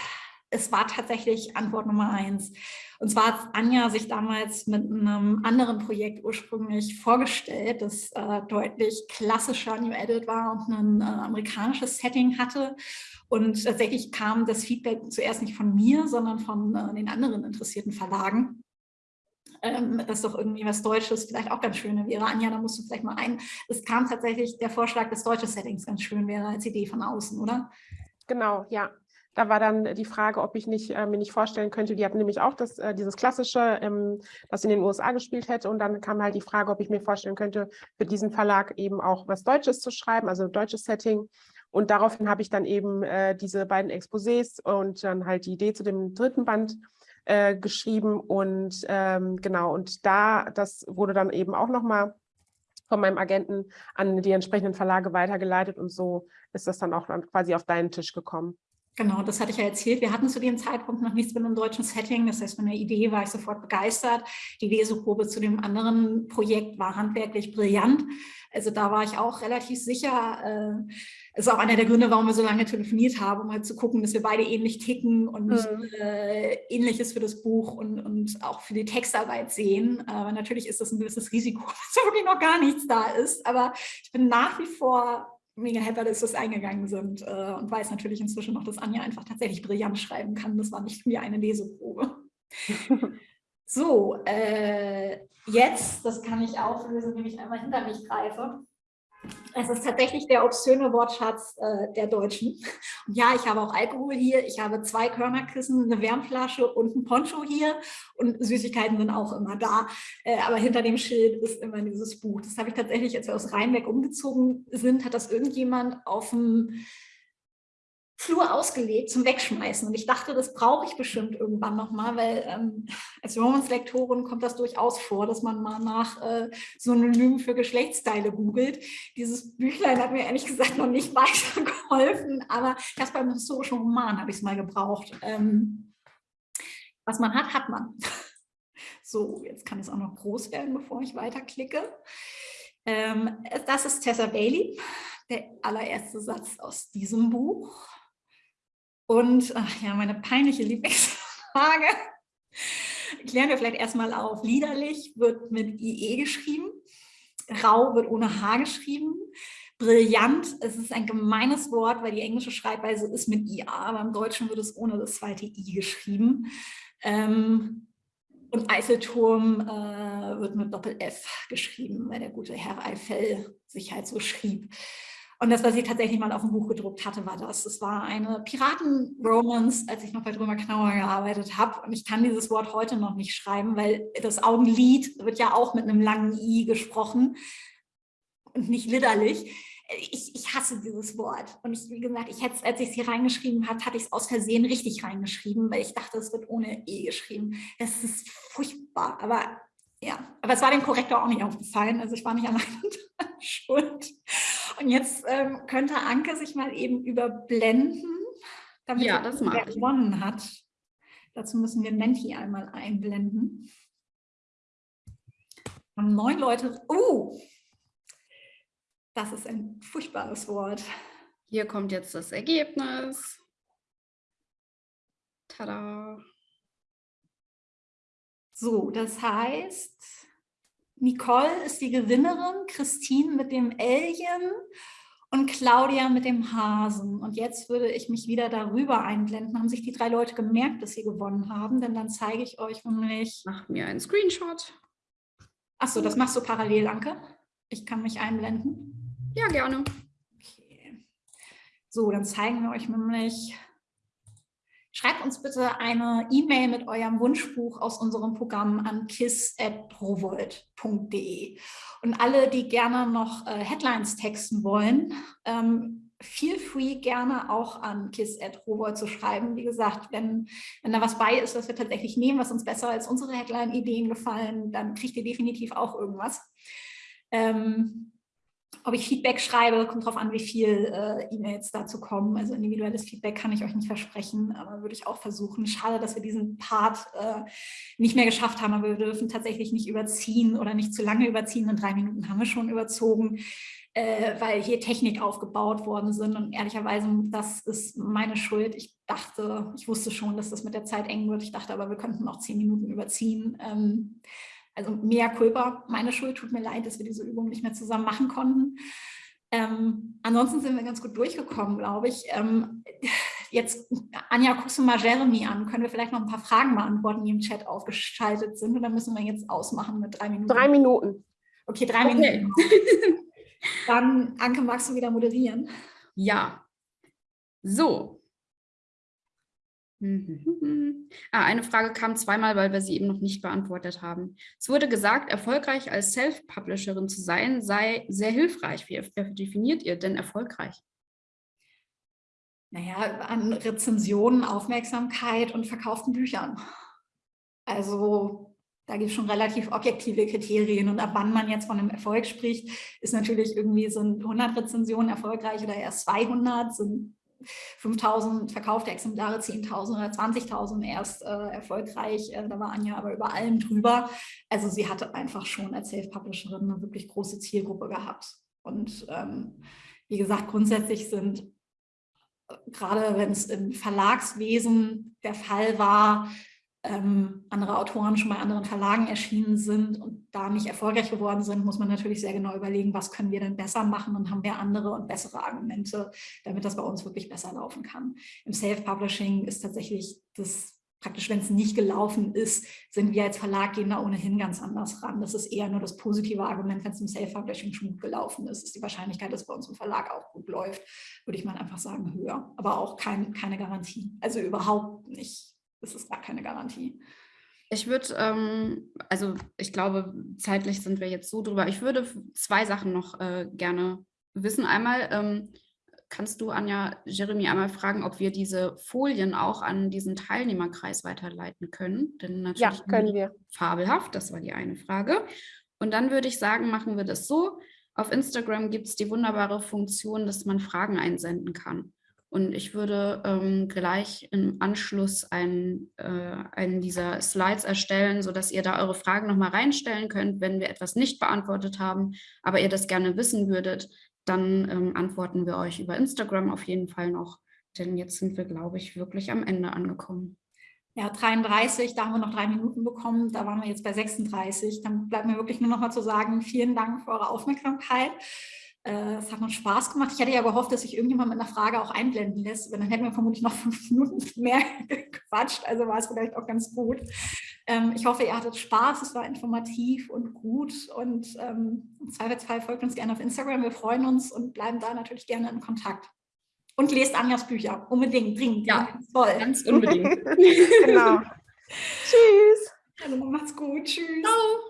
es war tatsächlich Antwort Nummer eins. Und zwar hat Anja sich damals mit einem anderen Projekt ursprünglich vorgestellt, das äh, deutlich klassischer New Edit war und ein äh, amerikanisches Setting hatte. Und tatsächlich kam das Feedback zuerst nicht von mir, sondern von äh, den anderen interessierten Verlagen ähm, dass doch irgendwie was Deutsches vielleicht auch ganz schön wäre. Anja, da musst du vielleicht mal ein. Es kam tatsächlich der Vorschlag, dass deutsche Settings ganz schön wäre als Idee von außen, oder? Genau, ja. Da war dann die Frage, ob ich nicht, äh, mir nicht vorstellen könnte, die hatten nämlich auch das, äh, dieses klassische, ähm, das in den USA gespielt hätte. Und dann kam halt die Frage, ob ich mir vorstellen könnte, für diesen Verlag eben auch was Deutsches zu schreiben, also deutsches Setting. Und daraufhin habe ich dann eben äh, diese beiden Exposés und dann halt die Idee zu dem dritten Band äh, geschrieben und ähm, genau, und da, das wurde dann eben auch nochmal von meinem Agenten an die entsprechenden Verlage weitergeleitet und so ist das dann auch quasi auf deinen Tisch gekommen. Genau, das hatte ich ja erzählt. Wir hatten zu dem Zeitpunkt noch nichts mit einem deutschen Setting. Das heißt, von der Idee war ich sofort begeistert. Die Leseprobe zu dem anderen Projekt war handwerklich brillant. Also da war ich auch relativ sicher. Äh, ist auch einer der Gründe, warum wir so lange telefoniert haben, um halt zu gucken, dass wir beide ähnlich ticken und mhm. äh, ähnliches für das Buch und, und auch für die Textarbeit sehen. Aber natürlich ist das ein gewisses Risiko, dass wirklich noch gar nichts da ist. Aber ich bin nach wie vor mega happy, dass wir es eingegangen sind äh, und weiß natürlich inzwischen noch, dass Anja einfach tatsächlich brillant schreiben kann. Das war nicht mir eine Leseprobe. so, äh, jetzt, das kann ich auflösen, wenn ich einmal hinter mich greife. Es ist tatsächlich der obszöne Wortschatz äh, der Deutschen. Und ja, ich habe auch Alkohol hier, ich habe zwei Körnerkissen, eine Wärmflasche und ein Poncho hier und Süßigkeiten sind auch immer da. Äh, aber hinter dem Schild ist immer dieses Buch. Das habe ich tatsächlich, als wir aus Rheinbeck umgezogen sind, hat das irgendjemand auf dem Flur ausgelegt zum Wegschmeißen. Und ich dachte, das brauche ich bestimmt irgendwann nochmal, weil ähm, als Romans-Lektorin kommt das durchaus vor, dass man mal nach äh, Synonymen für Geschlechtsteile googelt. Dieses Büchlein hat mir ehrlich gesagt noch nicht weitergeholfen, aber erst beim historischen Roman habe ich es mal gebraucht. Ähm, was man hat, hat man. So, jetzt kann es auch noch groß werden, bevor ich weiterklicke. Ähm, das ist Tessa Bailey, der allererste Satz aus diesem Buch. Und ach ja, meine peinliche Lieblingsfrage. Klären wir vielleicht erstmal auf. Liederlich wird mit IE geschrieben. Rau wird ohne H geschrieben. Brillant, es ist ein gemeines Wort, weil die englische Schreibweise ist mit IA, aber im Deutschen wird es ohne das zweite I geschrieben. Ähm, und Eiffelturm äh, wird mit Doppel-F geschrieben, weil der gute Herr Eiffel sich halt so schrieb. Und das, was ich tatsächlich mal auf dem Buch gedruckt hatte, war das. Es war eine Piraten-Romance, als ich noch bei Drömer Knauer gearbeitet habe. Und ich kann dieses Wort heute noch nicht schreiben, weil das Augenlid wird ja auch mit einem langen I gesprochen und nicht liderlich. Ich, ich, hasse dieses Wort. Und ich, wie gesagt, ich hätte als ich es hier reingeschrieben habe, hatte ich es aus Versehen richtig reingeschrieben, weil ich dachte, es wird ohne E geschrieben. Das ist furchtbar. Aber ja, aber es war dem Korrektor auch nicht aufgefallen. Also ich war nicht allein schuld. Und jetzt ähm, könnte Anke sich mal eben überblenden, damit ja, das wer gewonnen hat. Dazu müssen wir Menti einmal einblenden. Haben neun Leute. Uh, das ist ein furchtbares Wort. Hier kommt jetzt das Ergebnis. Tada. So, das heißt, Nicole ist die Gewinnerin, Christine mit dem Alien und Claudia mit dem Hasen. Und jetzt würde ich mich wieder darüber einblenden. Haben sich die drei Leute gemerkt, dass sie gewonnen haben? Denn dann zeige ich euch nämlich... Mach mir einen Screenshot. Achso, das machst du parallel, Anke. Ich kann mich einblenden. Ja, gerne. Okay. So, dann zeigen wir euch nämlich Schreibt uns bitte eine E-Mail mit eurem Wunschbuch aus unserem Programm an kiss.rowold.de. Und alle, die gerne noch äh, Headlines texten wollen, ähm, feel free gerne auch an kiss.rowold zu schreiben. Wie gesagt, wenn, wenn da was bei ist, was wir tatsächlich nehmen, was uns besser als unsere Headline-Ideen gefallen, dann kriegt ihr definitiv auch irgendwas. Ähm, ob ich Feedback schreibe, kommt darauf an, wie viel äh, E-Mails dazu kommen. Also individuelles Feedback kann ich euch nicht versprechen, aber würde ich auch versuchen. Schade, dass wir diesen Part äh, nicht mehr geschafft haben, aber wir dürfen tatsächlich nicht überziehen oder nicht zu lange überziehen. In drei Minuten haben wir schon überzogen, äh, weil hier Technik aufgebaut worden sind. Und ehrlicherweise, das ist meine Schuld. Ich dachte, ich wusste schon, dass das mit der Zeit eng wird. Ich dachte aber, wir könnten noch zehn Minuten überziehen. Ähm, also mehr Kulpa, meine Schuld, tut mir leid, dass wir diese Übung nicht mehr zusammen machen konnten. Ähm, ansonsten sind wir ganz gut durchgekommen, glaube ich. Ähm, jetzt, Anja, guckst du mal Jeremy an. Können wir vielleicht noch ein paar Fragen beantworten, die im Chat aufgeschaltet sind? Oder müssen wir jetzt ausmachen mit drei Minuten? Drei Minuten. Okay, drei okay. Minuten. Dann, Anke, magst du wieder moderieren? Ja. So, Mhm. Ah, eine Frage kam zweimal, weil wir sie eben noch nicht beantwortet haben. Es wurde gesagt, erfolgreich als Self-Publisherin zu sein, sei sehr hilfreich. Wie definiert ihr denn erfolgreich? Naja, an Rezensionen, Aufmerksamkeit und verkauften Büchern. Also da gibt es schon relativ objektive Kriterien und ab wann man jetzt von einem Erfolg spricht, ist natürlich irgendwie, sind 100 Rezensionen erfolgreich oder erst 200, sind 5000 verkaufte Exemplare, 10.000 oder 20.000 erst äh, erfolgreich. Äh, da war Anja aber über allem drüber. Also sie hatte einfach schon als Self-Publisherin eine wirklich große Zielgruppe gehabt. Und ähm, wie gesagt, grundsätzlich sind, äh, gerade wenn es im Verlagswesen der Fall war, ähm, andere Autoren schon bei anderen Verlagen erschienen sind und da nicht erfolgreich geworden sind, muss man natürlich sehr genau überlegen, was können wir denn besser machen und haben wir andere und bessere Argumente, damit das bei uns wirklich besser laufen kann. Im Self-Publishing ist tatsächlich das praktisch, wenn es nicht gelaufen ist, sind wir als Verlag gehen da ohnehin ganz anders ran. Das ist eher nur das positive Argument, wenn es im Self-Publishing schon gut gelaufen ist, ist die Wahrscheinlichkeit, dass bei uns im Verlag auch gut läuft, würde ich mal einfach sagen, höher. Aber auch kein, keine Garantie. Also überhaupt nicht das ist gar keine Garantie. Ich würde, ähm, also ich glaube, zeitlich sind wir jetzt so drüber. Ich würde zwei Sachen noch äh, gerne wissen. Einmal, ähm, kannst du, Anja, Jeremy einmal fragen, ob wir diese Folien auch an diesen Teilnehmerkreis weiterleiten können? Denn natürlich ja, können wir. Fabelhaft, das war die eine Frage. Und dann würde ich sagen, machen wir das so. Auf Instagram gibt es die wunderbare Funktion, dass man Fragen einsenden kann. Und ich würde ähm, gleich im Anschluss einen, äh, einen dieser Slides erstellen, sodass ihr da eure Fragen nochmal reinstellen könnt, wenn wir etwas nicht beantwortet haben, aber ihr das gerne wissen würdet, dann ähm, antworten wir euch über Instagram auf jeden Fall noch, denn jetzt sind wir, glaube ich, wirklich am Ende angekommen. Ja, 33, da haben wir noch drei Minuten bekommen, da waren wir jetzt bei 36. Dann bleibt mir wirklich nur noch mal zu sagen, vielen Dank für eure Aufmerksamkeit. Äh, es hat uns Spaß gemacht. Ich hätte ja gehofft, dass sich irgendjemand mit einer Frage auch einblenden lässt. Dann hätten wir vermutlich noch fünf Minuten mehr gequatscht. Also war es vielleicht auch ganz gut. Ähm, ich hoffe, ihr hattet Spaß. Es war informativ und gut. Und ähm, im Zweifelsfall folgt uns gerne auf Instagram. Wir freuen uns und bleiben da natürlich gerne in Kontakt. Und lest Anjas Bücher. Unbedingt, dringend. Ja, toll. Ganz unbedingt. genau. Tschüss. Also macht's gut. Tschüss. Ciao.